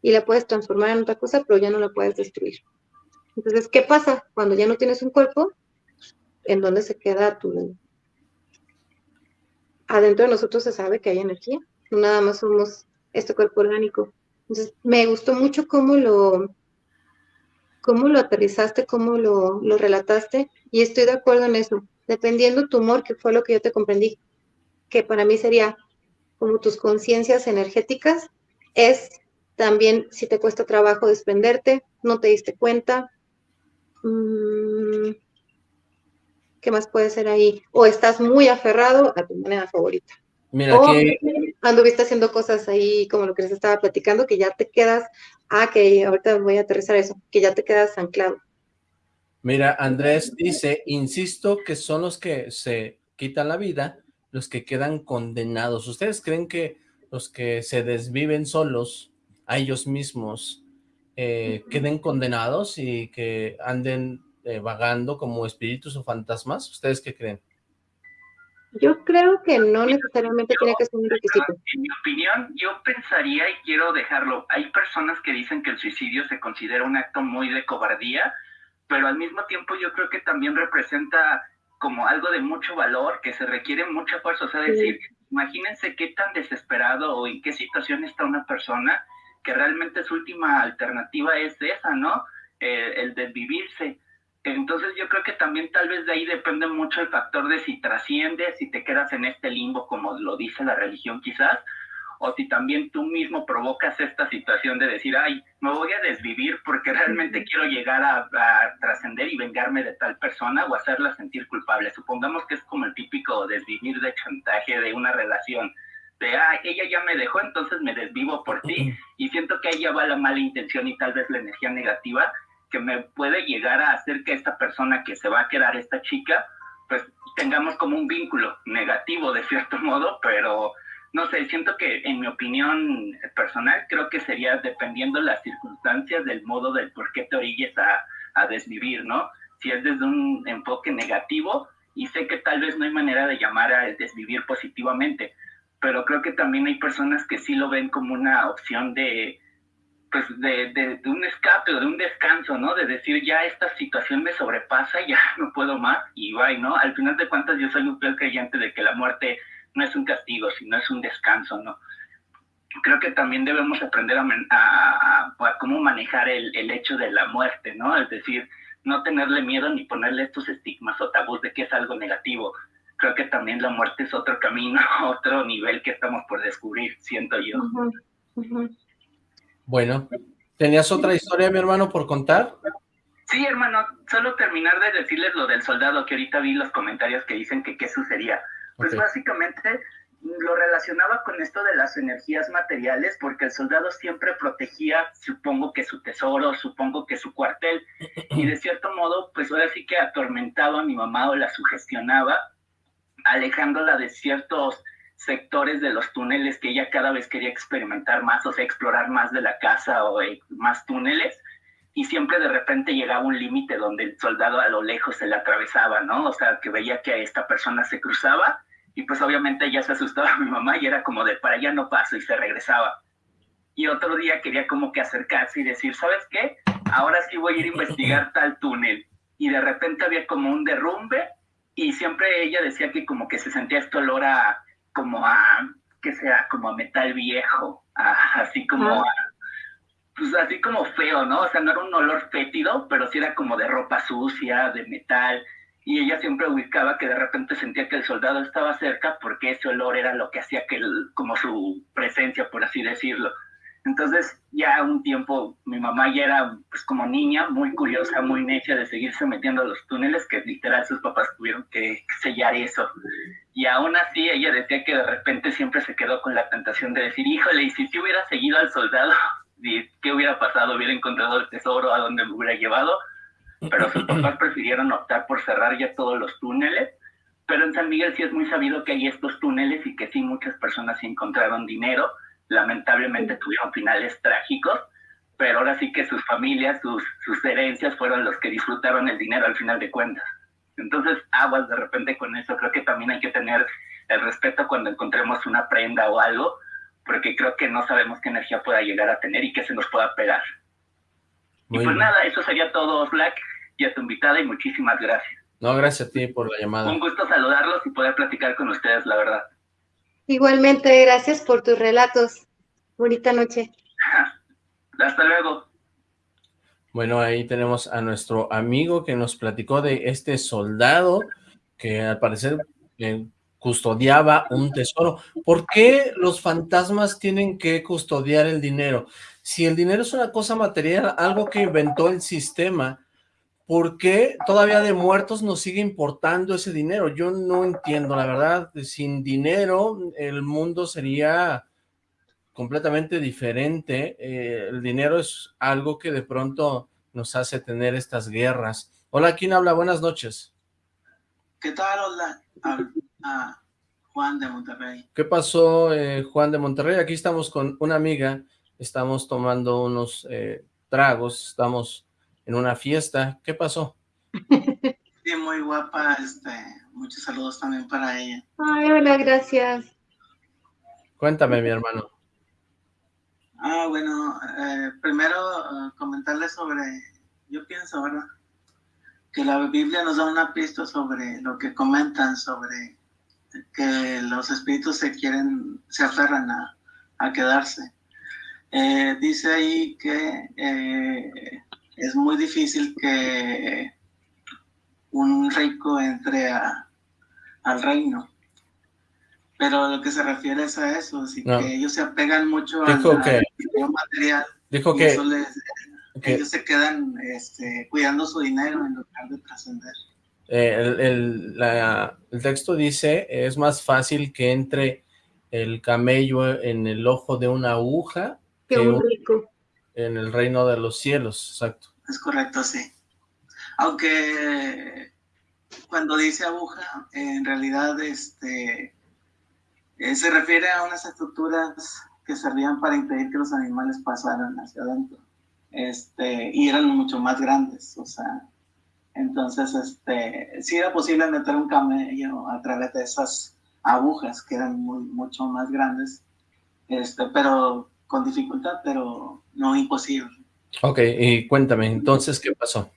y la puedes transformar en otra cosa, pero ya no la puedes destruir. Entonces, ¿qué pasa cuando ya no tienes un cuerpo? ¿En dónde se queda tu... Adentro de nosotros se sabe que hay energía, no nada más somos este cuerpo orgánico. Entonces, me gustó mucho cómo lo, cómo lo aterrizaste, cómo lo, lo relataste, y estoy de acuerdo en eso. Dependiendo tu humor, que fue lo que yo te comprendí, que para mí sería como tus conciencias energéticas, es también si te cuesta trabajo desprenderte, no te diste cuenta. Mm, ¿Qué más puede ser ahí? O estás muy aferrado a tu moneda favorita. Mira, o que... anduviste haciendo cosas ahí como lo que les estaba platicando, que ya te quedas, ah, que ahorita voy a aterrizar eso, que ya te quedas anclado. Mira, Andrés dice, insisto que son los que se quitan la vida los que quedan condenados. ¿Ustedes creen que los que se desviven solos a ellos mismos eh, queden condenados y que anden eh, vagando como espíritus o fantasmas? ¿Ustedes qué creen? Yo creo que no necesariamente tiene que ser un requisito. En mi opinión, yo pensaría, y quiero dejarlo, hay personas que dicen que el suicidio se considera un acto muy de cobardía, pero al mismo tiempo yo creo que también representa como algo de mucho valor, que se requiere mucha fuerza. O sea, decir, imagínense qué tan desesperado o en qué situación está una persona que realmente su última alternativa es esa, ¿no? Eh, el de vivirse. Entonces yo creo que también tal vez de ahí depende mucho el factor de si trasciendes, si te quedas en este limbo, como lo dice la religión quizás, o si también tú mismo provocas esta situación de decir, ay, me voy a desvivir porque realmente quiero llegar a, trascender y vengarme de tal persona o hacerla sentir culpable. Supongamos que es como el típico desvivir de chantaje de una relación, de, ay, ella ya me dejó, entonces me desvivo por ti, y siento que ahí ya va la mala intención y tal vez la energía negativa que me puede llegar a hacer que esta persona que se va a quedar, esta chica, pues tengamos como un vínculo negativo de cierto modo, pero no sé, siento que en mi opinión personal creo que sería dependiendo las circunstancias del modo del por qué te orilles a, a desvivir, ¿no? Si es desde un enfoque negativo, y sé que tal vez no hay manera de llamar a desvivir positivamente, pero creo que también hay personas que sí lo ven como una opción de, pues de, de, un escape o de un descanso, ¿no? De decir, ya esta situación me sobrepasa, ya [laughs] no puedo más, y bye, ¿no? Al final de cuentas yo soy un fiel creyente de que la muerte no es un castigo, sino es un descanso, ¿no? Creo que también debemos aprender a, cómo manejar el, el, hecho de la muerte, ¿no? Es decir, no tenerle miedo ni ponerle estos estigmas o tabús de que es algo negativo. creo que también la muerte es otro camino, [laughs] otro nivel que estamos por descubrir, siento yo. Bueno, ¿tenías otra historia, mi hermano, por contar? Sí, hermano, solo terminar de decirles lo del soldado, que ahorita vi los comentarios que dicen que qué sucedía. Pues básicamente lo relacionaba con esto de las energías materiales, porque el soldado siempre protegía, supongo que su tesoro, supongo que su cuartel, y de cierto modo, pues ahora sí que atormentaba a mi mamá o la sugestionaba, alejándola de ciertos sectores de los túneles que ella cada vez quería experimentar más, o sea, explorar más de la casa o eh, más túneles, y siempre de repente llegaba un límite donde el soldado a lo lejos se le atravesaba, ¿no? O sea, que veía que esta persona se cruzaba y pues obviamente ya se asustaba [laughs] mi mamá y era como de para allá no paso y se regresaba. Y otro día quería como que acercarse y decir, ¿sabes qué? Ahora sí voy a ir a investigar [laughs] tal túnel. Y de repente había como un derrumbe y siempre ella decía que como que se sentía este olor a, como a, que sea, como a metal viejo, así como a, pues así como feo, ¿no? O sea, no era un olor fétido, pero sí era como de ropa sucia, de metal y ella siempre ubicaba que de repente sentía que el soldado estaba cerca porque ese olor era lo que hacía que, como su presencia, por así decirlo. Entonces, ya un tiempo, mi mamá ya era, pues como niña, muy curiosa, muy necia de seguirse metiendo a los túneles, que literal sus papás tuvieron que sellar eso. Y aún así, ella decía que de repente siempre se quedó con la tentación de decir, híjole, y si te hubiera seguido al soldado, [laughs] ¿qué hubiera pasado? ¿Hubiera encontrado el tesoro a donde me hubiera llevado? Pero sus [clears throat] papás prefirieron optar por cerrar ya todos los túneles. Pero en San Miguel sí es muy sabido que hay estos túneles y que sí muchas personas sí encontraron dinero. Lamentablemente tuvieron finales trágicos, pero ahora sí que sus familias, sus, sus herencias fueron los que disfrutaron el dinero al final de cuentas. Entonces, aguas de repente con eso. Creo que también hay que tener el respeto cuando encontremos una prenda o algo, porque creo que no sabemos qué energía pueda llegar a tener y qué se nos pueda pegar. y pues nada, eso sería todo, Black y a tu invitada y muchísimas gracias. No, gracias a ti por la llamada. Un gusto saludarlos y poder platicar con ustedes, la verdad. Igualmente, gracias por tus relatos. Bonita noche. [laughs] Hasta luego. Bueno, ahí tenemos a nuestro amigo que nos platicó de este soldado que al parecer eh, custodiaba un tesoro. ¿Por qué los fantasmas tienen que custodiar el dinero? Si el dinero es una cosa material, algo que inventó el sistema, ¿por qué todavía de muertos nos sigue importando ese dinero? Yo no entiendo, la verdad, sin dinero el mundo sería completamente diferente. Eh, el dinero es algo que de pronto nos hace tener estas guerras. Hola, ¿quién habla? Buenas noches. ¿Qué tal? Hola, ah, Juan de Monterrey. ¿Qué pasó, eh, Juan de Monterrey? Aquí estamos con una amiga, estamos tomando unos eh, tragos, estamos en una fiesta. ¿Qué pasó? Sí, muy guapa. Este, muchos saludos también para ella. Ay, hola, gracias. Cuéntame, mi hermano. Ah, bueno, eh, primero uh, comentarle sobre, yo pienso, ¿verdad? Que la Biblia nos da una pista sobre lo que comentan sobre que los espíritus se quieren, se aferran a, a quedarse. Eh, dice ahí que eh, es muy difícil que un rico entre al reino. Pero lo que se refiere es a eso, así que ellos se apegan mucho al, material. Dijo que, ellos se quedan este, cuidando su dinero en lugar de trascender. Eh, el, el texto dice, es más fácil que entre el camello en el ojo de una aguja que un rico. En el reino de los cielos, exacto. Es correcto, sí. Aunque cuando dice aguja, en realidad este, eh, se refiere a unas estructuras que servían para impedir que los animales pasaran hacia adentro. Este, y eran mucho más grandes, o sea, entonces, este, sí era posible meter un camello a través de esas agujas que eran muy, mucho más grandes, este, pero con dificultad, pero no imposible. Ok, y cuéntame, entonces, ¿qué pasó?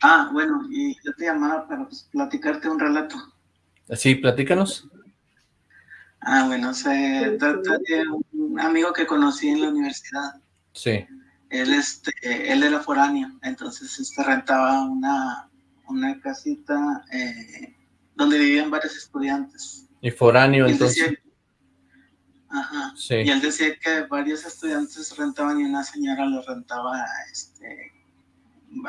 Ah, bueno, y yo te llamaba para pues, platicarte un relato. Sí, platícanos. Ah, bueno, se trata de un amigo que conocí en la universidad. Sí. Él, este, él era foráneo, entonces este, rentaba una, una casita eh, donde vivían varios estudiantes. Y foráneo, entonces. Ajá. Y él decía que varios estudiantes rentaban y una señora le rentaba este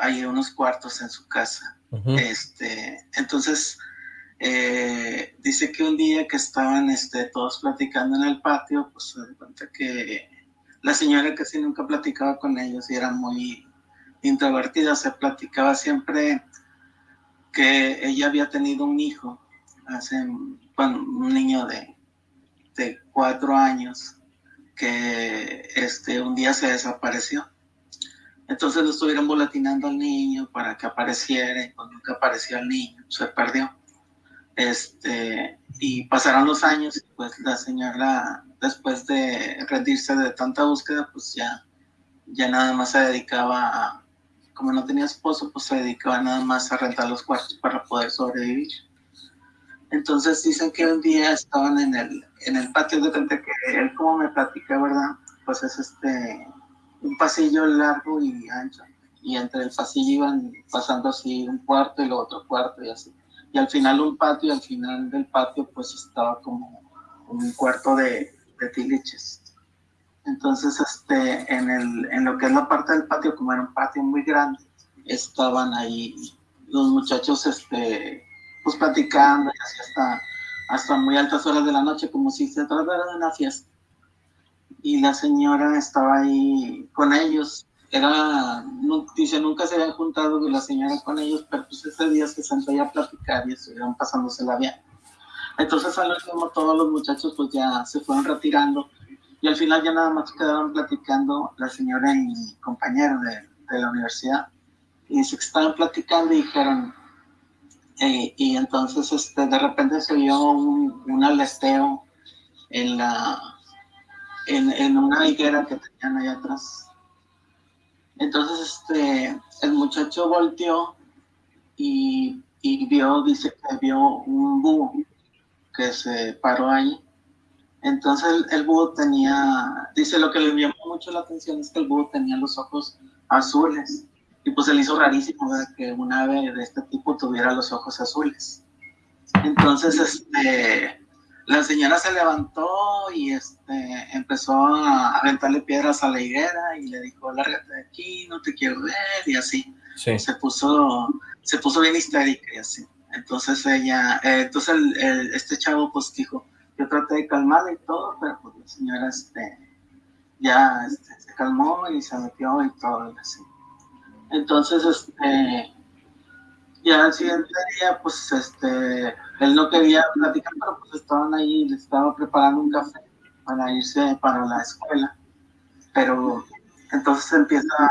ahí unos cuartos en su casa. Este, entonces, eh, dice que un día que estaban este, todos platicando en el patio, pues se cuenta que la señora casi nunca platicaba con ellos y era muy introvertida, se platicaba siempre que ella había tenido un hijo, hace, un niño de, de cuatro años, que este, un día se desapareció. Entonces lo estuvieron volatinando al niño para que apareciera y cuando nunca apareció el niño, se perdió. Este, y pasaron los años y pues la señora, después de rendirse de tanta búsqueda, pues ya, ya nada más se dedicaba a, como no tenía esposo, pues se dedicaba nada más a rentar los cuartos para poder sobrevivir. Entonces dicen que un día estaban en el, en el patio de frente que él como me platica, ¿verdad? Pues es este, un pasillo largo y ancho. Y entre el pasillo iban pasando así un cuarto y el otro cuarto y así. Y al final un patio y al final del patio pues estaba como un cuarto de, de tiliches. Entonces, este, en, el, en lo que es la parte del patio, como era un patio muy grande, estaban ahí los muchachos, este, pues platicando y así hasta, hasta muy altas horas de la noche, como si se tratara de una fiesta. Y la señora estaba ahí con ellos. Era, dice, nunca se habían juntado la señora con ellos, pero pues ese día se sentó a platicar y estuvieron pasándosela bien. Entonces al último todos los muchachos pues ya se fueron retirando y al final ya nada más quedaron platicando la señora y mi compañero de, de la universidad. Y que estaban platicando y dijeron, eh, y entonces este, de repente se oyó un, un alesteo en, la, en, en, una higuera que tenían ahí atrás. Entonces este, el muchacho volteó y, y vio, dice que vio un búho que se paró ahí entonces el, búho tenía, dice lo que le llamó mucho la atención es que el búho tenía los ojos azules. Y pues se le hizo rarísimo que un ave de este tipo tuviera los ojos azules. Entonces, este, la señora se levantó y este, empezó a aventarle piedras a la higuera y le dijo, lárgate de aquí, no te quiero ver, y así. Se puso, se puso bien histérica y así. Entonces ella, eh, entonces este chavo pues dijo, yo traté de calmarla y todo, pero pues la señora este, ya este, se calmó y se metió y todo y así. Entonces, este, ya el siguiente día, pues, este, él no quería platicar, pero pues estaban ahí, le estaba preparando un café para irse para la escuela. Pero entonces empieza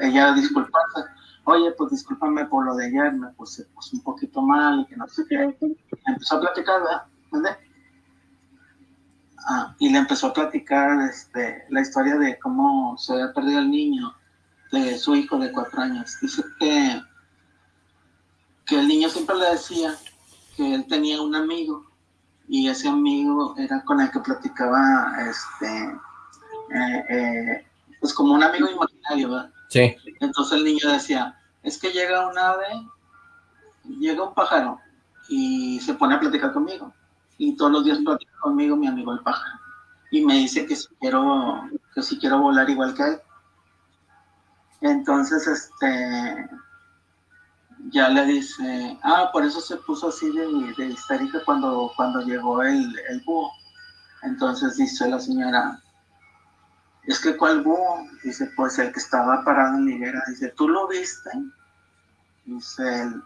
ella a disculparse. Oye, pues discúlpame por lo de ayer, me puse, puse un poquito mal y que no sé qué. Empezó a platicar, ¿verdad? Ah, y le empezó a platicar este, la historia de cómo se había perdido el niño, de su hijo de cuatro años. Dice que, que el niño siempre le decía que él tenía un amigo y ese amigo era con el que platicaba, este, eh, eh, pues como un amigo imaginario, ¿verdad? Sí. Entonces el niño decía, es que llega un ave, llega un pájaro y se pone a platicar conmigo y todos los días platica conmigo mi amigo el pájaro y me dice que si quiero, que si quiero volar igual que él. Entonces, este, ya le dice, ah, por eso se puso así de, de histérica cuando, cuando llegó el, el búho. Entonces dice la señora, es que ¿cuál búho? Dice, pues el que estaba parado en la higuera. Dice, ¿tú lo viste? Dice él,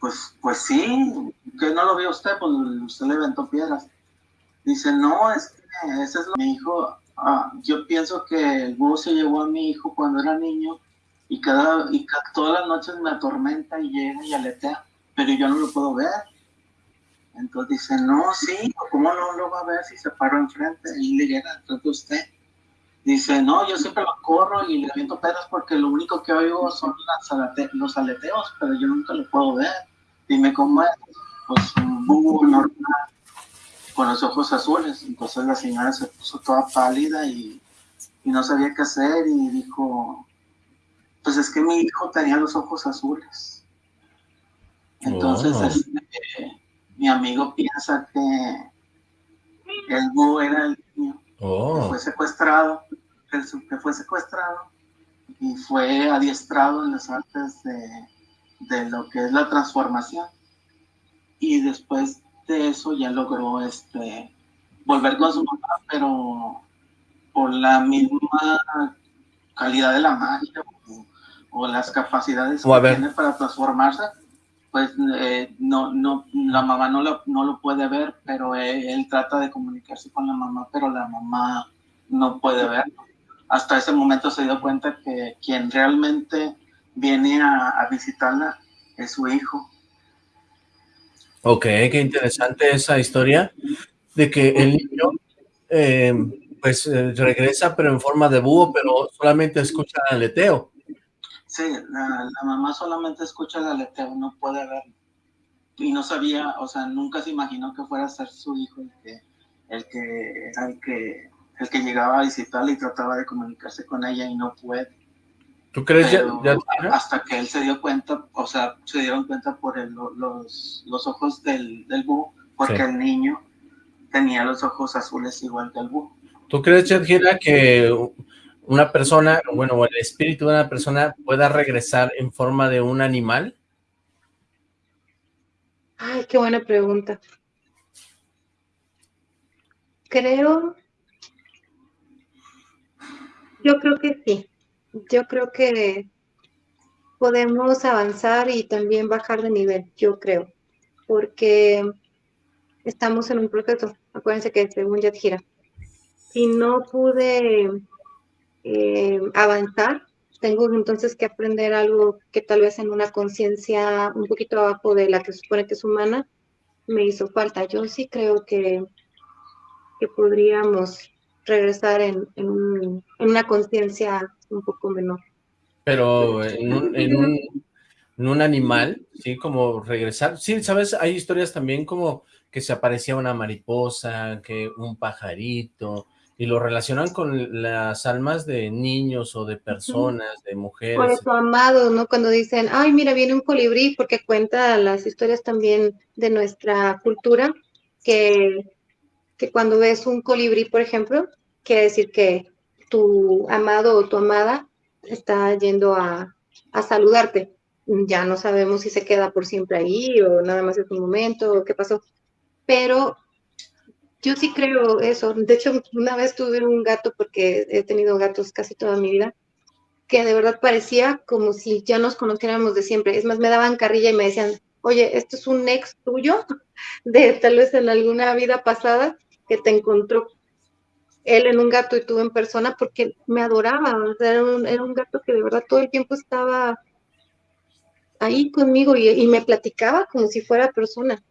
pues, pues sí, que no lo vio usted, pues usted le aventó piedras. Dice, no, es que ese es lo que mi hijo, ah, yo pienso que el búho se llevó a mi hijo cuando era niño y cada, y todas las noches me atormenta y llega y aletea, pero yo no lo puedo ver. Entonces dice, no, sí, ¿cómo no lo va a ver si se paró enfrente y le llega detrás de usted? Dice, no, yo siempre lo corro y le aviento pedras porque lo único que oigo son los aleteos, pero yo nunca lo puedo ver. Dime cómo es. Pues un búho normal, con los ojos azules. Entonces la señora se puso toda pálida y, y no sabía qué hacer y dijo, pues es que mi hijo tenía los ojos azules. Entonces, Oh. este, mi amigo piensa que el búho era el niño que Oh, fue secuestrado, que, que fue secuestrado y fue adiestrado en las artes de, de lo que es la transformación. Y después de eso ya logró este, volver con su mamá, pero por la misma calidad de la magia o, o las capacidades O que tiene para transformarse, pues eh, no, no, la mamá no lo, no lo puede ver, pero él, él trata de comunicarse con la mamá, pero la mamá no puede verlo. Hasta ese momento se dio cuenta que quien realmente viene a, a visitarla es su hijo. Ok, qué interesante esa historia de que el niño eh, pues eh, regresa pero en forma de búho, pero solamente escucha el aleteo. Sí, la, la mamá solamente escucha el aleteo, no puede verlo. Y no sabía, o sea, nunca se imaginó que fuera a ser su hijo el que, el que el que, el que llegaba a visitarla y trataba de comunicarse con ella y no puede. ¿Tú crees Pero ya- hasta que él se dio cuenta, o sea, se dieron cuenta por el- los, los ojos del, del búho, porque Sí. el niño tenía los ojos azules igual que el búho. ¿Tú crees, Shadhira, que una persona, bueno, o el espíritu de una persona pueda regresar en forma de un animal? Ay, qué buena pregunta. Creo, yo creo que sí. Yo creo que podemos avanzar y también bajar de nivel, yo creo, porque estamos en un proceso. Acuérdense que según Yadjira, si no pude eh, avanzar, tengo entonces que aprender algo que tal vez en una conciencia un poquito abajo de la que supone que es humana, me hizo falta. Yo sí creo que, que podríamos regresar en, en, un- en una conciencia un poco menor. Pero en un, en un, en un animal, ¿sí? Como regresar. Sí, ¿sabes? Hay historias también como que se aparecía una mariposa, que un pajarito, y lo relacionan con las almas de niños o de personas, de Por mujeres. eso, amado, ¿no? Cuando dicen, ay, mira, viene un colibrí, porque cuenta las historias también de nuestra cultura, que, que cuando ves un colibrí, por ejemplo, quiere decir que tu amado o tu amada está yendo a, saludarte. Ya no sabemos si se queda por siempre ahí o nada más es un momento o qué pasó. Pero yo sí creo eso. De hecho, una vez tuve un gato, porque he tenido gatos casi toda mi vida, que de verdad parecía como si ya nos conociéramos de siempre. Es más, me daban carrilla y me decían, oye, esto es un ex tuyo [laughs] de tal vez en alguna vida pasada que te encontró él en un gato y tú en persona porque me adoraba. Era un, era un gato que de verdad todo el tiempo estaba ahí conmigo y, y me platicaba como si fuera persona.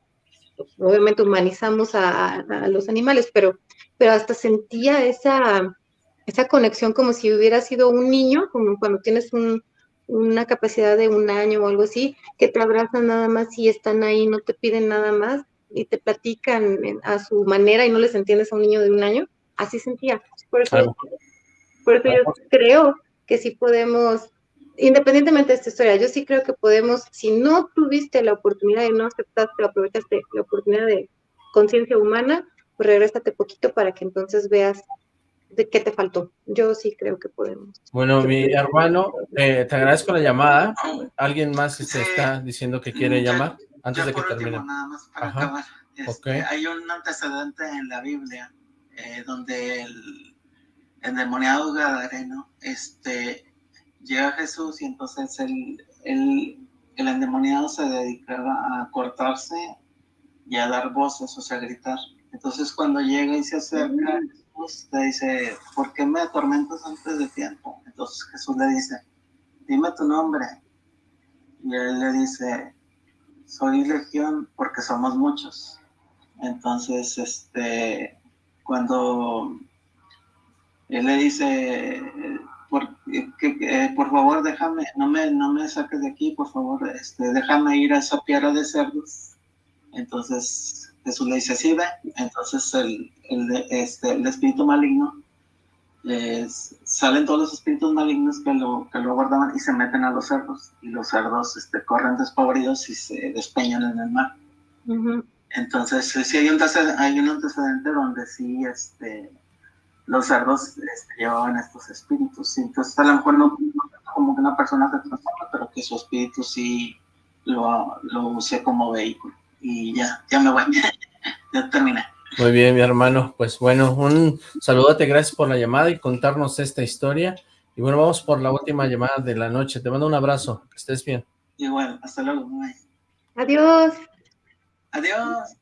Obviamente humanizamos a, los animales, pero, pero hasta sentía esa, esa conexión como si hubiera sido un niño, como cuando tienes un- una capacidad de un año o algo así, que te abrazan nada más y están ahí, no te piden nada más y te platican a su manera y no les entiendes a un niño de un año. Así sentía. Por eso, por eso yo creo que sí podemos, independientemente de esta historia, yo sí creo que podemos, si no tuviste la oportunidad y no aceptaste aprovechaste la oportunidad de conciencia humana, pues regrésate poquito para que entonces veas de qué te faltó. Yo sí creo que podemos. Bueno, mi hermano, eh, te agradezco la llamada. ¿Alguien más este, Sí. está diciendo que quiere Ya- llamar? Antes Ya de que por último, termine. nada más para Ajá. acabar. Este, Ok. Hay un antecedente en la Biblia eh, donde el endemoniado Gadareno este, llega a Jesús y entonces el, el, el endemoniado se dedicaba a cortarse y a dar voces, o sea, a gritar. Entonces cuando llega y se acerca Jesús, le dice, ¿por qué me atormentas antes de tiempo? Entonces Jesús le dice, dime tu nombre. Y él le dice, soy legión porque somos muchos. Entonces, este, cuando él le dice, eh, por, que, eh, por favor, déjame, no me, no me saques de aquí, por favor, este, déjame ir a esa piedra de cerdos. Entonces Jesús le dice, sí, ve. Entonces el, el, este, el espíritu maligno salen todos los espíritus malignos que lo, que lo guardaban y se meten a los cerdos. Y los cerdos este, corren despavoridos y se despeñan en el mar. Entonces, sí hay un, hay un antecedente donde sí este, los cerdos este, llevaban estos espíritus. Entonces, a lo mejor no, como que una persona se transforma, pero que su espíritu sí lo, lo use como vehículo. Y ya, ya me voy. [laughs] ya terminé. Muy bien, mi hermano. Pues bueno, un saludote, gracias por la llamada y contarnos esta historia. Y bueno, vamos por la última llamada de la noche. Te mando un abrazo, que estés bien. Igual, hasta luego. Adiós. Adiós.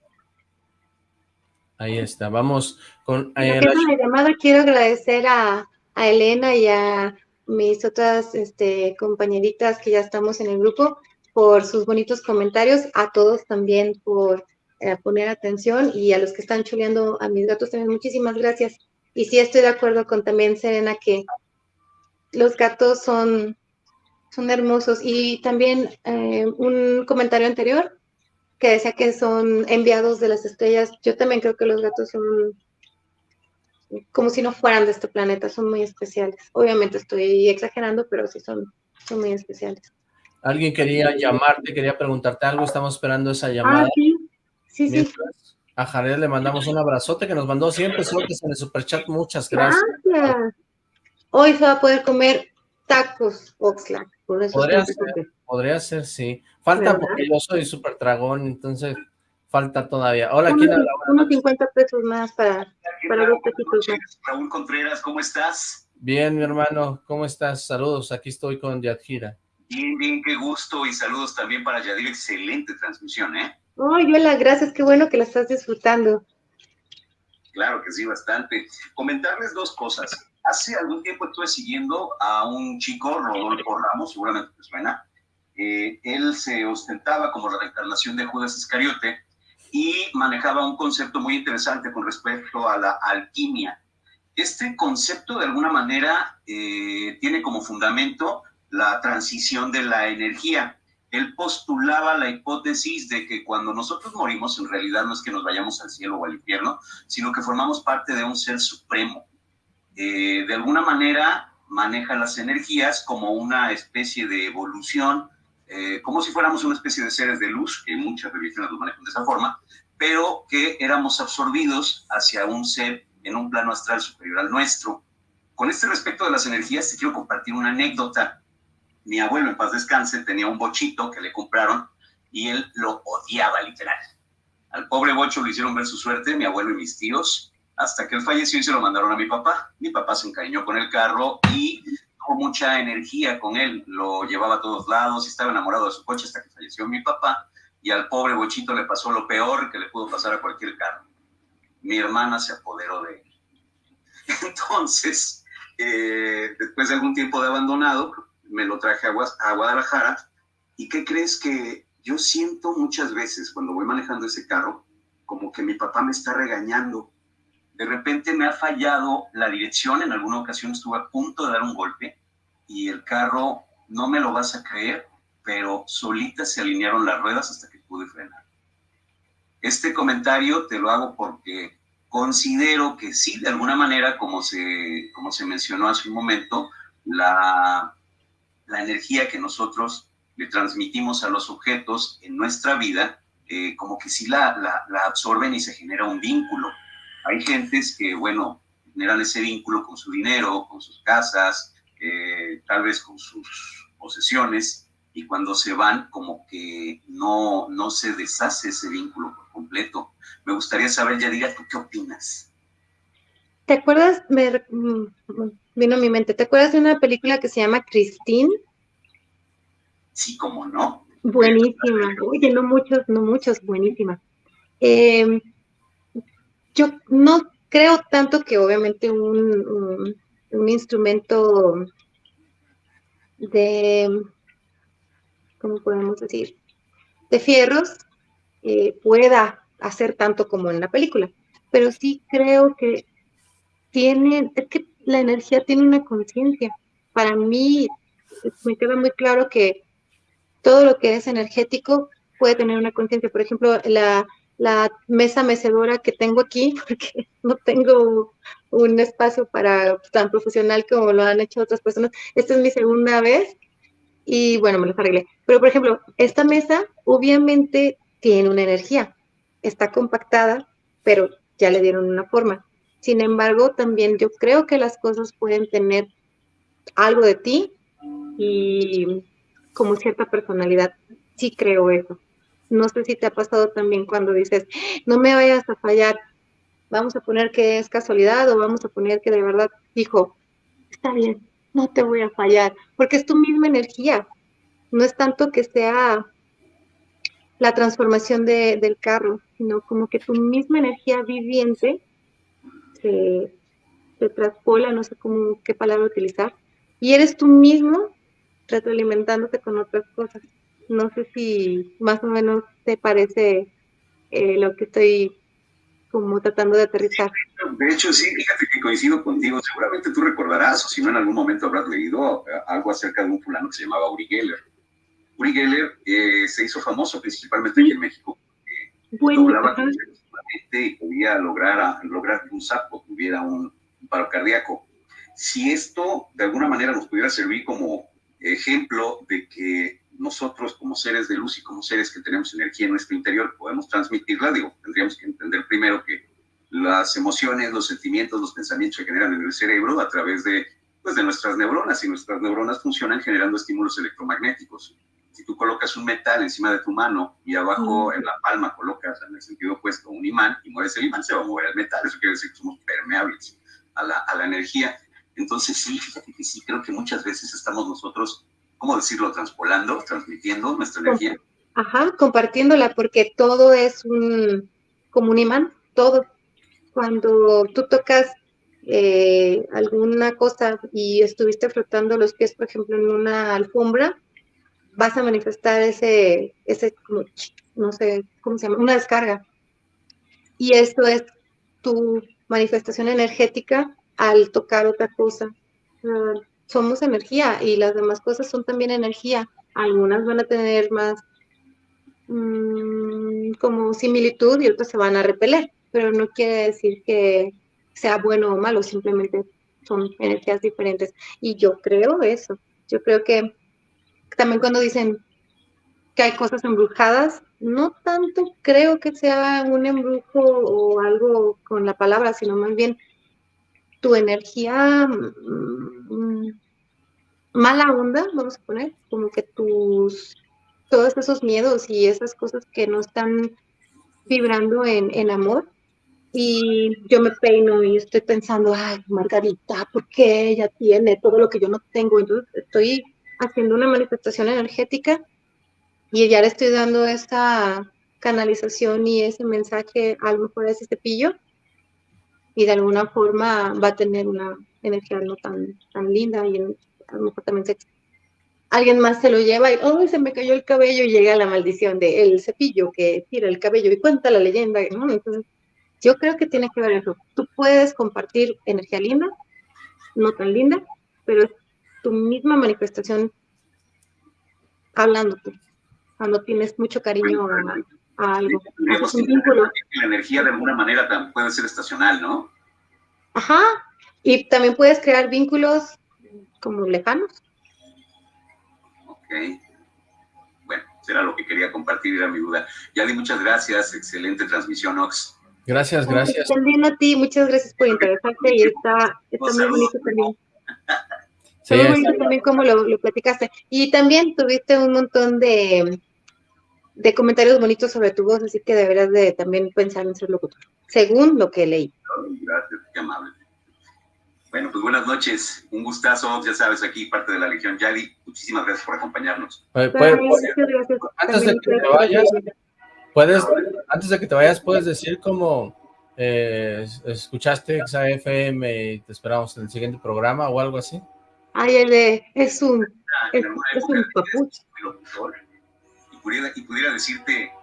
Ahí está, vamos con... Eh, la... llamada quiero agradecer a, a, Elena y a mis otras este, compañeritas que ya estamos en el grupo por sus bonitos comentarios, a todos también por eh, poner atención y a los que están chuleando a mis gatos también muchísimas gracias. Y sí estoy de acuerdo con también Serena que los gatos son, son hermosos. Y también eh, un comentario anterior que decía que son enviados de las estrellas. Yo también creo que los gatos son como si no fueran de este planeta, son muy especiales. Obviamente estoy exagerando, pero sí son, son muy especiales. Alguien quería llamarte, quería preguntarte algo, estamos esperando esa llamada. Ah, sí, sí, sí. A Jared le mandamos un abrazote que nos mandó siempre pesos en el superchat, muchas gracias. gracias. Hoy se va a poder comer tacos Oxlack. podría ser, podría ser, sí. Falta porque yo soy super dragón, entonces falta todavía. Hola, ¿quién habla? Unos 50 pesos más para, para dos pesitos más. Raúl Contreras, ¿cómo estás? Bien, mi hermano, ¿cómo estás? Saludos, aquí estoy con Yadjira. Bien, bien, qué gusto y saludos también para Yadir, excelente transmisión, ¿eh? Ay, hola, gracias, qué bueno que la estás disfrutando. Claro que sí, bastante. Comentarles dos cosas. Hace algún tiempo estuve siguiendo a un chico, Rodolfo Ramos, seguramente te suena. Eh, él se ostentaba como la reencarnación de Judas Iscariote y manejaba un concepto muy interesante con respecto a la alquimia. Este concepto, de alguna manera, eh, tiene como fundamento la transición de la energía. Él postulaba la hipótesis de que cuando nosotros morimos, en realidad no es que nos vayamos al cielo o al infierno, sino que formamos parte de un ser supremo. Eh, de alguna manera maneja las energías como una especie de evolución, eh, como si fuéramos una especie de seres de luz, que muchas religiones lo manejan de esa forma, pero que éramos absorbidos hacia un ser en un plano astral superior al nuestro. Con este respecto de las energías, te quiero compartir una anécdota mi abuelo en paz descanse tenía un bochito que le compraron y él lo odiaba literal. Al pobre bocho lo hicieron ver su suerte, mi abuelo y mis tíos, hasta que él falleció y se lo mandaron a mi papá. Mi papá se encariñó con el carro y tuvo mucha energía con él, lo llevaba a todos lados estaba enamorado de su coche hasta que falleció mi papá y al pobre bochito le pasó lo peor que le pudo pasar a cualquier carro. Mi hermana se apoderó de él. [laughs] Entonces, eh, después de algún tiempo de abandonado, me lo traje a, Guadalajara. ¿Y qué crees que yo siento muchas veces cuando voy manejando ese carro, como que mi papá me está regañando? De repente me ha fallado la dirección, en alguna ocasión estuve a punto de dar un golpe y el carro, no me lo vas a creer, pero solitas se alinearon las ruedas hasta que pude frenar. Este comentario te lo hago porque considero que sí, de alguna manera, como se, como se mencionó hace un momento, la, la energía que nosotros le transmitimos a los objetos en nuestra vida, eh, como que sí la, la, absorben y se genera un vínculo. Hay gentes que, bueno, generan ese vínculo con su dinero, con sus casas, eh, tal vez con sus posesiones, y cuando se van, como que no, no se deshace ese vínculo por completo. Me gustaría saber, Yadira, ¿tú qué opinas? ¿Te acuerdas? Me, mm, vino a mi mente. ¿Te acuerdas de una película que se llama Christine? Sí, como no. Buenísima. Oye, no muchos, no muchos, buenísima. Em, yo no creo tanto que obviamente un, un, instrumento de, ¿cómo podemos decir? De fierros eh, pueda hacer tanto como en la película. Pero sí creo que tiene, es que la energía tiene una conciencia. Para mí me queda muy claro que todo lo que es energético puede tener una conciencia. Por ejemplo, la, mesa mecedora que tengo aquí, [laughs] porque no tengo un espacio para tan profesional como lo han hecho otras personas. Esta es mi segunda vez y bueno, me lo arreglé. Pero por ejemplo, esta mesa obviamente tiene una energía, está compactada, pero ya le dieron una forma. Sin embargo, también yo creo que las cosas pueden tener algo de ti y como cierta personalidad. Sí creo eso. No sé si te ha pasado también cuando dices, no me vayas a fallar, vamos a poner que es casualidad o vamos a poner que de verdad dijo, está bien, no te voy a fallar, porque es tu misma energía. No es tanto que sea la transformación de, del carro, sino como que tu misma energía viviente se, se traspola, no sé cómo, qué palabra utilizar, y eres tú mismo retroalimentándote con otras cosas. No sé si más o menos te parece eh, lo que estoy como tratando de aterrizar. De hecho, sí, fíjate que coincido contigo. Seguramente tú recordarás, o si no, en algún momento habrás leído eh, algo acerca de un fulano que se llamaba Uri Geller. Uri Geller eh, se hizo famoso principalmente aquí en México. Bueno, doblaba y podía lograr, lograr que un sapo tuviera un, un paro cardíaco. Si esto de alguna manera nos pudiera servir como ejemplo de que nosotros como seres de luz y como seres que tenemos energía en nuestro interior podemos transmitirla, digo, tendríamos que entender primero que las emociones, los sentimientos, los pensamientos se generan en el cerebro a través de, pues, de nuestras neuronas y nuestras neuronas funcionan generando estímulos electromagnéticos. Si tú colocas un metal encima de tu mano y abajo en la palma colocas en el sentido opuesto un imán y mueves el imán, se va a mover el metal. Eso quiere decir que somos permeables a la, a la energía. Entonces sí, fíjate que sí, creo que muchas veces estamos nosotros ¿cómo decirlo? Transpolando, transmitiendo nuestra energía. Ajá, compartiéndola, porque todo es un, como un imán, todo. Cuando tú tocas eh, alguna cosa y estuviste frotando los pies, por ejemplo, en una alfombra, vas a manifestar ese, ese, no sé, ¿cómo se llama? Una descarga. Y esto es tu manifestación energética al tocar otra cosa somos energía y las demás cosas son también energía. Algunas van a tener más mm, como similitud y otras se van a repeler, pero no quiere decir que sea bueno o malo, simplemente son energías diferentes. Y yo creo eso. Yo creo que también cuando dicen que hay cosas embrujadas, no tanto creo que sea un embrujo o algo con la palabra, sino más bien tu energía mm, mala onda, vamos a poner, como que tus, todos esos miedos y esas cosas que no están vibrando en, en amor. Y yo me peino y estoy pensando, ay, Margarita, ¿por qué ella tiene todo lo que yo no tengo? Entonces estoy haciendo una manifestación energética y ya le estoy dando esa canalización y ese mensaje a lo mejor ese cepillo y de alguna forma va a tener una energía no tan, tan linda y a lo mejor también alguien más se lo lleva y, oh, se me cayó el cabello y llega la maldición de el cepillo que tira el cabello y cuenta la leyenda, ¿no? Entonces, yo creo que tiene que ver eso. Tú puedes compartir energía linda, no tan linda, pero tu misma manifestación hablando tú, cuando tienes mucho cariño a algo. La energía de alguna manera puede ser estacional, ¿no? Ajá, y también puedes crear vínculos como lejanos. Ok. Bueno, será lo que quería compartir, era mi duda. Yadi, muchas gracias, excelente transmisión, Ox. Gracias, gracias. También a ti, muchas gracias por interesarte y está, está muy bonito también. [laughs] Sí, muy bonito también como lo, lo platicaste. Y también tuviste un montón de, de comentarios bonitos sobre tu voz, así que deberás de también pensar en ser locutor, según lo que leí. Gracias, qué amable. Bueno, pues buenas noches, un gustazo, ya sabes, aquí parte de la Legión Yali, muchísimas gracias por acompañarnos. antes de que te vayas, puedes, antes de que te vayas, puedes decir cómo eh, escuchaste XAFM y te esperamos en el siguiente programa o algo así. Ay, es un, es, es un papucho y pudiera decirte,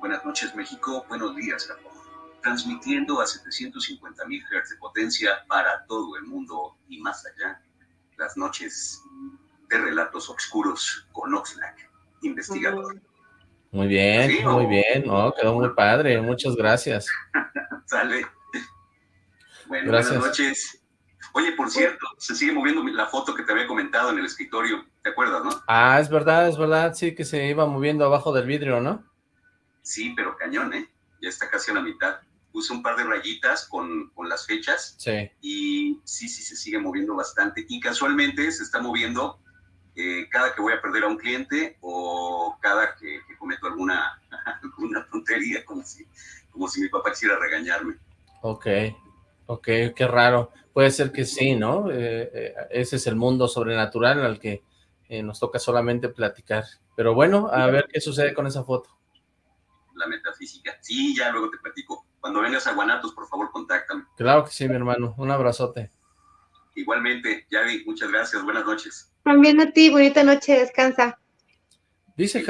buenas noches México, buenos días Japón, transmitiendo a 750 mil Hz de potencia para todo el mundo y más allá, las noches de relatos oscuros con Oxlack, investigador. Muy bien, muy bien, quedó muy padre, muchas gracias. [laughs] Sale. Bueno, buenas noches. Oye, por cierto, se sigue moviendo la foto que te había comentado en el escritorio, ¿te acuerdas, no? Ah, es verdad, es verdad, sí, que se iba moviendo abajo del vidrio, ¿no? Sí, pero cañón, ¿eh? Ya está casi a la mitad. Puse un par de rayitas con, con las fechas. Sí. Y sí, sí, se sigue moviendo bastante. Y casualmente se está moviendo eh, cada que voy a perder a un cliente o cada que, cometo alguna, [laughs] alguna tontería, como si, como si mi papá quisiera regañarme. Ok, ok, qué raro. Puede ser que sí, ¿no? Eh, eh, ese es el mundo sobrenatural al que eh, nos toca solamente platicar. Pero bueno, a ver qué sucede con esa foto. La metafísica. Sí, ya luego te platico. Cuando vengas a Guanatos, por favor, contáctame. Claro que sí, mi hermano. Un abrazote. Igualmente, Yavi, muchas gracias. Buenas noches. También a ti, bonita noche, descansa. Dice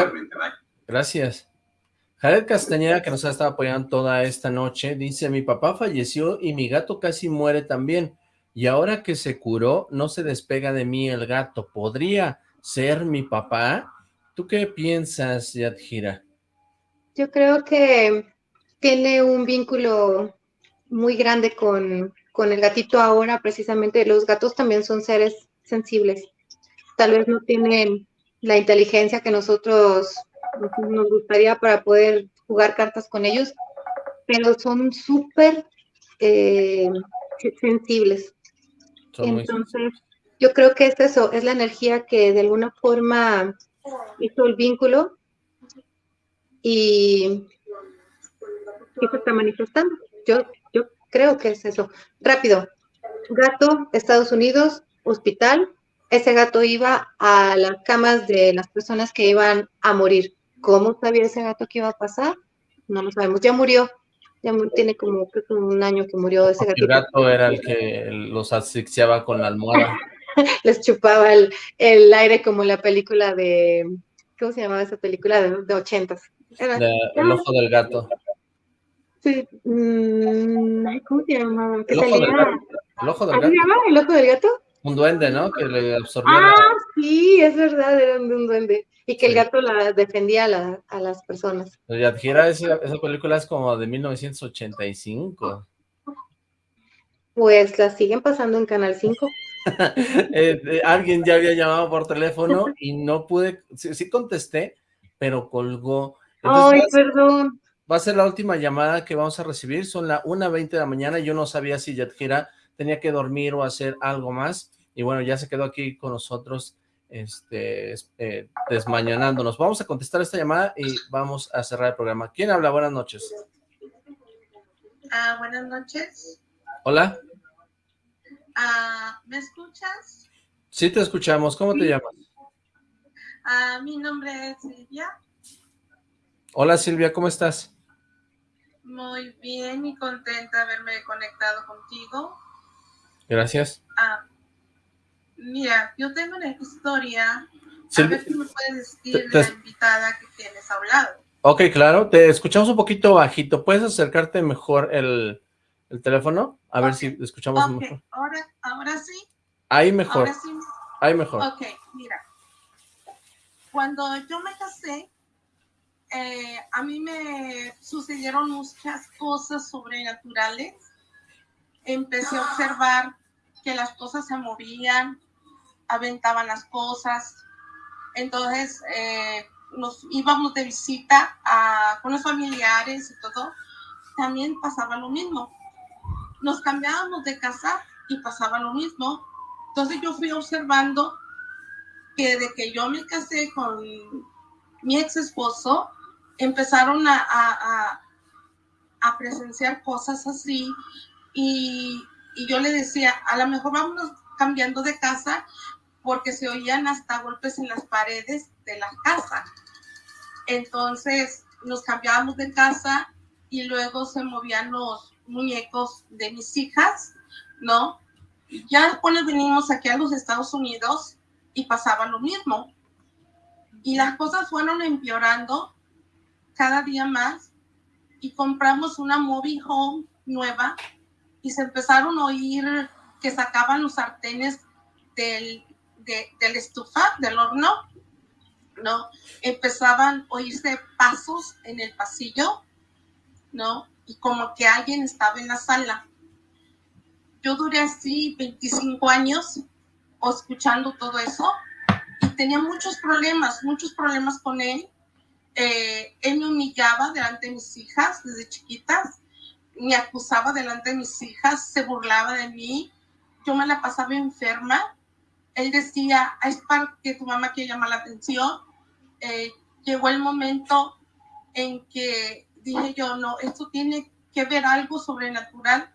Gracias. Jared Castañeda, que nos ha estado apoyando toda esta noche, dice, mi papá falleció y mi gato casi muere también, y ahora que se curó, no se despega de mí el gato. ¿Podría ser mi papá? ¿Tú qué piensas, Yadjira? Yo creo que tiene un vínculo muy grande con, con el gatito ahora, precisamente. Los gatos también son seres sensibles. Tal vez no tienen la inteligencia que nosotros nos gustaría para poder jugar cartas con ellos, pero son súper eh, sensibles. Entonces, yo creo que es eso, es la energía que de alguna forma hizo el vínculo y, se está manifestando. Yo, yo creo que es eso. Rápido. Gato, Estados Unidos, hospital. Ese gato iba a las camas de las personas que iban a morir. ¿Cómo sabía ese gato que iba a pasar? No lo sabemos. Ya murió. Ya tiene como un año que murió ese gato. El gato era el que los asfixiaba con la almohada. [laughs] Les chupaba el, el, aire como la película de... ¿Cómo se llamaba esa película de, de ochentas? el ojo del gato. Sí. Mm, ¿Cómo se llamaba? El ojo, del gato. el ojo del gato. ¿El ojo del gato? Un duende, ¿no? Que le absorbía Ah, sí, es verdad, era un duende. Y que el gato la defendía a, las personas. Yadjira, esa, esa película es como de 1985. Pues la siguen pasando en Canal 5. [laughs] Eh, eh, alguien ya había llamado por teléfono [laughs] y no pude, sí, contesté, pero colgó. Ay, perdón. Va a ser la última llamada que vamos a recibir, son la 1.20 de la mañana, yo no sabía si Yadjira tenía que dormir o hacer algo más, y bueno, ya se quedó aquí con nosotros este, eh, desmañanándonos. Vamos a contestar esta llamada y vamos a cerrar el programa. ¿Quién habla? Buenas noches. Ah, buenas noches. Hola. Ah, ¿Me escuchas? Sí, te escuchamos. ¿Cómo te llamas? Ah, mi nombre es Silvia. Hola Silvia, ¿cómo estás? Muy bien y contenta de haberme conectado contigo. Gracias. Ah, Mira, yo tengo una historia. a ver si me puedes decir la invitada que tienes hablado. Ok, claro. Te escuchamos un poquito bajito. ¿Puedes acercarte mejor el, teléfono? A ver si escuchamos mejor. Ahora, ahora sí. Ahí mejor. Ahora sí. Ahí mejor. Ok, mira. Cuando yo me casé, eh, a mí me sucedieron muchas cosas sobrenaturales. Empecé a observar que las cosas se movían, aventaban las cosas. Entonces, eh, nos íbamos de visita a, con los familiares y todo, también pasaba lo mismo. Nos cambiábamos de casa y pasaba lo mismo. Entonces yo fui observando que de que yo me casé con mi ex esposo, empezaron a, a, a presenciar cosas así y, y, yo le decía, a lo mejor vamos cambiando de casa porque se oían hasta golpes en las paredes de la casa. Entonces nos cambiábamos de casa y luego se movían los muñecos de mis hijas, ¿no? Ya después venimos aquí a los Estados Unidos y pasaba lo mismo. Y las cosas fueron empeorando cada día más y compramos una mobile home nueva y se empezaron a oír que sacaban los sartenes del del estufa, del horno, ¿no? Empezaban a oírse pasos en el pasillo, ¿no? Y como que alguien estaba en la sala. yo duré así 25 años escuchando todo eso y tenía muchos problemas, muchos problemas con él. Eh, él me humillaba delante de mis hijas desde chiquitas, me acusaba delante de mis hijas, se burlaba de mí, yo me la pasaba enferma. Él decía, es para que tu mamá quiere llamar la atención. Eh, llegó el momento en que dije yo, no, esto tiene que ver algo sobrenatural.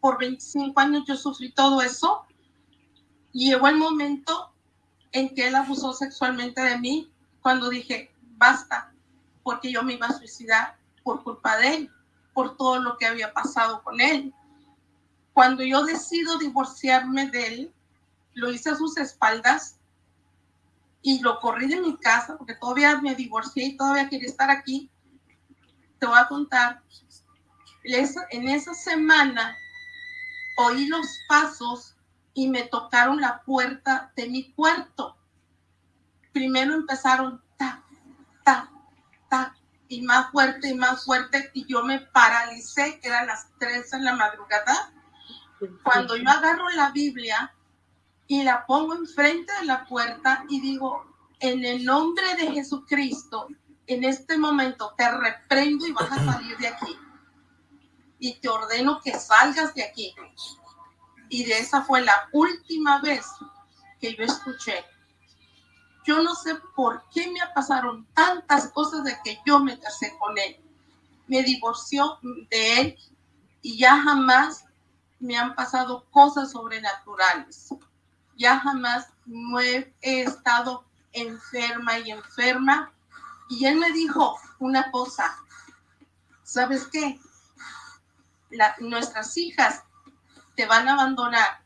Por 25 años yo sufrí todo eso llegó el momento en que él abusó sexualmente de mí cuando dije, basta, porque yo me iba a suicidar por culpa de él, por todo lo que había pasado con él. Cuando yo decido divorciarme de él, lo hice a sus espaldas y lo corrí de mi casa porque todavía me divorcié y todavía quería estar aquí. Te voy a contar, en esa semana oí los pasos y me tocaron la puerta de mi cuarto. Primero empezaron ta, ta, ta, y más fuerte y más fuerte, y yo me paralicé, eran las tres en la madrugada. Cuando yo agarro la Biblia y la pongo enfrente de la puerta y digo, en el nombre de Jesucristo, en este momento te reprendo y vas a salir de aquí. Y te ordeno que salgas de aquí y de esa fue la última vez que yo escuché. Yo no sé por qué me pasaron tantas cosas de que yo me casé con él. Me divorció de él y ya jamás me han pasado cosas sobrenaturales. Ya jamás no he, estado enferma y enferma. Y él me dijo una cosa, ¿sabes qué? nuestras hijas te van a abandonar.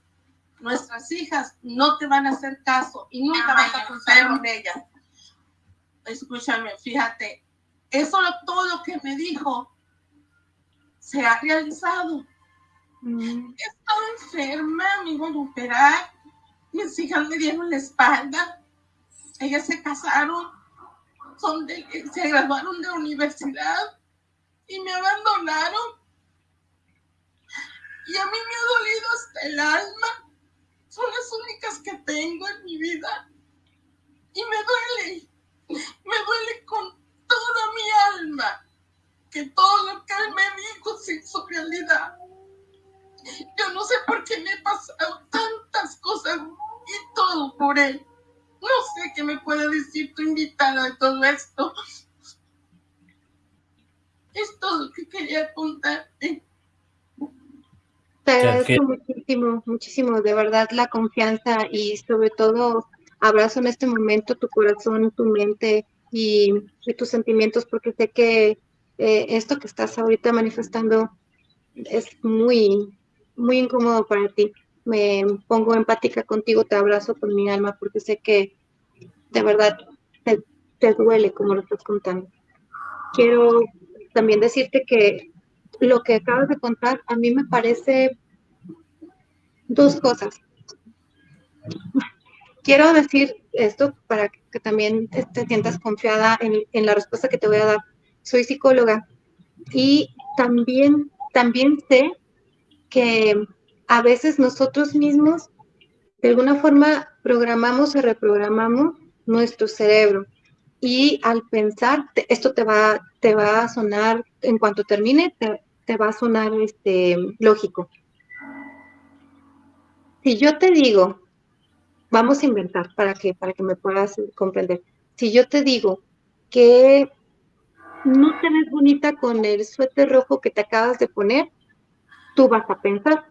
Nuestras hijas no te van a hacer caso y nunca vas a contar con ellas. Escúchame, fíjate, eso todo lo que me dijo se ha realizado. Mm. He estado enferma, me iban a operar, mis hijas me dieron la espalda, ellas se casaron, se graduaron de universidad y me abandonaron y a mí me ha dolido hasta el alma. Son las únicas que tengo en mi vida. Y me duele, me duele con toda mi alma que todo lo que él me dijo se hizo realidad. Yo no sé por qué me he pasado tantas cosas y todo por él. No sé qué me puede decir tu invitada de todo esto. Es todo lo que quería contarte. Te agradezco muchísimo, muchísimo, de verdad, la confianza y sobre todo abrazo en este momento tu corazón, tu mente y, tus sentimientos, porque sé que eh, esto que estás ahorita manifestando es muy, muy incómodo para ti. Me pongo empática contigo, te abrazo con mi alma, porque sé que de verdad te, te duele como lo estás contando. Quiero también decirte que lo que acabas de contar a mí me parece dos cosas. Quiero decir esto para que también te sientas confiada en, la respuesta que te voy a dar. Soy psicóloga y también, también sé que a veces nosotros mismos de alguna forma programamos o reprogramamos nuestro cerebro y al pensar, esto te va, te va a sonar, en cuanto termine, te, te va a sonar este, lógico. Si yo te digo, vamos a inventar para que, para que me puedas comprender. Si yo te digo que no te ves bonita con el suéter rojo que te acabas de poner, tú vas a pensar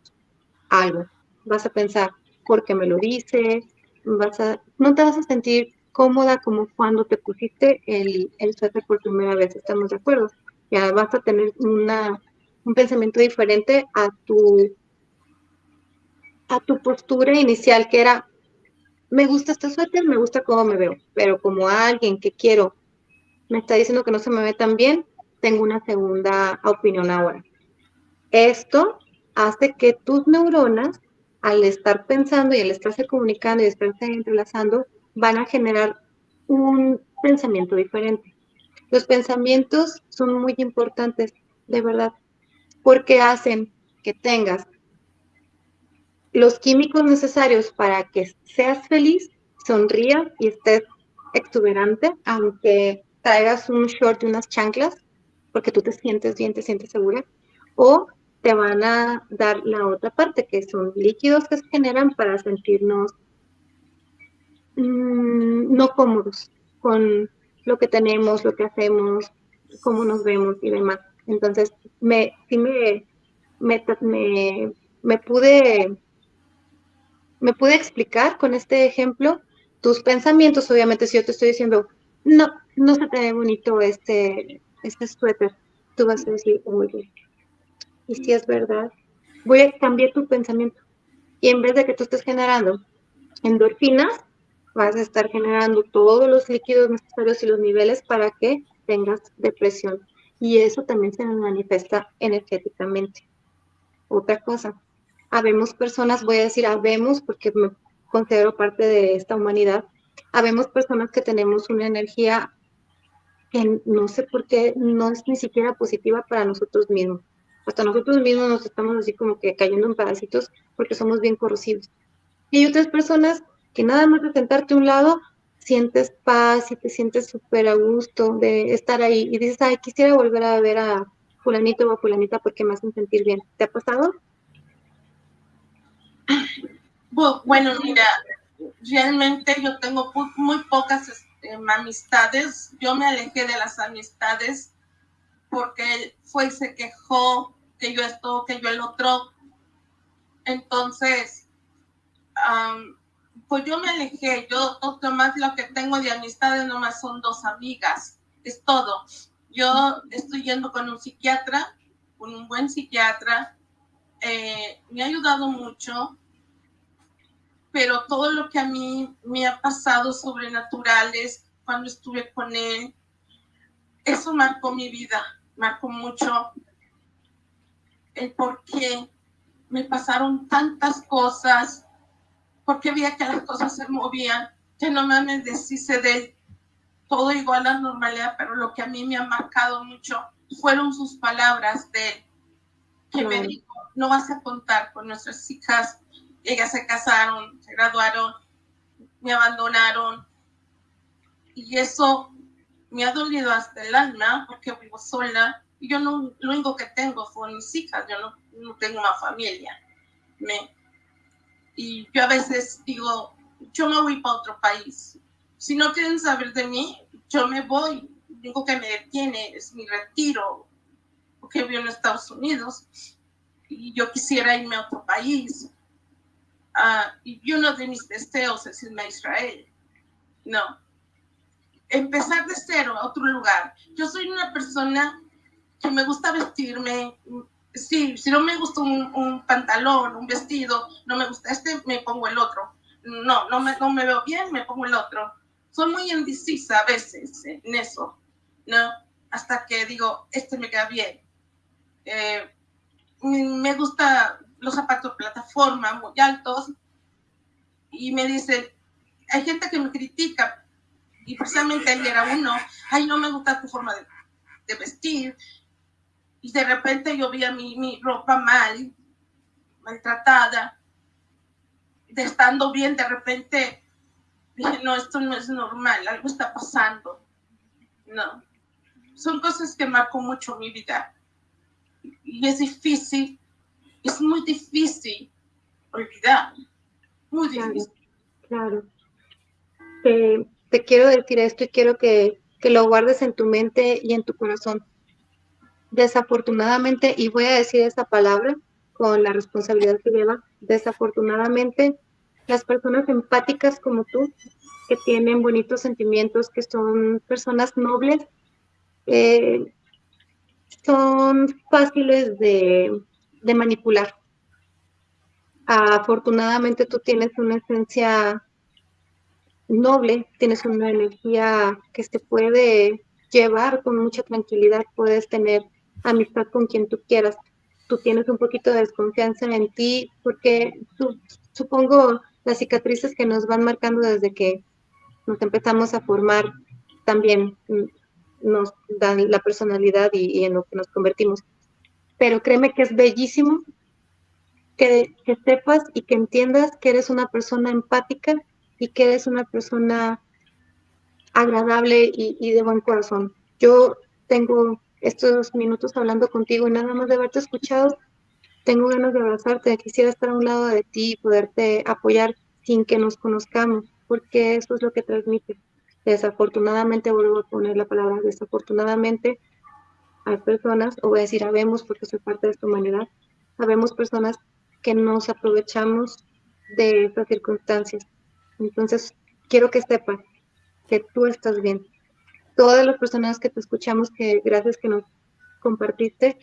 algo. Vas a pensar, porque me lo dices, vas a, no te vas a sentir cómoda como cuando te pusiste el, el suéter por primera vez, estamos de acuerdo. Ya vas a tener una, un pensamiento diferente a tu a tu postura inicial, que era, me gusta este suéter, me gusta cómo me veo, pero como alguien que quiero me está diciendo que no se me ve tan bien, tengo una segunda opinión ahora. Esto hace que tus neuronas, al estar pensando y al estarse comunicando y estarse entrelazando, van a generar un pensamiento diferente. Los pensamientos son muy importantes, de verdad, porque hacen que tengas los químicos necesarios para que seas feliz, sonrías y estés exuberante, aunque traigas un short y unas chanclas, porque tú te sientes bien, te sientes segura, o te van a dar la otra parte, que son líquidos que se generan para sentirnos mm, no cómodos con lo que tenemos, lo que hacemos, cómo nos vemos y demás. Entonces, me, sí me, me, me, pude, me pude explicar con este ejemplo tus pensamientos, obviamente, si yo te estoy diciendo, no, no se te ve bonito este, este suéter, tú vas a decir, oye, y si es verdad, voy a cambiar tu pensamiento. Y en vez de que tú estés generando endorfinas, vas a estar generando todos los líquidos necesarios y los niveles para que tengas depresión. Y eso también se manifiesta energéticamente. Otra cosa, habemos personas, voy a decir habemos porque me considero parte de esta humanidad, habemos personas que tenemos una energía que no sé por qué no es ni siquiera positiva para nosotros mismos. Hasta nosotros mismos nos estamos así como que cayendo en pedacitos porque somos bien corrosivos. Y hay otras personas que nada más de sentarte a un lado sientes paz y te sientes súper a gusto de estar ahí y dices, ay, quisiera volver a ver a fulanito o a fulanita porque me hacen sentir bien. ¿Te ha pasado? Bueno, mira, realmente yo tengo muy pocas este, amistades. Yo me alejé de las amistades porque él fue y se quejó que yo esto, que yo el otro. Entonces, pues yo me alejé. Yo más lo que tengo de amistades nomás son dos amigas. Es todo. Yo estoy yendo con un psiquiatra, con un buen psiquiatra. Eh, me ha ayudado mucho pero todo lo que a mí me ha pasado sobrenaturales cuando estuve con él, eso marcó mi vida, marcó mucho el por qué me pasaron tantas cosas, porque veía que las cosas se movían, que no me deshice de todo igual a la normalidad, pero lo que a mí me ha marcado mucho fueron sus palabras de él, que me dijo, no vas a contar con nuestras hijas ellas se casaron, se graduaron, me abandonaron. Y eso me ha dolido hasta el alma porque vivo sola. Yo no, lo único que tengo son mis hijas, yo no, tengo una familia. Me, y yo a veces digo, yo me voy para otro país. Si no quieren saber de mí, yo me voy. Lo único que me detiene es mi retiro, porque vivo en Estados Unidos. Y yo quisiera irme a otro país Ah, y uno de mis deseos es irme a Israel. No. Empezar de cero a otro lugar. Yo soy una persona que me gusta vestirme. Sí, si no me gusta un, pantalón, un vestido, no me gusta este, me pongo el otro. No, no me, no me veo bien, me pongo el otro. Soy muy indecisa a veces en eso, ¿no? Hasta que digo, este me queda bien. Eh, me gusta los zapatos plataforma muy altos y me dice, hay gente que me critica y precisamente él era uno, ay, no me gusta tu forma de, vestir y de repente yo vi mi, mi ropa mal, maltratada, de estando bien, de repente dije, no, esto no es normal, algo está pasando. No, son cosas que marcó mucho mi vida. Y es difícil es muy difícil olvidar. Muy difícil. Claro. Te, quiero decir esto y quiero que, que lo guardes en tu mente y en tu corazón. Desafortunadamente, y voy a decir esa palabra con la responsabilidad que lleva, desafortunadamente, las personas empáticas como tú, que tienen bonitos sentimientos, que son personas nobles, eh, son fáciles de, de manipular. Afortunadamente tú tienes una esencia noble, tienes una energía que se puede llevar con mucha tranquilidad, puedes tener amistad con quien tú quieras. Tú tienes un poquito de desconfianza en ti porque supongo las cicatrices que nos van marcando desde que nos empezamos a formar también nos dan la personalidad y en lo que nos convertimos pero créeme que es bellísimo que, que sepas y que entiendas que eres una persona empática y que eres una persona agradable y, y de buen corazón. Yo tengo estos minutos hablando contigo y nada más de haberte escuchado, tengo ganas de abrazarte, quisiera estar a un lado de ti y poderte apoyar sin que nos conozcamos, porque eso es lo que transmite. Desafortunadamente, vuelvo a poner la palabra desafortunadamente, hay personas, o voy a decir habemos porque soy parte de esta humanidad, habemos personas que nos aprovechamos de estas circunstancias. Entonces, quiero que sepas que tú estás bien. Todas las personas que te escuchamos, que gracias que nos compartiste,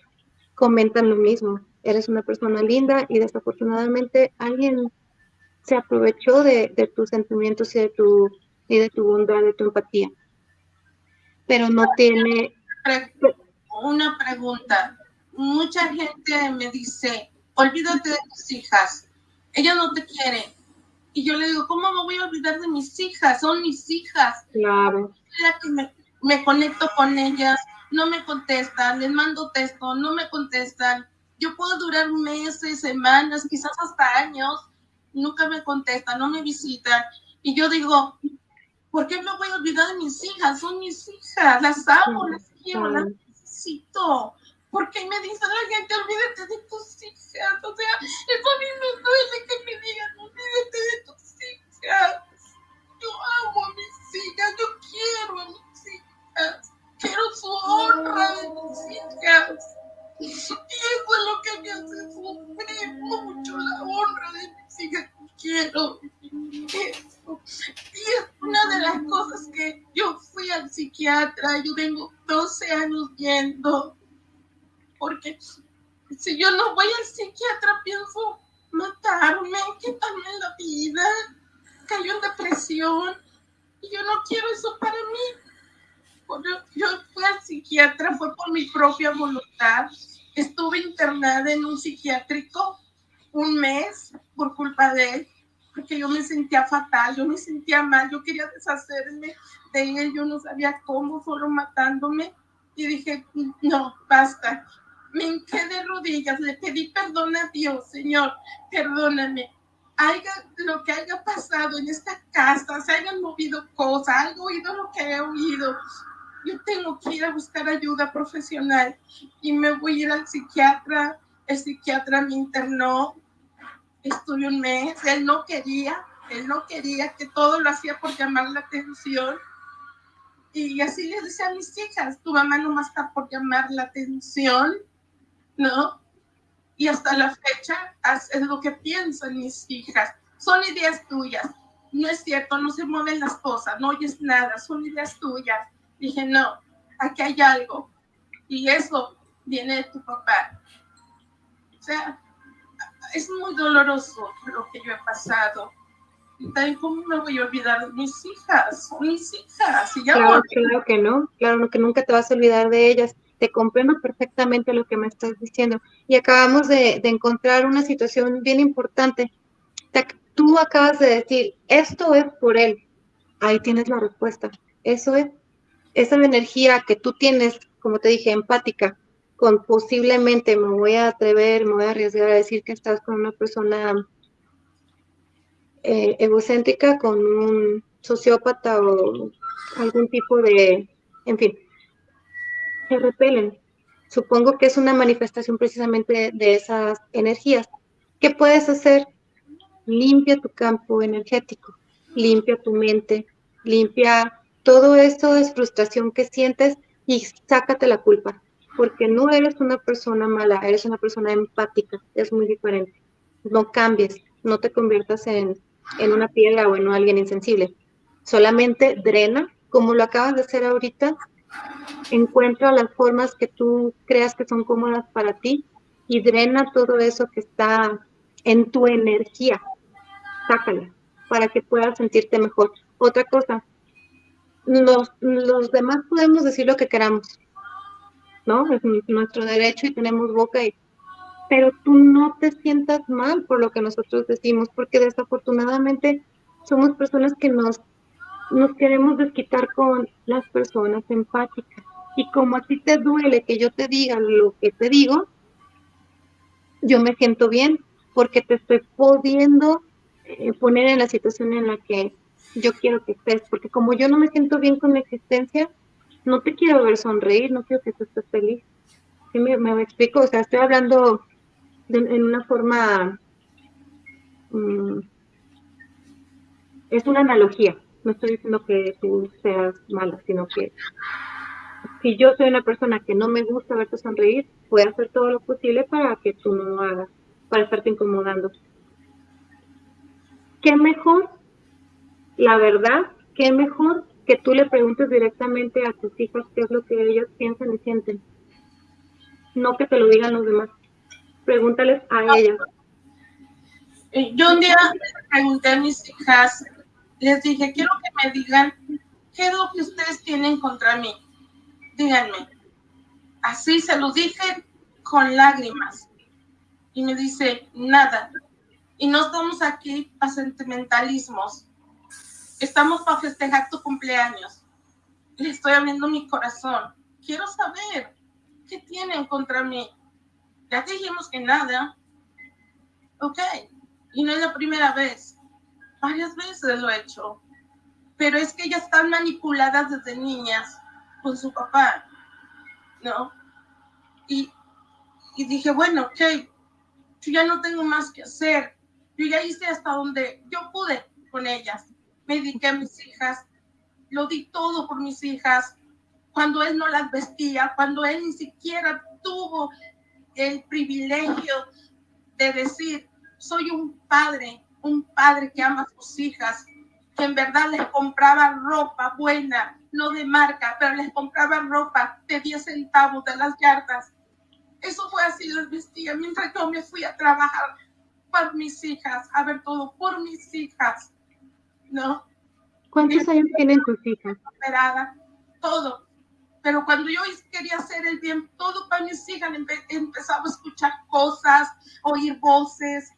comentan lo mismo. Eres una persona linda y desafortunadamente alguien se aprovechó de, de tus sentimientos y de tu y de tu bondad, de tu empatía. Pero no tiene... Una pregunta. Mucha gente me dice, olvídate de tus hijas, ellas no te quieren. Y yo le digo, ¿cómo me voy a olvidar de mis hijas? Son mis hijas. Claro. Que me, me conecto con ellas, no me contestan, les mando texto, no me contestan. Yo puedo durar meses, semanas, quizás hasta años, nunca me contestan, no me visitan. Y yo digo, ¿por qué me voy a olvidar de mis hijas? Son mis hijas, las amo, las quiero, las necesito. ¿Por qué me dice la gente, olvídate de tus hijas? O sea, eso a mí me duele que me digan, olvídate de tus hijas. Yo amo a mis hijas, yo quiero a mis Quiero su honra de mis hijas. Y eso es lo que me hace sufrir mucho, la honra de mis hijas. Quiero eso. Y es una de las cosas que yo fui al psiquiatra, yo tengo 12 años yendo, porque si yo no voy al psiquiatra pienso matarme, quitarme la vida, cayó en depresión y yo no quiero eso para mí. Yo fui al psiquiatra, fue por mi propia voluntad. Estuve internada en un psiquiátrico un mes por culpa de él, porque yo me sentía fatal, yo me sentía mal, yo quería deshacerme de él, yo no sabía cómo, solo matándome. Y dije, no, basta. Me hinqué de rodillas, le pedí perdón a Dios, Señor, perdóname. Haya lo que haya pasado en esta casa, se hayan movido cosas, haya oído lo que he oído, yo tengo que ir a buscar ayuda profesional y me voy a ir al psiquiatra. El psiquiatra me internó, estuve un mes, él no quería, él no quería que todo lo hacía por llamar la atención. Y así le decía a mis hijas, tu mamá no más está por llamar la atención, ¿no? Y hasta la fecha es lo que piensan mis hijas. Son ideas tuyas. No es cierto, no se mueven las cosas, no oyes nada, son ideas tuyas Dije, no, aquí hay algo. Y eso viene de tu papá. O sea, es muy doloroso lo que yo he pasado. Y tal ¿cómo me voy a olvidar de mis hijas? Son mis hijas. Y ya claro, claro que no, claro que nunca te vas a olvidar de ellas. Te comprendo perfectamente lo que me estás diciendo. Y acabamos de, de encontrar una situación bien importante. tú acabas de decir, esto es por él. Ahí tienes la respuesta. Eso es esa energía que tú tienes, como te dije, empática, con posiblemente me voy a atrever, me voy a arriesgar a decir que estás con una persona eh, egocéntrica, con un sociópata o algún tipo de, en fin, se repelen. Supongo que es una manifestación precisamente de esas energías. ¿Qué puedes hacer? Limpia tu campo energético, limpia tu mente, limpia todo eso es frustración que sientes y sácate la culpa, porque no eres una persona mala, eres una persona empática, es muy diferente. No cambies, no te conviertas en, en una piedra o en alguien insensible. Solamente drena, como lo acabas de hacer ahorita, encuentra las formas que tú creas que son cómodas para ti y drena todo eso que está en tu energía. Sácala para que puedas sentirte mejor. Otra cosa, los, los demás podemos decir lo que queramos, ¿no? Es nuestro derecho y tenemos boca y pero tú no te sientas mal por lo que nosotros decimos, porque desafortunadamente somos personas que nos, nos queremos desquitar con las personas empáticas. Y como a ti te duele que yo te diga lo que te digo, yo me siento bien porque te estoy pudiendo eh, poner en la situación en la que yo quiero que estés, porque como yo no me siento bien con mi existencia, no te quiero ver sonreír, no quiero que tú estés feliz. ¿Sí me, explico? O sea, estoy hablando en una forma... Mm, es una analogía, no estoy diciendo que tú seas mala, sino que si yo soy una persona que no me gusta verte sonreír, voy a hacer todo lo posible para que tú no lo hagas, para estarte incomodando. ¿Qué mejor? La verdad, ¿qué mejor que tú le preguntes directamente a tus hijos qué es lo que ellos piensan y sienten? No que te lo digan los demás. Pregúntales a ellos. Yo un día pregunté a mis hijas, les dije, quiero que me digan qué es lo que ustedes tienen contra mí díganme. Así se lo dije con lágrimas. Y me dice, nada. Y no estamos aquí para sentimentalismos. Estamos para festejar tu cumpleaños. Le estoy abriendo mi corazón. Quiero saber qué tienen contra mí. Ya dijimos que nada. Ok. Y no es la primera vez. Varias veces lo he hecho. Pero es que ellas están manipuladas desde niñas con su papá, ¿no? Y, y dije, bueno, ok, yo ya no tengo más que hacer. Yo ya hice hasta donde yo pude con ellas. Me dediqué a mis hijas, lo di todo por mis hijas. Cuando él no las vestía, cuando él ni siquiera tuvo el privilegio de decir, soy un padre, un padre que ama a sus hijas, que en verdad les compraba ropa buena, no de marca, pero les compraba ropa de 10 centavos de las yardas. Eso fue así, les vestía mientras yo me fui a trabajar por mis hijas, a ver todo por mis hijas, ¿no? ¿Cuántos años tienen tus hijas? Operada, todo. Pero cuando yo quería hacer el bien, todo para mis hijas, empezaba a escuchar cosas, oír voces,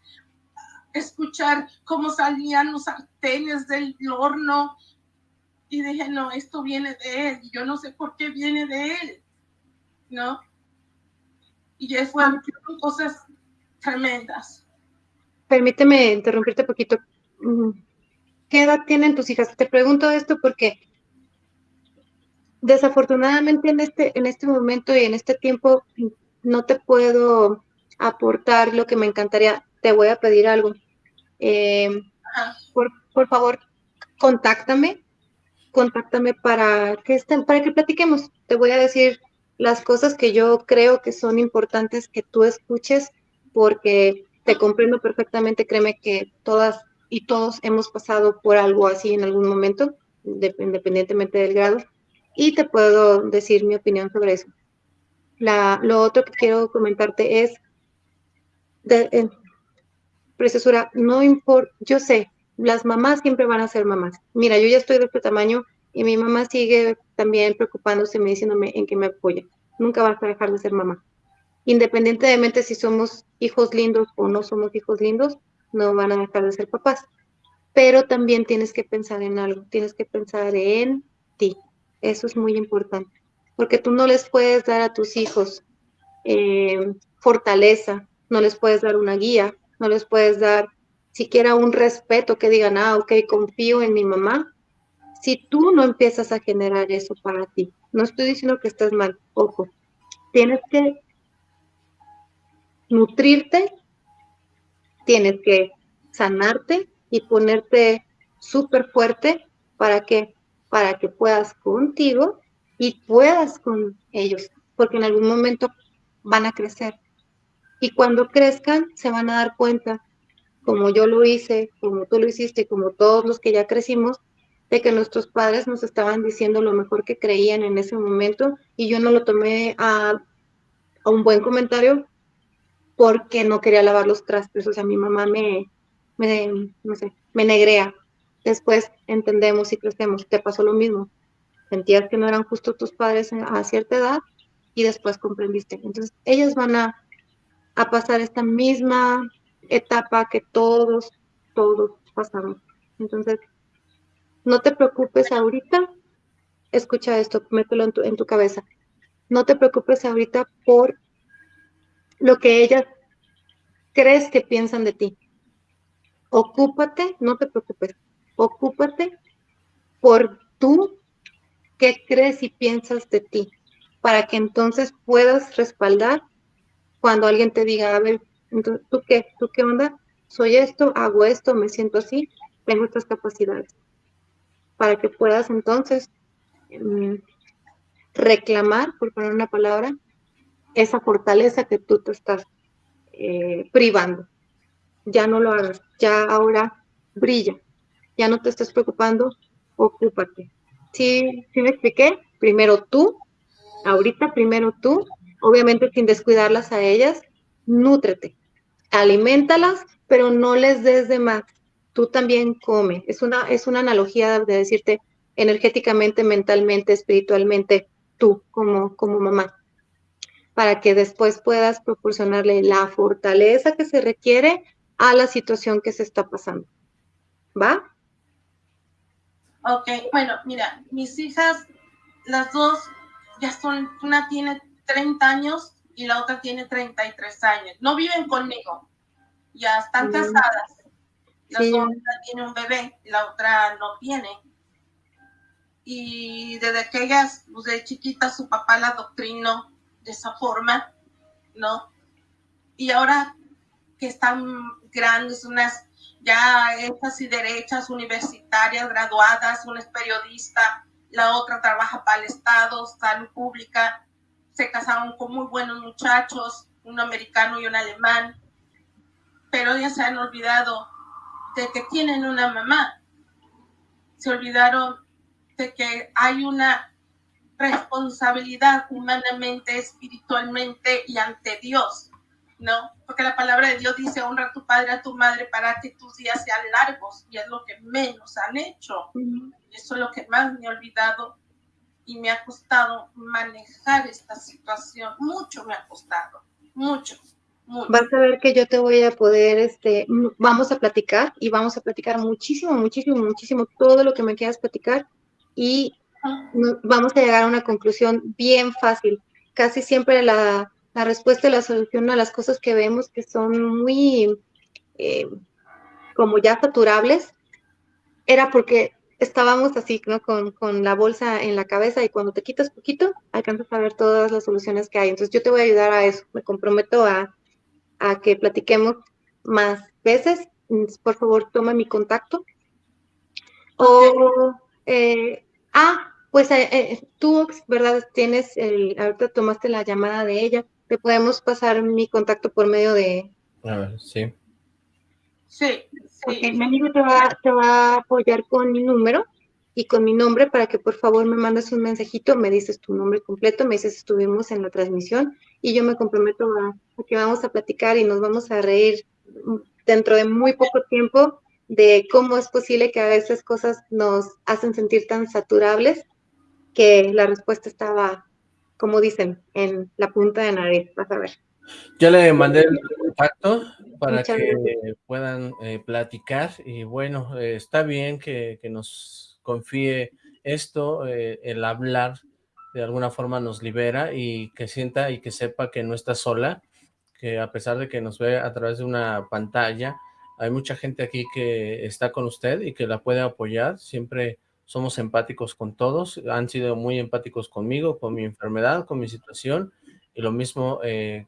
escuchar cómo salían los sartenes del horno. Y dije, no, esto viene de él. Yo no sé por qué viene de él. ¿No? Y ya fue cosas tremendas. Permíteme interrumpirte un poquito. ¿Qué edad tienen tus hijas? Te pregunto esto porque desafortunadamente en este, en este momento y en este tiempo no te puedo aportar lo que me encantaría. Te voy a pedir algo. Eh, por, por, favor, contáctame, contáctame para que estén, para que platiquemos. Te voy a decir las cosas que yo creo que son importantes que tú escuches, porque te comprendo perfectamente, créeme que todas y todos hemos pasado por algo así en algún momento, independientemente del grado, y te puedo decir mi opinión sobre eso. La, lo otro que quiero comentarte es, de, eh, Preciosura, no importa, yo sé, las mamás siempre van a ser mamás. Mira, yo ya estoy de este tamaño y mi mamá sigue también preocupándose, me diciéndome en que me apoya. Nunca vas a dejar de ser mamá. Independientemente si somos hijos lindos o no somos hijos lindos, no van a dejar de ser papás. Pero también tienes que pensar en algo, tienes que pensar en ti. Eso es muy importante, porque tú no les puedes dar a tus hijos eh, fortaleza, no les puedes dar una guía, no les puedes dar siquiera un respeto que digan, ah, ok, confío en mi mamá, si tú no empiezas a generar eso para ti. No estoy diciendo que estés mal, ojo, tienes que nutrirte, tienes que sanarte y ponerte súper fuerte para que para que puedas contigo y puedas con ellos, porque en algún momento van a crecer. Y cuando crezcan, se van a dar cuenta, como yo lo hice, como tú lo hiciste, como todos los que ya crecimos, de que nuestros padres nos estaban diciendo lo mejor que creían en ese momento y yo no lo tomé a, a un buen comentario porque no quería lavar los trastes, o sea, mi mamá me, me, no sé, me negrea. Después entendemos y crecemos, te pasó lo mismo. Sentías que no eran justos tus padres a cierta edad y después comprendiste. Entonces, ellas van a a pasar esta misma etapa que todos, todos pasamos. Entonces, no te preocupes ahorita, escucha esto, mételo en tu, en tu cabeza. No te preocupes ahorita por lo que ellas crees que piensan de ti. Ocúpate, no te preocupes, ocúpate por tú qué crees y piensas de ti, para que entonces puedas respaldar cuando alguien te diga, a ver, ¿tú qué? ¿Tú qué onda? Soy esto, hago esto, me siento así, tengo estas capacidades. Para que puedas entonces mm, reclamar, por poner una palabra, esa fortaleza que tú te estás eh, privando. Ya no lo hagas, ya ahora brilla, ya no te estés preocupando, ocúpate. ¿Sí, ¿Sí me expliqué? Primero tú, ahorita primero tú, obviamente sin descuidarlas a ellas, nútrete, alimentalas, pero no les des de más. Tú también come. Es una, es una analogía de decirte energéticamente, mentalmente, espiritualmente, tú como, como mamá, para que después puedas proporcionarle la fortaleza que se requiere a la situación que se está pasando. ¿Va? Ok, bueno, mira, mis hijas, las dos ya son, una tiene 30 años y la otra tiene 33 años. No viven conmigo, ya están casadas. La una tiene un bebé, la otra no tiene. Y desde que ellas, pues de chiquita, su papá la doctrinó de esa forma, ¿no? Y ahora que están grandes, unas ya hechas y derechas, universitarias, graduadas, una es periodista, la otra trabaja para el Estado, salud pública, se casaron con muy buenos muchachos, un americano y un alemán, pero ya se han olvidado de que tienen una mamá, se olvidaron de que hay una responsabilidad humanamente, espiritualmente y ante Dios, ¿no? Porque la palabra de Dios dice, honra a tu padre, a tu madre, para que tus días sean largos, y es lo que menos han hecho. Eso es lo que más me he olvidado y me ha costado manejar esta situación. Mucho me ha costado, mucho. mucho. Vas a ver que yo te voy a poder, este, vamos a platicar y vamos a platicar muchísimo, muchísimo, muchísimo, todo lo que me quieras platicar y vamos a llegar a una conclusión bien fácil. Casi siempre la, la respuesta y la solución a las cosas que vemos que son muy eh, como ya saturables, era porque estábamos así, ¿no? Con, con, la bolsa en la cabeza y cuando te quitas poquito, alcanzas a ver todas las soluciones que hay. Entonces yo te voy a ayudar a eso. Me comprometo a, a que platiquemos más veces. Por favor, toma mi contacto. O, eh, ah, pues eh, eh, tú, ¿verdad? Tienes, el, ahorita tomaste la llamada de ella. Te podemos pasar mi contacto por medio de... A ver, sí. Sí, Okay, mi amigo te va, te va a apoyar con mi número y con mi nombre para que por favor me mandes un mensajito, me dices tu nombre completo, me dices estuvimos en la transmisión y yo me comprometo a, que vamos a platicar y nos vamos a reír dentro de muy poco tiempo de cómo es posible que a veces cosas nos hacen sentir tan saturables que la respuesta estaba, como dicen, en la punta de nariz, vas a ver. Ya le mandé el contacto para que puedan eh, platicar y bueno, eh, está bien que, nos confíe esto, eh, el hablar de alguna forma nos libera y que sienta y que sepa que no está sola, que a pesar de que nos ve a través de una pantalla, hay mucha gente aquí que está con usted y que la puede apoyar, siempre somos empáticos con todos, han sido muy empáticos conmigo, con mi enfermedad, con mi situación, y lo mismo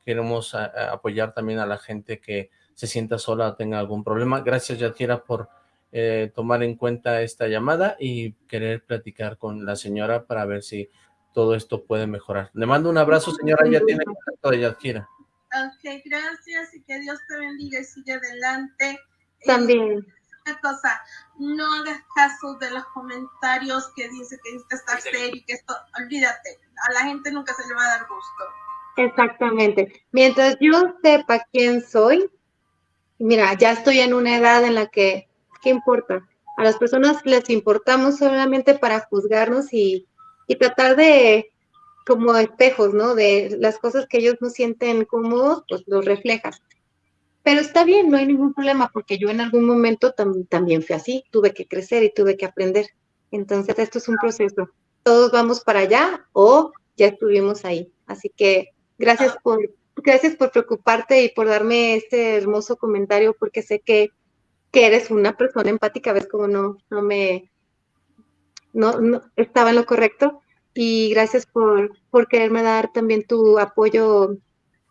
queremos apoyar también a la gente que se sienta sola o tenga algún problema. Gracias, Yatira, por eh, tomar en cuenta esta llamada y querer platicar con la señora para ver si todo esto puede mejorar. Le mando un abrazo, señora, ya tiene contacto de Yatira. Ok, gracias y que Dios te bendiga y sigue adelante. También. una cosa, no hagas caso de los comentarios que dice que esto está serio y que esto, olvídate, a la gente nunca se le va a dar gusto. Exactamente. Mientras yo sepa quién soy, mira, ya estoy en una edad en la que, ¿qué importa? A las personas les importamos solamente para juzgarnos y, y tratar de, como espejos, ¿no? De las cosas que ellos no sienten cómodos, pues los reflejas. Pero está bien, no hay ningún problema, porque yo en algún momento también fui así, tuve que crecer y tuve que aprender. Entonces, esto es un proceso. Todos vamos para allá o ya estuvimos ahí. Así que gracias por, gracias por preocuparte y por darme este hermoso comentario, porque sé que, que eres una persona empática, ves como no, no me, no, no estaba en lo correcto. Y gracias por, por quererme dar también tu apoyo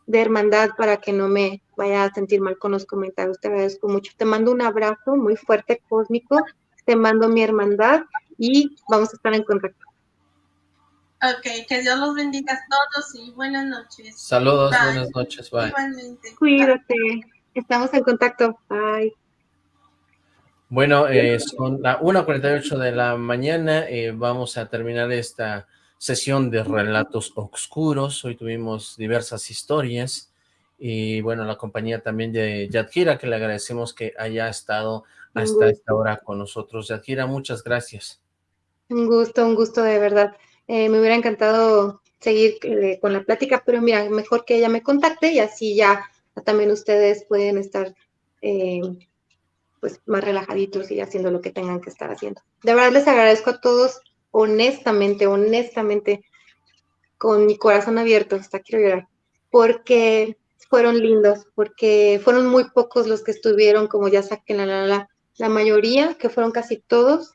de hermandad para que no me vaya a sentir mal con los comentarios. Te agradezco mucho. Te mando un abrazo muy fuerte, cósmico. Te mando mi hermandad y vamos a estar en contacto. Ok, que Dios los bendiga a todos y buenas noches. Saludos, buenas noches, bye. Igualmente. Cuídate. Estamos en contacto. Bye. Bueno, eh, son la 1.48 de la mañana, eh, vamos a terminar esta sesión de relatos oscuros, hoy tuvimos diversas historias, y bueno, la compañía también de Yadkira, que le agradecemos que haya estado hasta esta hora con nosotros. Yadkira, muchas gracias. Un gusto, un gusto de verdad. Eh, me hubiera encantado seguir eh, con la plática, pero mira, mejor que ella me contacte y así ya también ustedes pueden estar pues más relajaditos y haciendo lo que tengan que estar haciendo. De verdad les agradezco a todos honestamente, honestamente, con mi corazón abierto, hasta quiero llorar, porque fueron lindos, porque fueron muy pocos los que estuvieron, como ya saquen la, la, la, la mayoría, que fueron casi todos,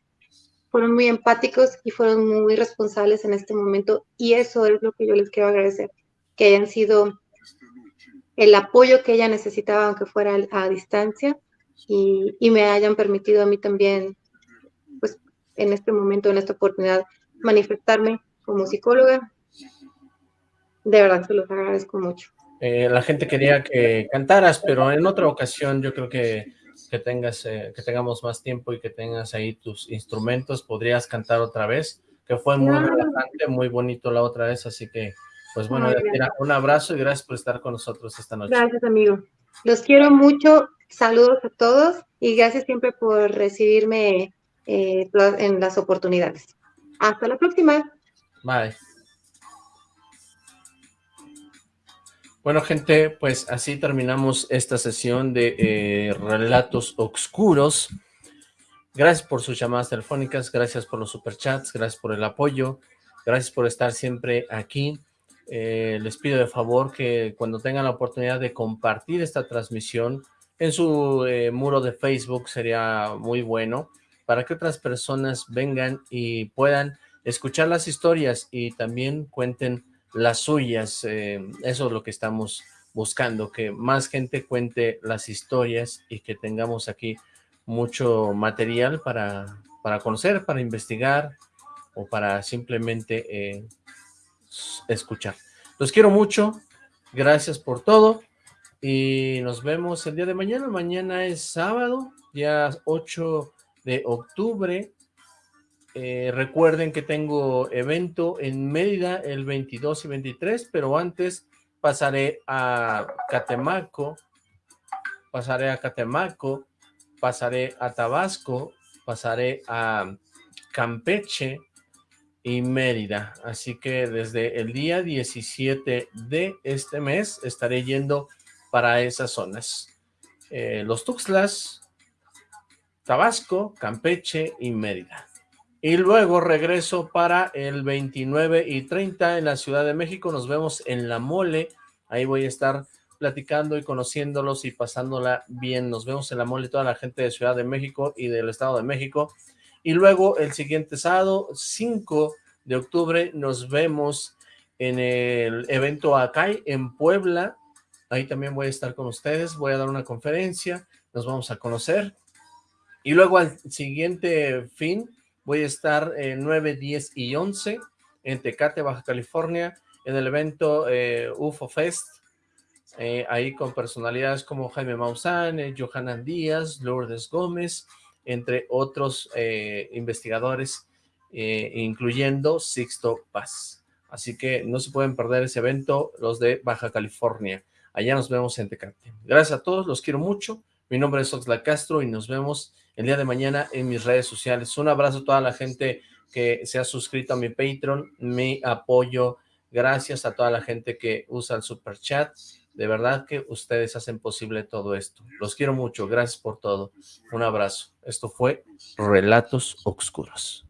fueron muy empáticos y fueron muy responsables en este momento, y eso es lo que yo les quiero agradecer, que hayan sido el apoyo que ella necesitaba, aunque fuera a distancia, y, y, me hayan permitido a mí también, pues en este momento, en esta oportunidad, manifestarme como psicóloga. De verdad, se los agradezco mucho. Eh, la gente quería que cantaras, pero en otra ocasión yo creo que, que tengas eh, que tengamos más tiempo y que tengas ahí tus instrumentos, podrías cantar otra vez, que fue muy Claro. relajante, muy bonito la otra vez, así que, pues bueno, Ay, un abrazo y gracias por estar con nosotros esta noche. Gracias, amigo. Los quiero mucho. Saludos a todos y gracias siempre por recibirme eh, en las oportunidades. Hasta la próxima. Bye. Bueno, gente, pues así terminamos esta sesión de eh, Relatos Oscuros. Gracias por sus llamadas telefónicas, gracias por los superchats, gracias por el apoyo, gracias por estar siempre aquí. Eh, les pido de favor que cuando tengan la oportunidad de compartir esta transmisión en su eh, muro de Facebook sería muy bueno para que otras personas vengan y puedan escuchar las historias y también cuenten las suyas. Eh, eso es lo que estamos buscando, que más gente cuente las historias y que tengamos aquí mucho material para, para conocer, para investigar o para simplemente eh, escuchar. Los quiero mucho, gracias por todo y nos vemos el día de mañana. Mañana es sábado, día 8 de octubre. Eh, recuerden que tengo evento en Mérida el 22 y 23, pero antes pasaré a Catemaco, pasaré a Catemaco, pasaré a Tabasco, pasaré a Campeche y Mérida. Así que desde el día 17 de este mes estaré yendo para esas zonas. Eh, los Tuxtlas, Tabasco, Campeche y Mérida. Y luego regreso para el 29 y 30 en la Ciudad de México. Nos vemos en La Mole. Ahí voy a estar platicando y conociéndolos y pasándola bien. Nos vemos en La Mole, toda la gente de Ciudad de México y del Estado de México. Y luego el siguiente sábado, 5 de octubre, nos vemos en el evento Acay en Puebla. Ahí también voy a estar con ustedes. Voy a dar una conferencia. Nos vamos a conocer. Y luego al siguiente fin voy a estar eh, 9, 10 y 11 en Tecate, Baja California, en el evento eh, UFO Fest, eh, ahí con personalidades como Jaime Maussan, eh, Johanan Díaz, Lourdes Gómez, entre otros eh, investigadores, eh, incluyendo Sixto Paz. Así que no se pueden perder ese evento, los de Baja California. Allá nos vemos en Tecate. Gracias a todos, los quiero mucho. Mi nombre es Oxla Castro y nos vemos el día de mañana en mis redes sociales. Un abrazo a toda la gente que se ha suscrito a mi Patreon, mi apoyo. Gracias a toda la gente que usa el Super Chat. De verdad que ustedes hacen posible todo esto. Los quiero mucho. Gracias por todo. Un abrazo. Esto fue Relatos Oscuros.